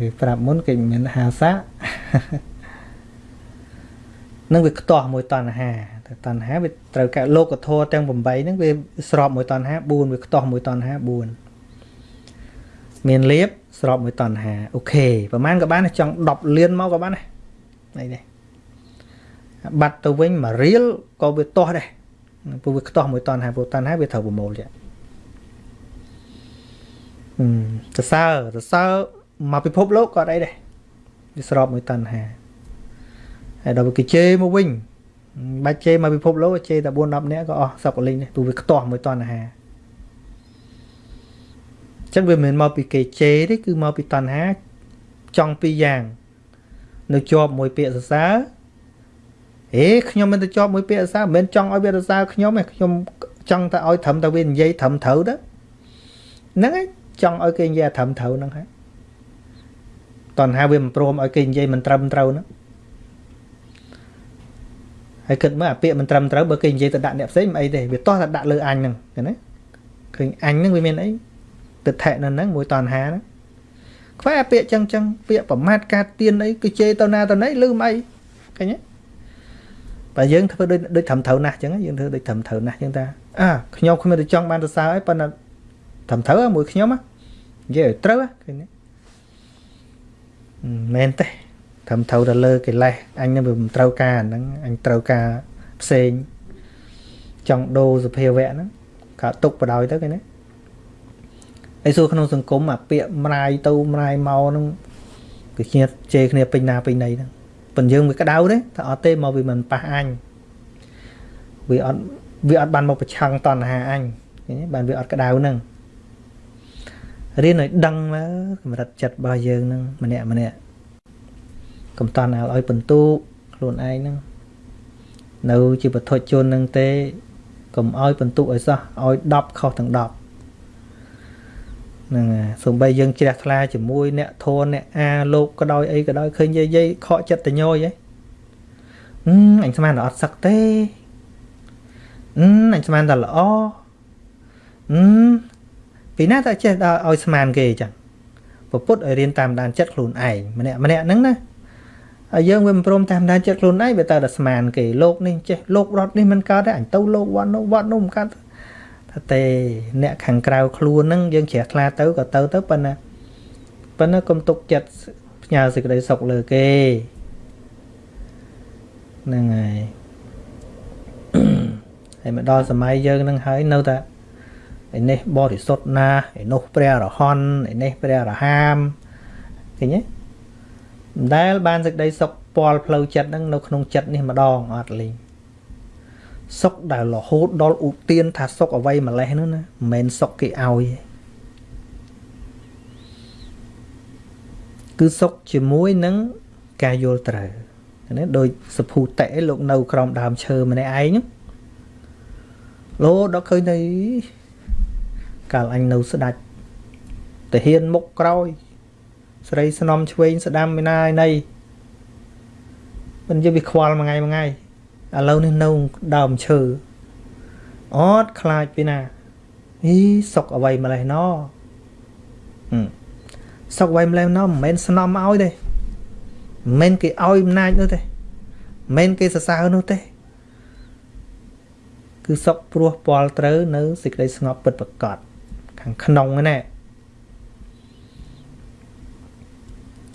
គេប្រាប់មុនគេមិនមែនហាសាកនឹងវាខ្ទាស់មួយតណ្ហាតែតណ្ហាវាត្រូវកែលោកធម៌ទាំង8ហ្នឹងវាស្របមួយតណ្ហា4វាខ្ទាស់មួយតណ្ហា4មានលៀបស្របមួយតណ្ហាអូខេប្រហែលក៏បានចង់10លានមកក៏បានដែរនេះនេះបាត់ទៅវិញមួយរៀលក៏វាទាស់ដែរ ព្រោះវាខ្ទាស់មួយតណ្ហាព្រោះតណ្ហាវាត្រូវប្រមូលចាអឺសរសើរសរសើរមកពិភពលោកក៏អីដែរវាស្របមួយតណ្ហាហើយដល់គេជេរមកវិញបាច់ជេរមកពិភពលោកជេរតែ4 10នាក់ក៏អស់សក់កលិញនេះទូវាខ្ទាស់មួយតណ្ហាចឹងវាមិនមែនមកពីគេជេរទេគឺមកពីតណ្ហាចង់ពីរយ៉ាងនៅជាប់មួយពាក្យសរសើរ ហេខ្ញុំមិនទៅជាប់មួយពាក្យសរសើរមិនមែនចង់ឲ្យវាសរសើរខ្ញុំទេខ្ញុំចង់តែឲ្យត្រឹមតែវានិយាយត្រឹមត្រូវទៅហ្នឹងឯងចង់ឲ្យគេនិយាយត្រឹមត្រូវហ្នឹងហើយតនហៅវាមិនព្រមឲ្យគេនិយាយមិនត្រឹមត្រូវហ្នឹងហើយគិតមើលអាពាក្យមិនត្រឹមត្រូវបើគេនិយាយទៅដាក់អ្នកផ្សេងមិនអីទេវាតោះតែដាក់លើអញហ្នឹងឃើញទេឃើញអញហ្នឹងវាមានអីទិដ្ឋិនៅហ្នឹងមួយតនហាហ្នឹងខ្វះអាពាក្យចឹងចឹងពាក្យប្រមាថកាត់ទៀនអីគឺជេរទៅណាទៅណីលឺមិនអីឃើញទេ បើយើងធ្វើដូចដូចត្រឹមត្រូវណាស់ចឹងយើងធ្វើដូចត្រឹមត្រូវណាស់ចឹងតាអាខ្ញុំគ្មានទៅចង់បានសរសើរអីប៉ុន្តែត្រឹមត្រូវមួយខ្ញុំនិយាយឲ្យត្រូវឃើញទេមែនទេត្រឹមត្រូវទៅលើកិលេសអញនឹងវាមិនត្រូវការហ្នឹងអញត្រូវការផ្សេងចង់ដូរសភាវៈហ្នឹងក៏ទុកបដ ாய் ទៅគេណាហើយសួរក្នុងសង្គមអាពាក្យម្រាយទៅម្រាយមកហ្នឹងគឺគ្នាជេរគ្នាពេញណាពេញណីហ្នឹង ប៉ុន្តែយើងវាក្តៅទេតែអត់ទេមកវាមិនប៉ះអញវាអត់វាអត់បានមកប្រឆាំងតណ្ហាអញឃើញទេបានវាអត់ក្តៅហ្នឹងរៀនឲ្យដឹងមកកម្រិតចិត្តរបស់យើងហ្នឹងម្នាក់ម្នាក់កុំតន់ឲ្យបន្ទូខ្លួនឯងហ្នឹងនៅជាបទជននឹងទេកុំឲ្យបន្ទុកឲ្យសោះឲ្យ10ខុសទាំង10 ហ្នឹងសំបីយើងជ្រះថ្លាជាមួយអ្នកធនអ្នកអាលោកក៏ដោយអីក៏ដោយឃើញយាយយាយខកចិត្តតញយហ៎អឺអញស្មានតែអត់សឹកទេអឺអញស្មានតែល្អអឺពីណាតែចេះដល់ឲ្យស្មានគេចឹងពពុទ្ធឲ្យរៀនតាមដានចិត្តខ្លួនឯងម្នាក់ម្នាក់ហ្នឹងណាហើយយើងវាមិនព្រមតាមដានចិត្តខ្លួនឯងវាទៅតែស្មានគេលោកនេះចេះលោករត់នេះមិនកើតទេអញទៅលោកវត្តនោះវត្តនោះមិនកើតថា ទេអ្នកខាងក្រៅខ្លួនហ្នឹងយើងជ្រះថ្លាទៅក៏ទៅទៅប៉ុន្តែប៉ុន្តែកុំទុកចិត្តផ្ញើសេចក្តីសុខលើគេហ្នឹងហើយហើយមកដល់សម័យយើងនឹងហើយនៅតែឯនេះបរិសុទ្ធណាស់ឯនោះព្រះរហន្តឯនេះព្រះរហាមឃើញទេមិនដែលបានសេចក្តីសុខពាល់ផ្លូវចិត្តហ្នឹងនៅក្នុងចិត្តនេះម្ដងអត់លេង សុខដែលរហូតដល់ឧទានថាសុខអ្វីម្លេះនោះណាមិនមែនសុខគេឲ្យទេគឺសុខជាមួយនឹងការយល់ត្រូវណាដោយសភូតៈលោកនៅក្រោមដើមឈើម្នាក់ឯងលោដល់ឃើញទៅកាលអញនៅស្ដាច់តាហ៊ានមុខក្រោយ ស្រីស្នំឆ្វេងស្ដាំឯណាឯណីមិនយល់វាខ្វល់មួយថ្ងៃមួយថ្ងៃ ឥឡូវនេះនៅដើមឈើអត់ខ្លាចពីណាអីសុកអ្វីម្លេះណសុកអ្វីម្លេះណមិនមែនស្នំឲ្យទេមិនមែនគេឲ្យអំណាចនោះទេមិនមែនគេសរសើរនោះទេគឺសុកព្រោះពាល់ត្រូវនៅសេចក្តីស្ងប់ពិតប្រកបខាងក្នុងហ្នឹងណា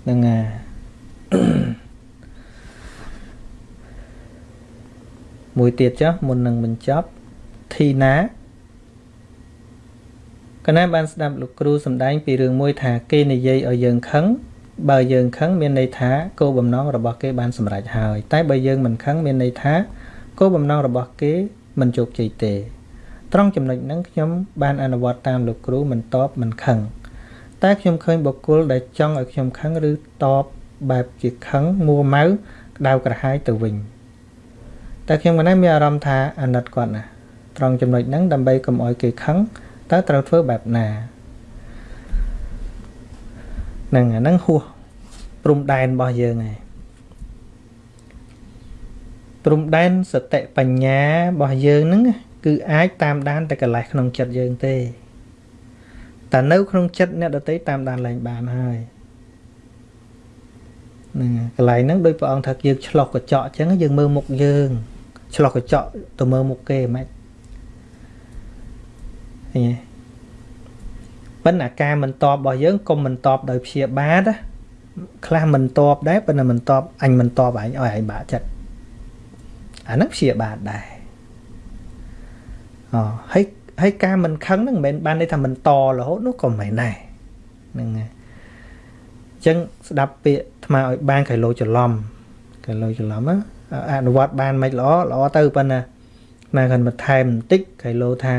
ហ្នឹងហើយ មួយទៀតចុះមុននឹងបញ្ចប់ធីណាកណាបានស្ដាប់លោកគ្រូសម្ដែងពីរឿងមួយថាគេនិយាយឲ្យយើងខឹងបើយើងខឹងមានន័យថាគោលបំណងរបស់គេបានសម្រេចហើយ តែបើយើងមិនខឹងមានន័យថាគោលបំណងរបស់គេមិនជោគជ័យទេត្រង់ចំណុចហ្នឹងខ្ញុំបានអនុវត្តតាមលោកគ្រូមិនតបមិនខឹងតែខ្ញុំឃើញបុគ្គលដែលចង់ឲ្យខ្ញុំខឹងឬតបបែបជាខឹងមួម៉ៅក្តៅក្រហាយទៅវិញ តែខ្ញុំមិនដែរមានអារម្មណ៍ថាអាណិតគាត់ណាត្រង់ចំណុចហ្នឹងដើម្បីកុំឲ្យគេខឹងតើត្រូវធ្វើបែបណាហ្នឹងអាហ្នឹងហួសព្រំដែនរបស់យើងឯងព្រំដែនសតិបញ្ញារបស់យើងហ្នឹងគឺអាចតាមដានតែកន្លែងក្នុងចិត្តយើងទេតែនៅក្នុងចិត្តអ្នកដតីតាមដានឡើងបានហើយហ្នឹងកន្លែងហ្នឹងដោយព្រះអង្គថាយើងឆ្លោះកញ្ចក់អញ្ចឹងយើងមើលមុខយើង ឆ្លោះកញ្ចក់ទៅមើលមុខគេមិនឃើញទេប៉ុន្តែការមិនតបរបស់យើងកុំមិនតបដោយព្យាបាទខ្លះមិនតបដែរប៉ុន្តែមិនតបអញមិនតបអញឲ្យអញបាក់ចិត្តអាហ្នឹងព្យាបាទដែរអូហើយហើយការមិនខឹងហ្នឹងមិនមែនបានន័យថាមិនតរហូតនោះក៏មិនមែនដែរហ្នឹងហើយអញ្ចឹងស្ដាប់ពាក្យថ្មឲ្យបានកៃឡូច្រឡំកៃឡូច្រឡំ អនុវត្តបានមិនល្អល្អទៅប៉ុន្តែណាគាត់បន្ថែមបន្តិចកៃឡូថា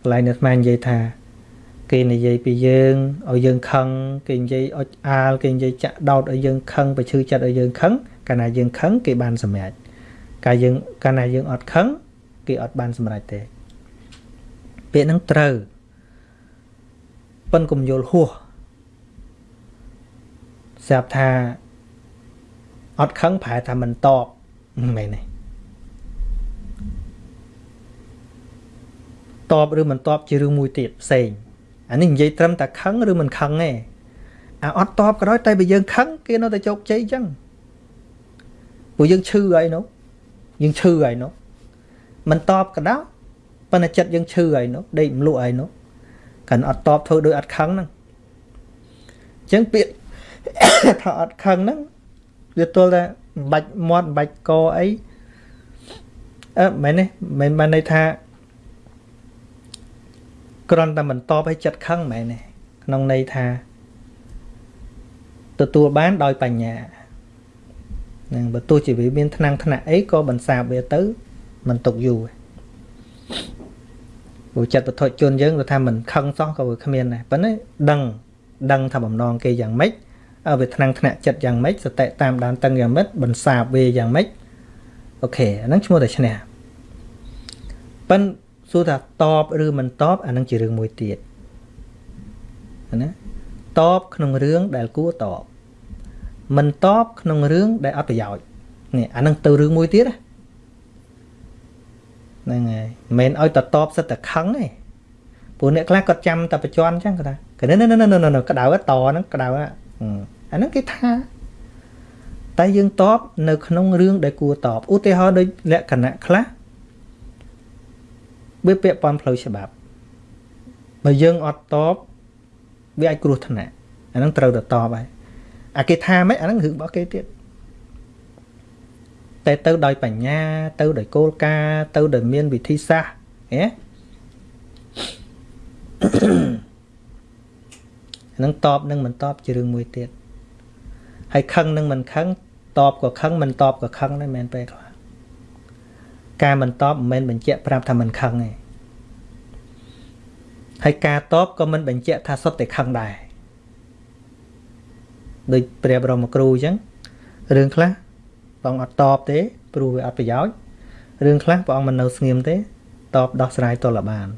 កន្លែងនេះស្មាននិយាយថា គេនិយាយពីយើងឲ្យយើងខឹងគេនិយាយអុចអាលគេនិយាយចាក់ដោតឲ្យយើងខឹងបើឈឺចិត្តឲ្យយើងខឹងកាលណាយើងខឹងគេបានសម្រេចកាលយើងកាលណាយើងអត់ខឹងគេអត់បានសម្រេចទេពាក្យហ្នឹងត្រូវប៉ិនកុំយល់ហួសស្រាប់ថាអត់ខឹងប្រែថាមិនតប មិនមែនទេតបឬមិនតបជារឿងមួយទៀតផ្សេងអានេះនិយាយត្រឹមតែខឹងឬមិនខឹងទេអាអត់តបក៏ដោយតែបើយើងខឹងគេនៅតែជោគជ័យអញ្ចឹងព្រោះយើងឈឺហើយនោះយើងឈឺហើយនោះមិនតបក៏ដោយប៉ុន្តែចិត្តយើងឈឺហើយនោះដេកមលក់ហើយនោះកាន់អត់តបធ្វើដោយអត់ខឹងហ្នឹងអញ្ចឹងពាក្យថាអត់ខឹងហ្នឹងវាទល់តែ បាច់មាត់បាច់កអីអឺមែនទេមិនបានន័យថាគ្រាន់តែមិនតបឲ្យចិត្តខឹងមែនទេក្នុងន័យថាទទួលបានដោយបញ្ញានឹងបើទោះជាវាមានថ្នាំងថ្នាក់អីក៏បន្សាបវាទៅមិនຕົកយូរព្រោះចិត្តពធជនយើងគាត់ថាមិនខឹងសោះក៏វាគ្មានដែរប៉ុន្តែដឹងដឹងថាបំណងគេយ៉ាងម៉េច វាថ្នាំងថ្នាក់ចិត្តយ៉ាងម៉េចសតិតាមដានតឹងយ៉ាងម៉េចបន្សាបវាយ៉ាងម៉េចអូខេអាហ្នឹងឈ្មោះតែឈ្នះប៉ិនសួរថាតបឬមិនតបអានឹងជារឿងមួយទៀតណាតបក្នុងរឿងដែលគួរតបមិនតបក្នុងរឿងដែលអត់ប្រយោជន៍នេះអានឹងទៅរឿងមួយទៀតហ្នឹងហើយមិនមែនឲ្យតតបសិតតែខឹងទេព្រោះអ្នកខ្លះគាត់ចាំតែប្រជន់អញ្ចឹងគាត់ថាកណិនណនក្តៅតហ្នឹងក្តៅ អាហ្នឹងគេថាតែយើងតបនៅក្នុងរឿងដែលគួរតបឧទាហរណ៍ដូចលក្ខណៈខ្លះវាពាក់ព័ន្ធផ្លូវច្បាប់បើយើងអត់តបវាអាចគ្រោះថ្នាក់អាហ្នឹងត្រូវតែតបហើយអាគេថាម៉េចអាហ្នឹងរឿងរបស់គេទៀតតែទៅដោយបញ្ញា ទៅដោយគោលការណ៍ទៅដោយមានវិធីសាស្ត្រហ៎ នឹងតបនឹងមិនតបជារឿងមួយទៀតហើយខឹងនឹងមិនខឹងតបក៏ខឹងមិនតបក៏ខឹងដែរមែនពេលខ្លះការមិនតបមិនមែនបញ្ជាក់ប្រាប់ថាមិនខឹងទេហើយការតបក៏មិនបញ្ជាក់ថាសុទ្ធតែខឹងដែរដូចព្រះបរមគ្រូអញ្ចឹងរឿងខ្លះព្រះអង្គអត់តបទេព្រោះវាអត់ប្រយោជន៍រឿងខ្លះព្រះអង្គមិននៅស្ងៀមទេតបដោះស្រាយតលបាន